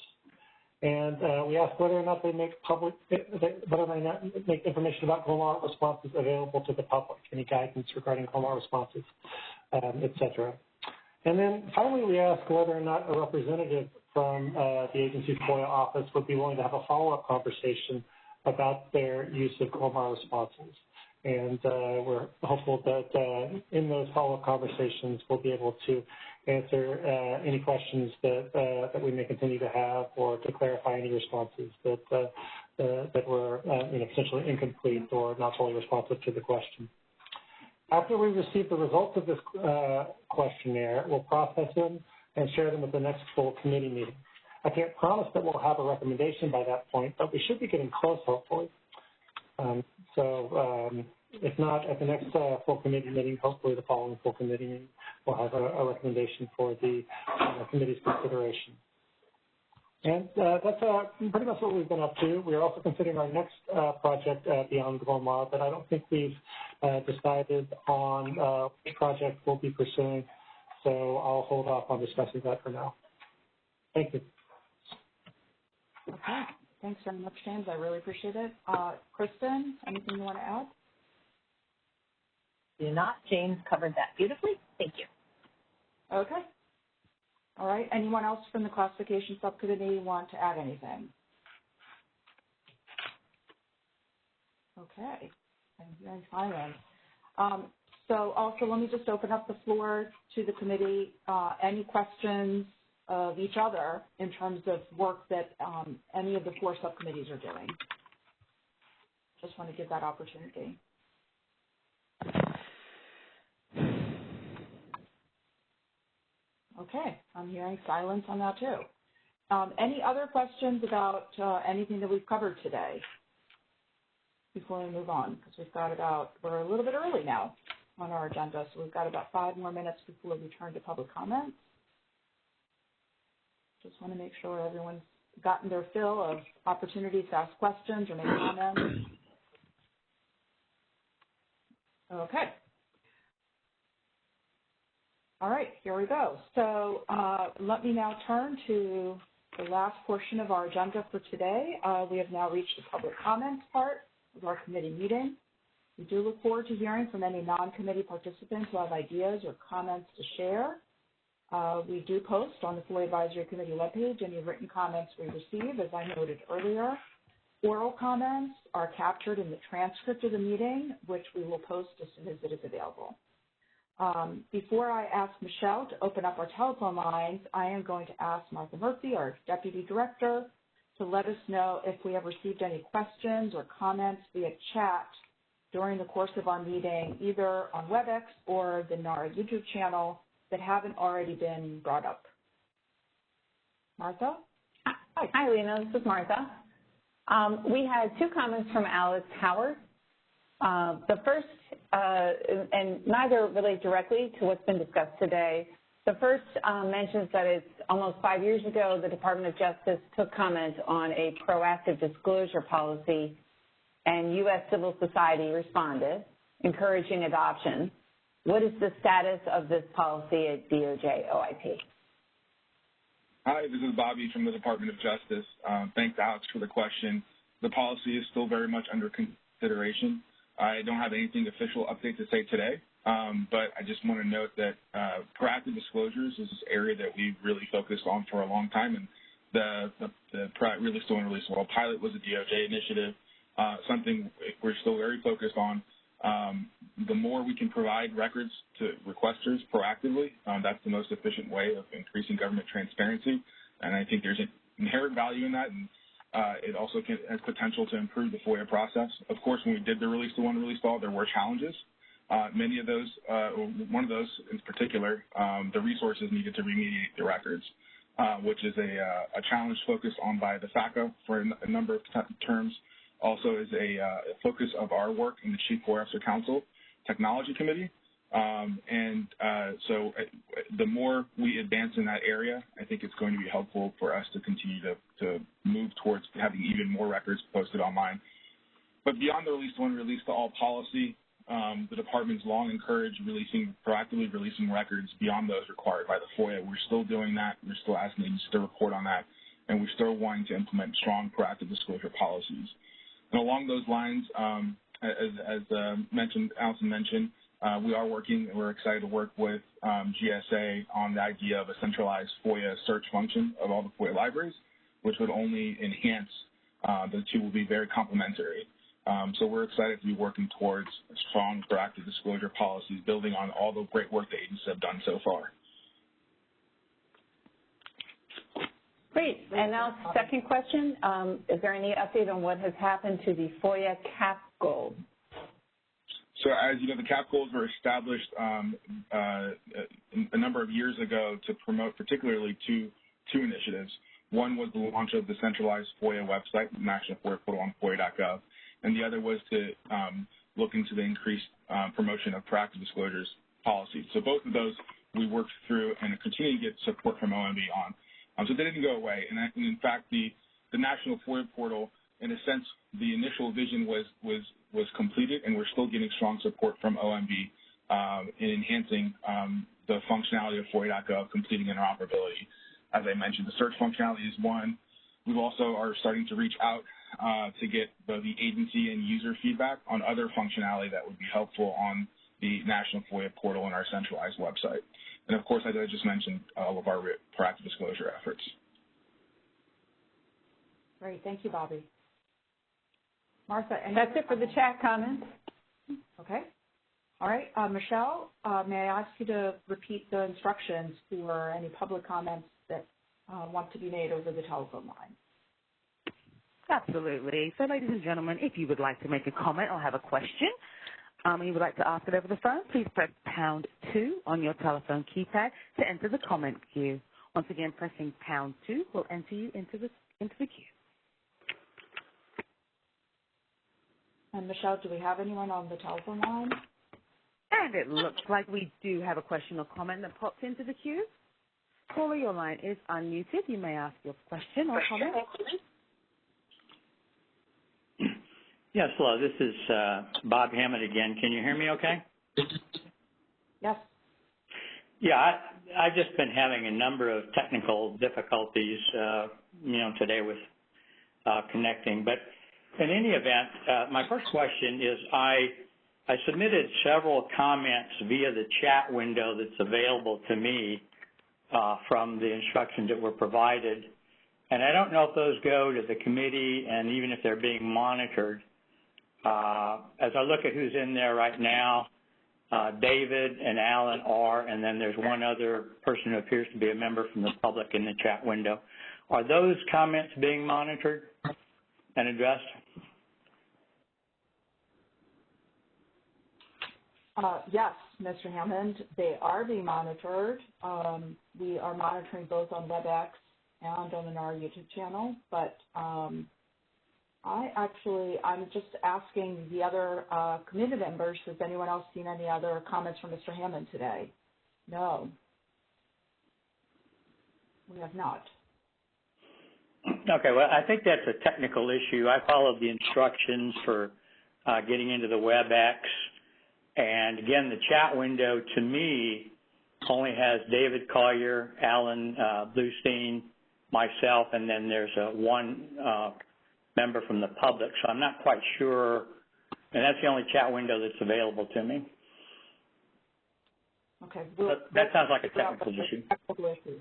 And uh, we asked whether or not they make public, whether they not make information about GLOMAR responses available to the public, any guidance regarding GLOMAR responses, um, et cetera. And then finally, we ask whether or not a representative from uh, the agency's FOIA office would be willing to have a follow-up conversation about their use of GLOMAR responses. And uh, we're hopeful that uh, in those follow-up conversations, we'll be able to answer uh, any questions that uh, that we may continue to have, or to clarify any responses that uh, that were potentially incomplete or not fully responsive to the question. After we receive the results of this questionnaire, we'll process them and share them at the next full committee meeting. I can't promise that we'll have a recommendation by that point, but we should be getting close, hopefully. Um, so um, if not at the next uh, full committee meeting, hopefully the following full committee meeting, we'll have a, a recommendation for the uh, committee's consideration. And uh, that's uh, pretty much what we've been up to. We're also considering our next uh, project uh, beyond GLOMAR, but I don't think we've uh, decided on uh, which project we'll be pursuing. So I'll hold off on discussing that for now. Thank you. Okay. Thanks very much, James. I really appreciate it. Kristen, anything you want to add? Do not. James covered that beautifully. Thank you. Okay. All right. Anyone else from the classification subcommittee want to add anything? Okay. I'm hearing silence. Um, so also, let me just open up the floor to the committee. Uh, any questions of each other in terms of work that um, any of the four subcommittees are doing? Just want to give that opportunity. Okay, I'm hearing silence on that too. Um, any other questions about uh, anything that we've covered today before we move on? Because we've got about, we're a little bit early now on our agenda, so we've got about five more minutes before we turn to public comments. Just want to make sure everyone's gotten their fill of opportunities to ask questions or make comments. Okay. All right, here we go. So uh, let me now turn to the last portion of our agenda for today. Uh, we have now reached the public comments part of our committee meeting. We do look forward to hearing from any non-committee participants who have ideas or comments to share. Uh, we do post on the FOIA Advisory Committee webpage any written comments we receive, as I noted earlier. Oral comments are captured in the transcript of the meeting, which we will post as soon as it is available. Um, before I ask Michelle to open up our telephone lines, I am going to ask Martha Murphy, our Deputy Director, to let us know if we have received any questions or comments via chat during the course of our meeting, either on WebEx or the NARA YouTube channel that haven't already been brought up. Martha? Hi, Hi Alina. This is Martha. Um, we had two comments from Alex Howard. Uh, the first and neither relate directly to what's been discussed today. The first um, mentions that it's almost five years ago the Department of Justice took comment on a proactive disclosure policy and U.S. civil society responded, encouraging adoption. What is the status of this policy at DOJ OIP? Hi, this is Bobby from the Department of Justice. Um, thanks, Alex, for the question. The policy is still very much under consideration. I don't have anything official update to say today, um, but I just want to note that uh, proactive disclosures is an area that we've really focused on for a long time, and the, the, the Release to Release Well pilot was a DOJ initiative, uh, something we're still very focused on. Um, the more we can provide records to requesters proactively, um, that's the most efficient way of increasing government transparency, and I think there's an inherent value in that, and uh, it also can, has potential to improve the FOIA process. Of course, when we did the release to one, release all, there were challenges. Uh, many of those, uh, one of those in particular, um, the resources needed to remediate the records, uh, which is a, uh, a, challenge focused on by the FACA for a, number of terms. Also is a uh, focus of our work in the Chief Officer Council Technology Committee, and uh, so uh, the more we advance in that area, I think it's going to be helpful for us to continue to, to move towards having even more records posted online. But beyond the release one, release to all policy, um, the department's long encouraged releasing, proactively releasing records beyond those required by the FOIA. We're still doing that. We're still asking agencies to report on that, and we're still wanting to implement strong proactive disclosure policies. And along those lines, um, as, as uh, mentioned, Allison mentioned, we are working, and we're excited to work with um, GSA on the idea of a centralized FOIA search function of all the FOIA libraries, which would only enhance, uh, the two will be very complementary. Um, so we're excited to be working towards strong proactive disclosure policies, building on all the great work the agencies have done so far. Great. And now, second question, um, is there any update on what has happened to the FOIA CAP goal? So as you know, the CAP goals were established um, uh, a number of years ago to promote particularly two, two initiatives. One was the launch of the centralized FOIA website, National FOIA Portal on FOIA.gov, and the other was to um, look into the increased uh, promotion of proactive disclosures policies. So both of those we worked through and continue to get support from OMB on. Um, so they didn't go away. And, and in fact, the, the National FOIA portal, in a sense, the initial vision was, was, was completed, and we're still getting strong support from OMB um, in enhancing um, the functionality of FOIA.gov, completing interoperability. As I mentioned, the search functionality is one. We also are starting to reach out uh, to get both the agency and user feedback on other functionality that would be helpful on the National FOIA portal and our centralized website. And of course, as I just mentioned, all of our proactive disclosure efforts. Great. Thank you, Bobby. Martha, and That's it for the chat comments. Okay. All right. Uh, Michelle, uh, may I ask you to repeat the instructions for any public comments that uh, want to be made over the telephone line? Absolutely. So, ladies and gentlemen, if you would like to make a comment or have a question, um, and you would like to ask it over the phone, please press pound two on your telephone keypad to enter the comment queue. Once again, pressing pound two will enter you into the into the queue. Michelle, do we have anyone on the telephone line? And it looks like we do have a question or comment that popped into the queue. Caller, your line is unmuted. You may ask your question or comment. Yes, hello. This is uh, Bob Hammond again. Can you hear me okay? Yes. Yeah, I, I've just been having a number of technical difficulties, uh, you know, today with uh, connecting. In any event, uh, my first question is I I submitted several comments via the chat window that's available to me uh, from the instructions that were provided. And I don't know if those go to the committee and even if they're being monitored. Uh, as I look at who's in there right now, uh, David and Alan are, and then there's one other person who appears to be a member from the public in the chat window. Are those comments being monitored and addressed? Uh, yes, Mr. Hammond, they are being monitored. Um, we are monitoring both on WebEx and on our YouTube channel, but um, I actually, I'm just asking the other uh, committee members, has anyone else seen any other comments from Mr. Hammond today? No. We have not. Okay, well, I think that's a technical issue. I followed the instructions for uh, getting into the WebEx. And again, the chat window to me only has David Collier, Alan uh, Bluestein, myself, and then there's a one uh, member from the public. So I'm not quite sure, and that's the only chat window that's available to me. Okay. We'll, that, that sounds like a technical issue. Technical issue.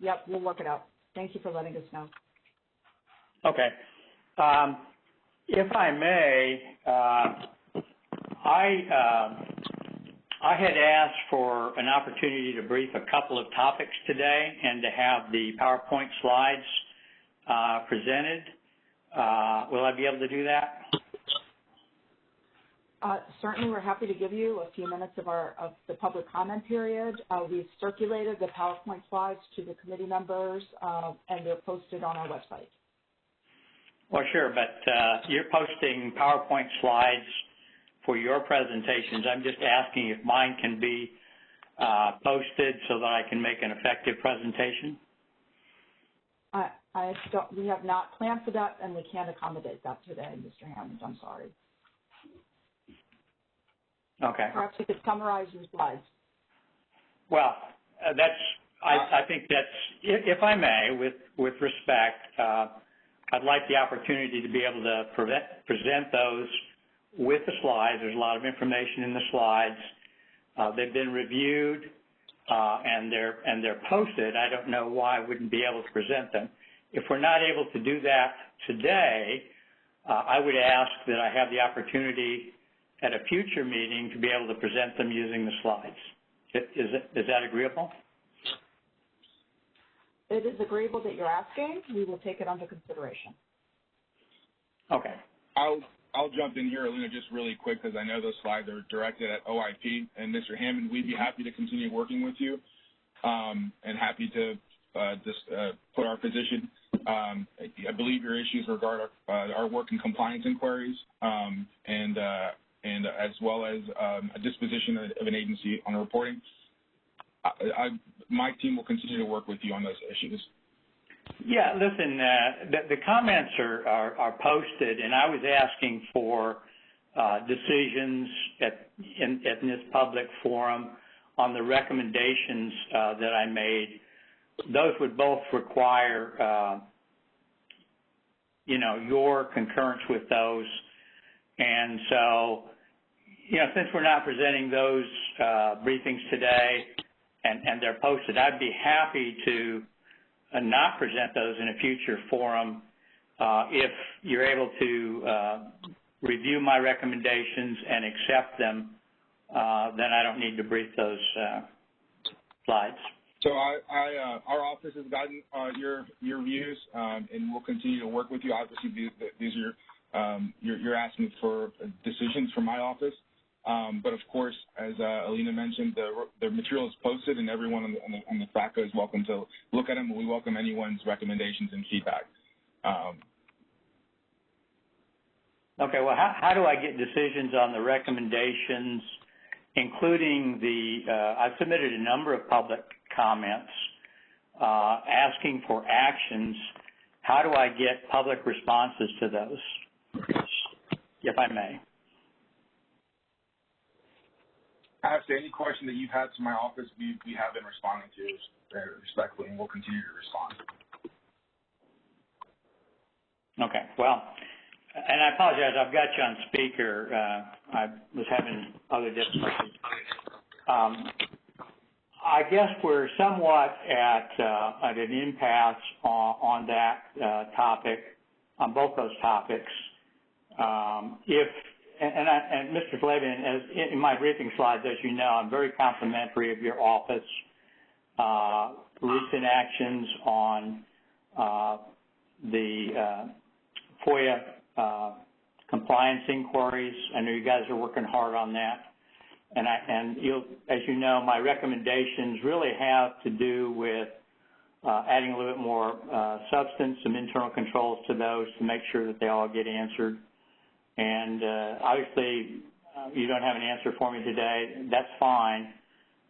Yep, we'll work it out. Thank you for letting us know. Okay. Um, if I may, uh, I uh, I had asked for an opportunity to brief a couple of topics today and to have the PowerPoint slides uh, presented. Uh, will I be able to do that? Uh, certainly, we're happy to give you a few minutes of our of the public comment period. Uh, we've circulated the PowerPoint slides to the committee members, uh, and they're posted on our website. Well, sure, but uh, you're posting PowerPoint slides for your presentations. I'm just asking if mine can be uh, posted so that I can make an effective presentation. I, I don't, we have not planned for that, and we can't accommodate that today, Mr. Hammond. I'm sorry. Okay. Perhaps you could summarize your slides. Well, uh, that's. I, I, think that's. If, if, I may, with with respect, uh, I'd like the opportunity to be able to prevent, present those with the slides. There's a lot of information in the slides. Uh, they've been reviewed uh, and they're and they're posted. I don't know why I wouldn't be able to present them. If we're not able to do that today, uh, I would ask that I have the opportunity at a future meeting to be able to present them using the slides. Is, it, is that agreeable? It is agreeable that you're asking. We will take it under consideration. Okay. I'll I'll jump in here, Alina, just really quick because I know those slides are directed at OIP. And Mr. Hammond, we'd be happy to continue working with you um, and happy to uh, just uh, put our position. Um, I believe your issues regard our, uh, our work in compliance inquiries um, and uh, and as well as um, a disposition of an agency on reporting. I, I, my team will continue to work with you on those issues. Yeah, listen, uh, the, the, comments are, are, are, posted, and I was asking for uh, decisions at, in, in, this public forum on the recommendations uh, that I made. Those would both require, uh, you know, your concurrence with those. And so, you know, since we're not presenting those uh, briefings today and, and they're posted, I'd be happy to and not present those in a future forum uh, if you're able to uh, review my recommendations and accept them, uh, then I don't need to brief those slides. So I, I uh, our office has gotten uh, your your views, um, and we'll continue to work with you. Obviously, these, these are um, you're, you're, asking for decisions from my office. Um, but of course, as uh, Alina mentioned, the, material is posted, and everyone on the, FATCA is welcome to look at them. And we welcome anyone's recommendations and feedback. Um, okay. Well, how, how do I get decisions on the recommendations, including the? Uh, I've submitted a number of public comments uh, asking for actions. How do I get public responses to those, if I may? Actually, any question that you've had to my office, we, we have been responding to respectfully, and we'll continue to respond. Okay. Well, and I apologize. I've got you on speaker. Uh, I was having other difficulties. Um, I guess we're somewhat at, uh, at an impasse on, on that uh, topic, on both those topics. Um, if and, I, and Mr. Flavin, as in my briefing slides, as you know, I'm very complimentary of your office. Uh, recent actions on uh, the uh, FOIA uh, compliance inquiries. I know you guys are working hard on that. And, I, and as you know, my recommendations really have to do with uh, adding a little bit more uh, substance, some internal controls to those to make sure that they all get answered. And uh, obviously, uh, you don't have an answer for me today. That's fine.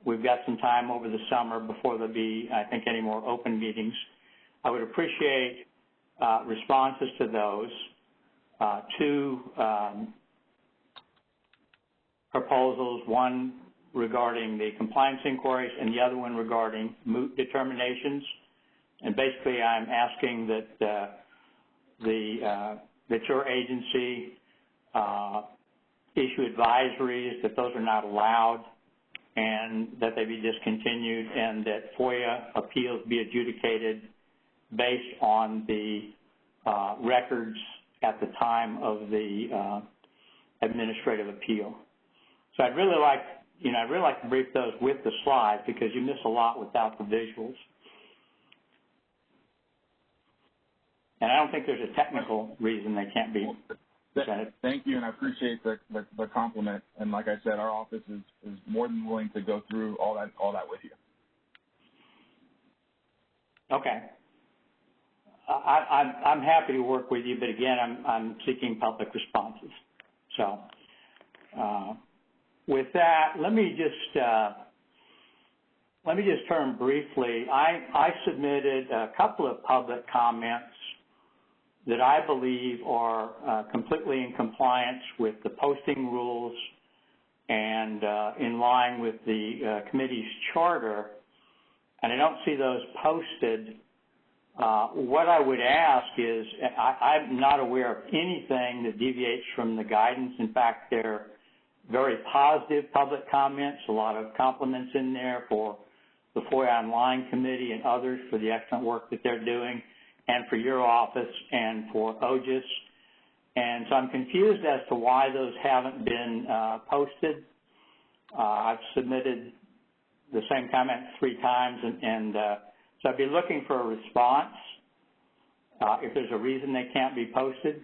We've got some time over the summer before there'll be, I think, any more open meetings. I would appreciate uh, responses to those. Uh, two um, proposals, one regarding the compliance inquiries and the other one regarding moot determinations. And basically, I'm asking that uh, the uh, that your agency issue advisories that those are not allowed and that they be discontinued and that FOIA appeals be adjudicated based on the uh, records at the time of the uh, administrative appeal. So I'd really like, you know, I'd really like to brief those with the slides because you miss a lot without the visuals. And I don't think there's a technical reason they can't be Thank you, and I appreciate the, the, the, compliment. And like I said, our office is, is more than willing to go through all that all that with you. Okay. I, I'm I'm happy to work with you, but again, I'm I'm seeking public responses. So, uh, with that, let me just uh, let me just turn briefly. I I submitted a couple of public comments that I believe are uh, completely in compliance with the posting rules and uh, in line with the uh, committee's charter, and I don't see those posted. Uh, what I would ask is, I, I'm not aware of anything that deviates from the guidance. In fact, they're very positive public comments, a lot of compliments in there for the FOIA Online Committee and others for the excellent work that they're doing and for your office and for OGIS. And so I'm confused as to why those haven't been uh, posted. Uh, I've submitted the same comment three times, and, and uh, so I'd be looking for a response uh, if there's a reason they can't be posted.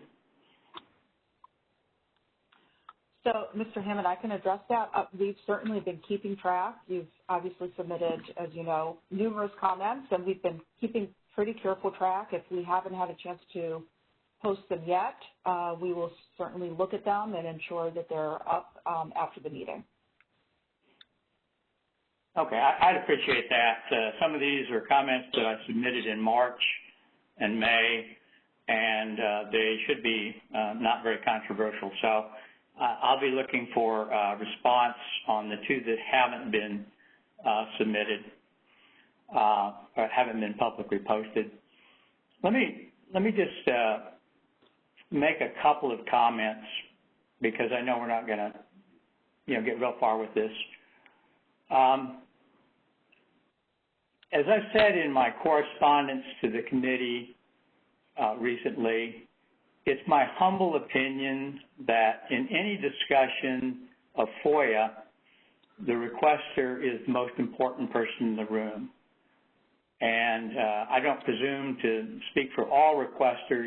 So, Mr. Hammond, I can address that. Uh, we've certainly been keeping track. You've obviously submitted, as you know, numerous comments, and we've been keeping pretty careful track. If we haven't had a chance to post them yet, uh, we will certainly look at them and ensure that they're up um, after the meeting. Okay, I, would appreciate that. Uh, some of these are comments that I submitted in March, and May, and uh, they should be uh, not very controversial. So uh, I'll be looking for a response on the two that haven't been uh, submitted uh, or haven't been publicly posted. Let me let me just uh, make a couple of comments because I know we're not going to you know get real far with this. Um, as I said in my correspondence to the committee uh, recently, it's my humble opinion that in any discussion of FOIA, the requester is the most important person in the room. And uh, I don't presume to speak for all requesters,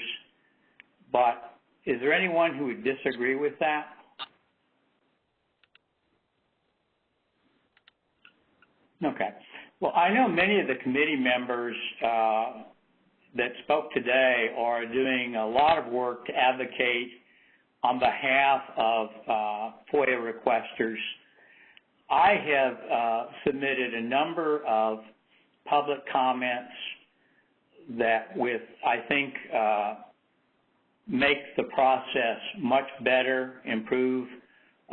but is there anyone who would disagree with that? Okay. Well, I know many of the committee members uh, that spoke today are doing a lot of work to advocate on behalf of uh, FOIA requesters. I have uh, submitted a number of public comments that with, I think, uh, make the process much better, improve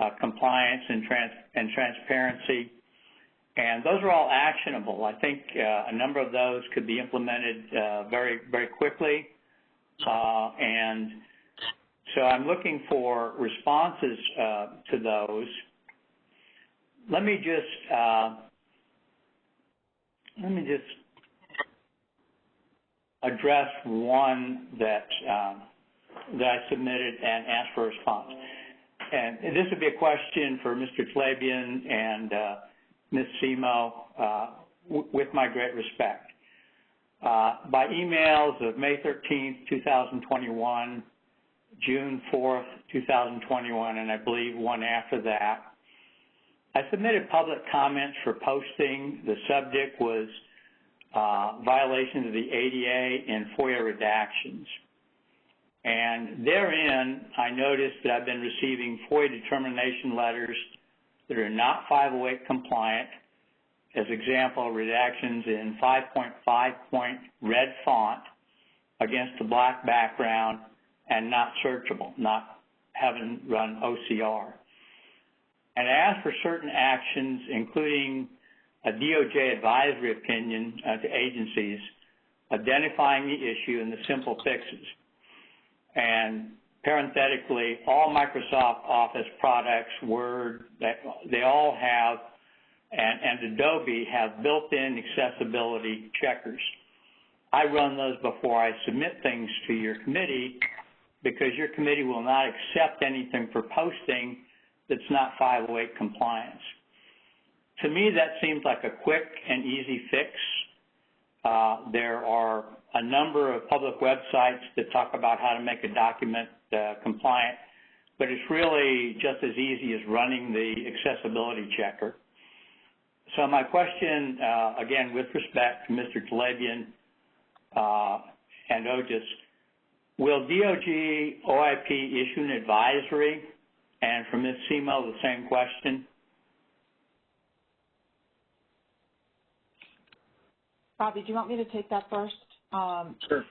uh, compliance and, trans and transparency. And those are all actionable. I think uh, a number of those could be implemented uh, very, very quickly. Uh, and so I'm looking for responses uh, to those. Let me just uh, let me just address one that um, that I submitted and asked for a response. And this would be a question for Mr. Talebian and uh, Ms. Semo, uh, with my great respect. Uh, by emails of May 13th, 2021, June 4th, 2021, and I believe one after that, I submitted public comments for posting. The subject was uh, violations of the ADA and FOIA redactions. And therein, I noticed that I've been receiving FOIA determination letters that are not 508 compliant, as example, redactions in 5.5 point red font against a black background and not searchable, not having run OCR. And asked for certain actions, including a DOJ advisory opinion uh, to agencies identifying the issue and the simple fixes. And parenthetically, all Microsoft Office products, Word, they all have, and, and Adobe have built-in accessibility checkers. I run those before I submit things to your committee because your committee will not accept anything for posting that's not 508 compliance. To me, that seems like a quick and easy fix. Uh, there are a number of public websites that talk about how to make a document uh, compliant, but it's really just as easy as running the accessibility checker. So my question, uh, again, with respect to Mr. Talebian uh, and OGIS, will DOJ OIP issue an advisory? And for Ms. Semo, the same question. Bobby, do you want me to take that first? Um, sure.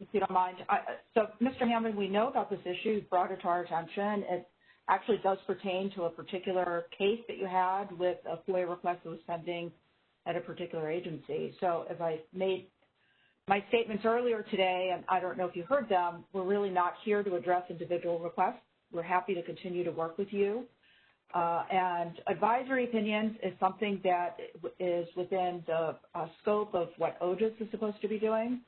If you don't mind. I, so, Mr. Hammond, we know about this issue. You brought it to our attention. It actually does pertain to a particular case that you had with a FOIA request that was pending at a particular agency. So, as I made my statements earlier today, and I don't know if you heard them, we're really not here to address individual requests. We're happy to continue to work with you. Uh, and advisory opinions is something that is within the uh, scope of what OGIS is supposed to be doing.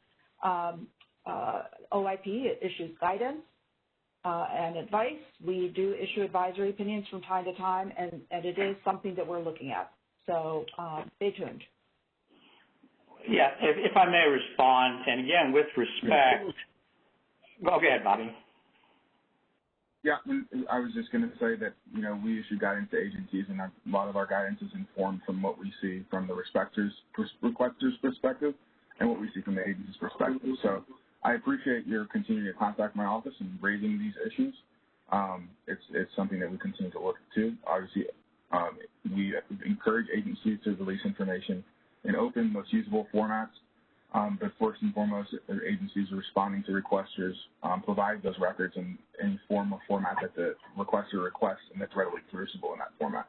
Um, uh, OIP issues guidance uh, and advice. We do issue advisory opinions from time to time, and, and it is something that we're looking at. So um, stay tuned. Yeah, if, if, I may respond, and again, with respect, go ahead, Bobby. Yeah, I was just going to say that, you know, we issue guidance to agencies, and a lot of our guidance is informed from what we see from the requester's, requester's perspective and what we see from the agency's perspective. So I appreciate your continuing to contact my office and raising these issues. Um, it's, it's something that we continue to look to. Obviously, um, we encourage agencies to release information in open, most usable formats. Um, but first and foremost, agencies are responding to requesters, um, provide those records in any form or format that the requester requests, and that's readily producible in that format.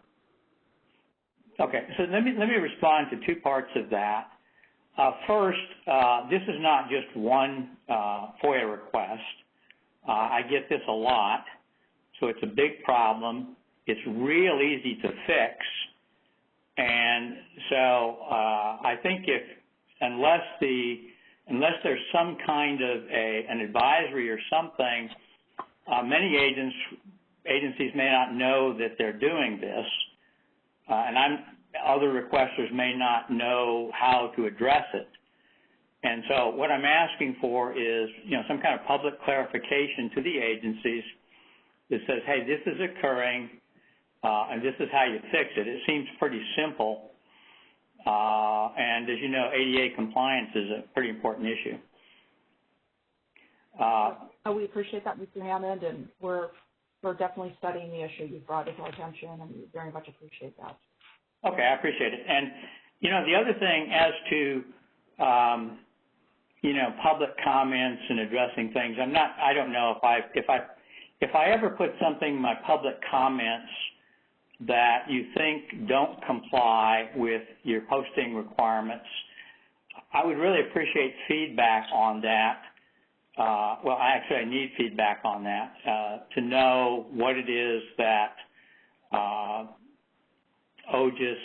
Okay, so let me let me respond to two parts of that. Uh, first, uh, this is not just one uh, FOIA request. Uh, I get this a lot, so it's a big problem. It's real easy to fix, and so uh, I think if unless the unless there's some kind of a an advisory or something, uh, many agents agencies may not know that they're doing this, uh, and I'm other requesters may not know how to address it. And so what I'm asking for is, you know, some kind of public clarification to the agencies that says, hey, this is occurring, uh, and this is how you fix it. It seems pretty simple. Uh, and as you know, ADA compliance is a pretty important issue. Uh, we appreciate that, Mr. Hammond, and we're we're definitely studying the issue you've brought to our attention, and we very much appreciate that. Okay, I appreciate it. And you know, the other thing as to um, you know public comments and addressing things, I'm not. I don't know if I if I if I ever put something in my public comments that you think don't comply with your posting requirements, I would really appreciate feedback on that. Uh, well, actually, I need feedback on that uh, to know what it is that uh, OGIS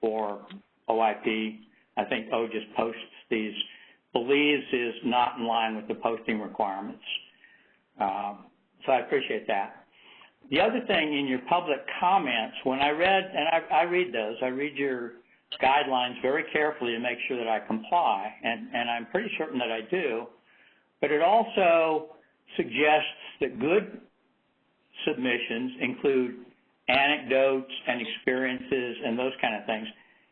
or OIP, I think OGIS posts these, believes is not in line with the posting requirements. Um, so I appreciate that. The other thing in your public comments, when I read, and I, I read those, I read your guidelines very carefully to make sure that I comply, and, and I'm pretty certain that I do, but it also suggests that good submissions include anecdotes and experiences and those kind of things.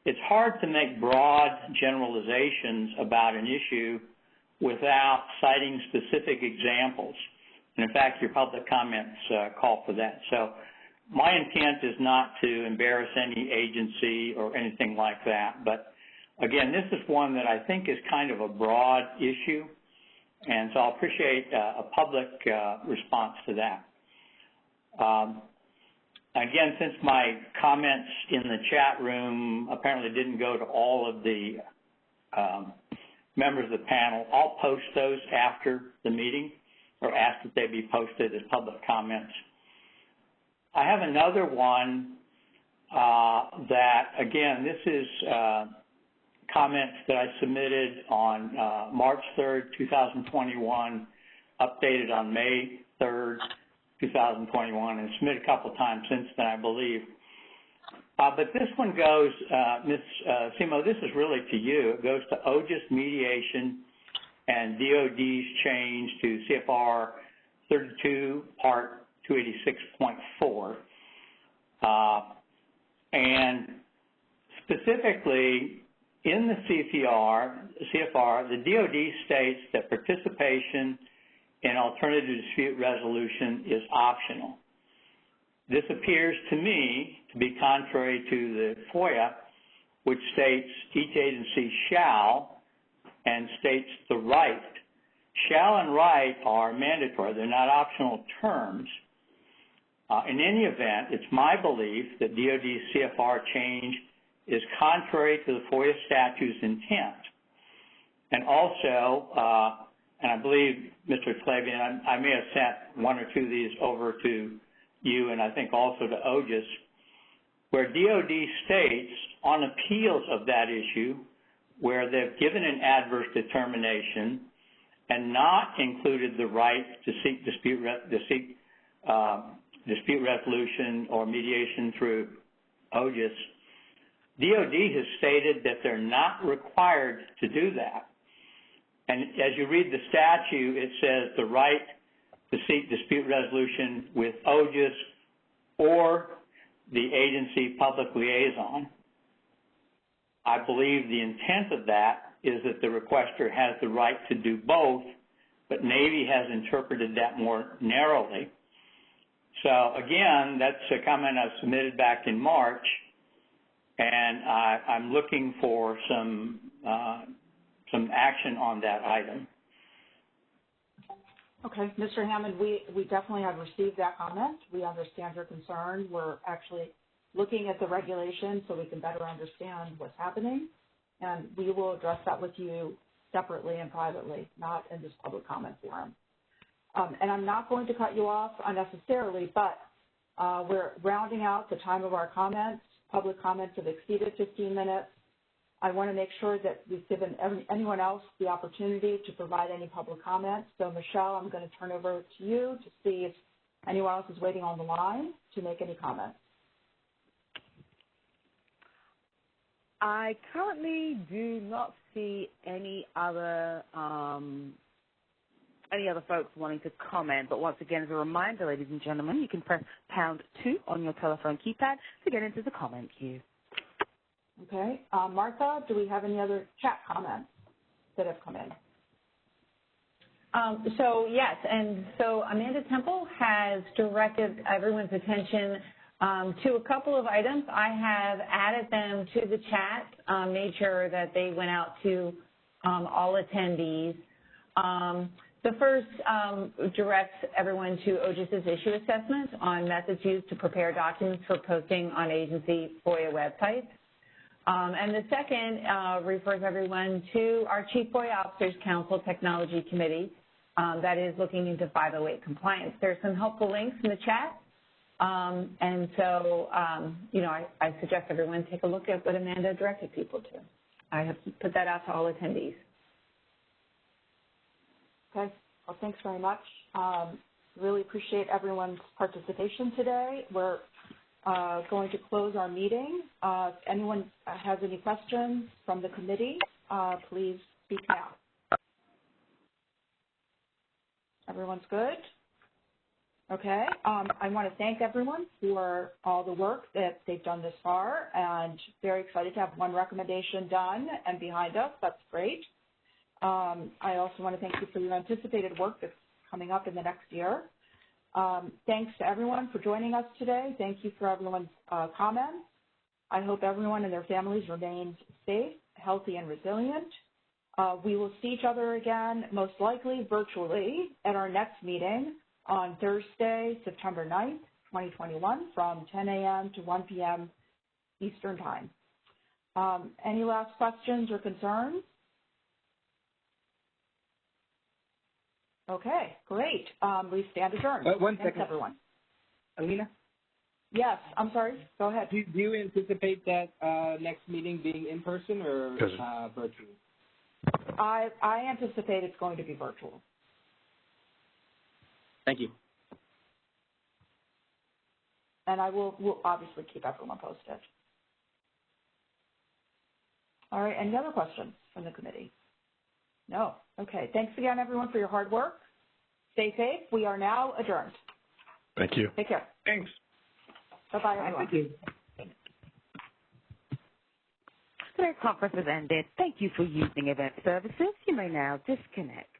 It's hard to make broad generalizations about an issue without citing specific examples. And in fact, your public comments uh, call for that. So my intent is not to embarrass any agency or anything like that. But again, this is one that I think is kind of a broad issue. And so I'll appreciate uh, a public uh, response to that. Um, Again, since my comments in the chat room apparently didn't go to all of the um, members of the panel, I'll post those after the meeting or ask that they be posted as public comments. I have another one uh, that, again, this is uh, comments that I submitted on uh, March 3rd, 2021, updated on May 3rd, 2021 and submitted a couple of times since then, I believe. Uh, but this one goes, uh, Ms. Uh, Semo, this is really to you. It goes to OGIS mediation and DOD's change to CFR 32 Part 286.4. Uh, and specifically, in the CFR, CFR, the DOD states that participation in alternative dispute resolution is optional. This appears to me to be contrary to the FOIA, which states each agency shall and states the right. Shall and right are mandatory. They're not optional terms. Uh, in any event, it's my belief that DOD CFR change is contrary to the FOIA statute's intent. And also, uh, and I believe, Mr. Talebian, I, I may have sent one or two of these over to you and I think also to OGIS, where DOD states on appeals of that issue where they've given an adverse determination and not included the right to seek dispute, um, dispute resolution or mediation through OGIS, DOD has stated that they're not required to do that. And as you read the statute, it says the right to seek dispute resolution with OGIS or the agency public liaison. I believe the intent of that is that the requester has the right to do both, but Navy has interpreted that more narrowly. So again, that's a comment I submitted back in March, and I, am looking for some uh, some action on that item. Okay, Mr. Hammond, we, we definitely have received that comment. We understand your concern. We're actually looking at the regulation so we can better understand what's happening. And we will address that with you separately and privately, not in this public comment forum. Um, and I'm not going to cut you off unnecessarily, but uh, we're rounding out the time of our comments. Public comments have exceeded 15 minutes. I want to make sure that we've given every, anyone else the opportunity to provide any public comments. So, Michelle, I'm going to turn over to you to see if anyone else is waiting on the line to make any comments. I currently do not see any other um, any other folks wanting to comment. But once again, as a reminder, ladies and gentlemen, you can press pound two on your telephone keypad to get into the comment queue. Okay. Uh, Martha, do we have any other chat comments that have come in? Um, so yes, and so Amanda Temple has directed everyone's attention um, to a couple of items. I have added them to the chat, um, made sure that they went out to um, all attendees. Um, the first um, directs everyone to OGIS's issue assessment on methods used to prepare documents for posting on agency FOIA websites. Um, and the second uh, refers everyone to our Chief FOIA Officers Council Technology Committee that is looking into 508 compliance. There's some helpful links in the chat. Um, and so, um, you know, I, I, suggest everyone take a look at what Amanda directed people to. I have put that out to all attendees. Okay. Well, thanks very much. Um, really appreciate everyone's participation today. We're uh, going to close our meeting. Uh, if anyone has any questions from the committee, uh, please speak now. Everyone's good? Okay. Um, I want to thank everyone for all the work that they've done this far and very excited to have one recommendation done and behind us. That's great. Um, I also want to thank you for your anticipated work that's coming up in the next year. Um, thanks to everyone for joining us today. Thank you for everyone's uh, comments. I hope everyone and their families remain safe, healthy, and resilient. Uh, we will see each other again, most likely virtually, at our next meeting on Thursday, September 9th, 2021, from 10 a.m. to 1 p.m. Eastern Time. Um, any last questions or concerns? Okay, great. Um, we stand adjourned. Uh, one Thanks, second. everyone. Alina? Yes, I'm sorry. Go ahead. Do, do you anticipate that uh, next meeting being in person or uh, virtual? I, I anticipate it's going to be virtual. Thank you. And I will will obviously keep everyone posted. All right, any other questions from the committee? No. Okay. Thanks again, everyone, for your hard work. Stay safe. We are now adjourned. Thank you. Take care. Thanks. Bye-bye, everyone. Thank you. Today's conference has ended. Thank you for using Event Services. You may now disconnect.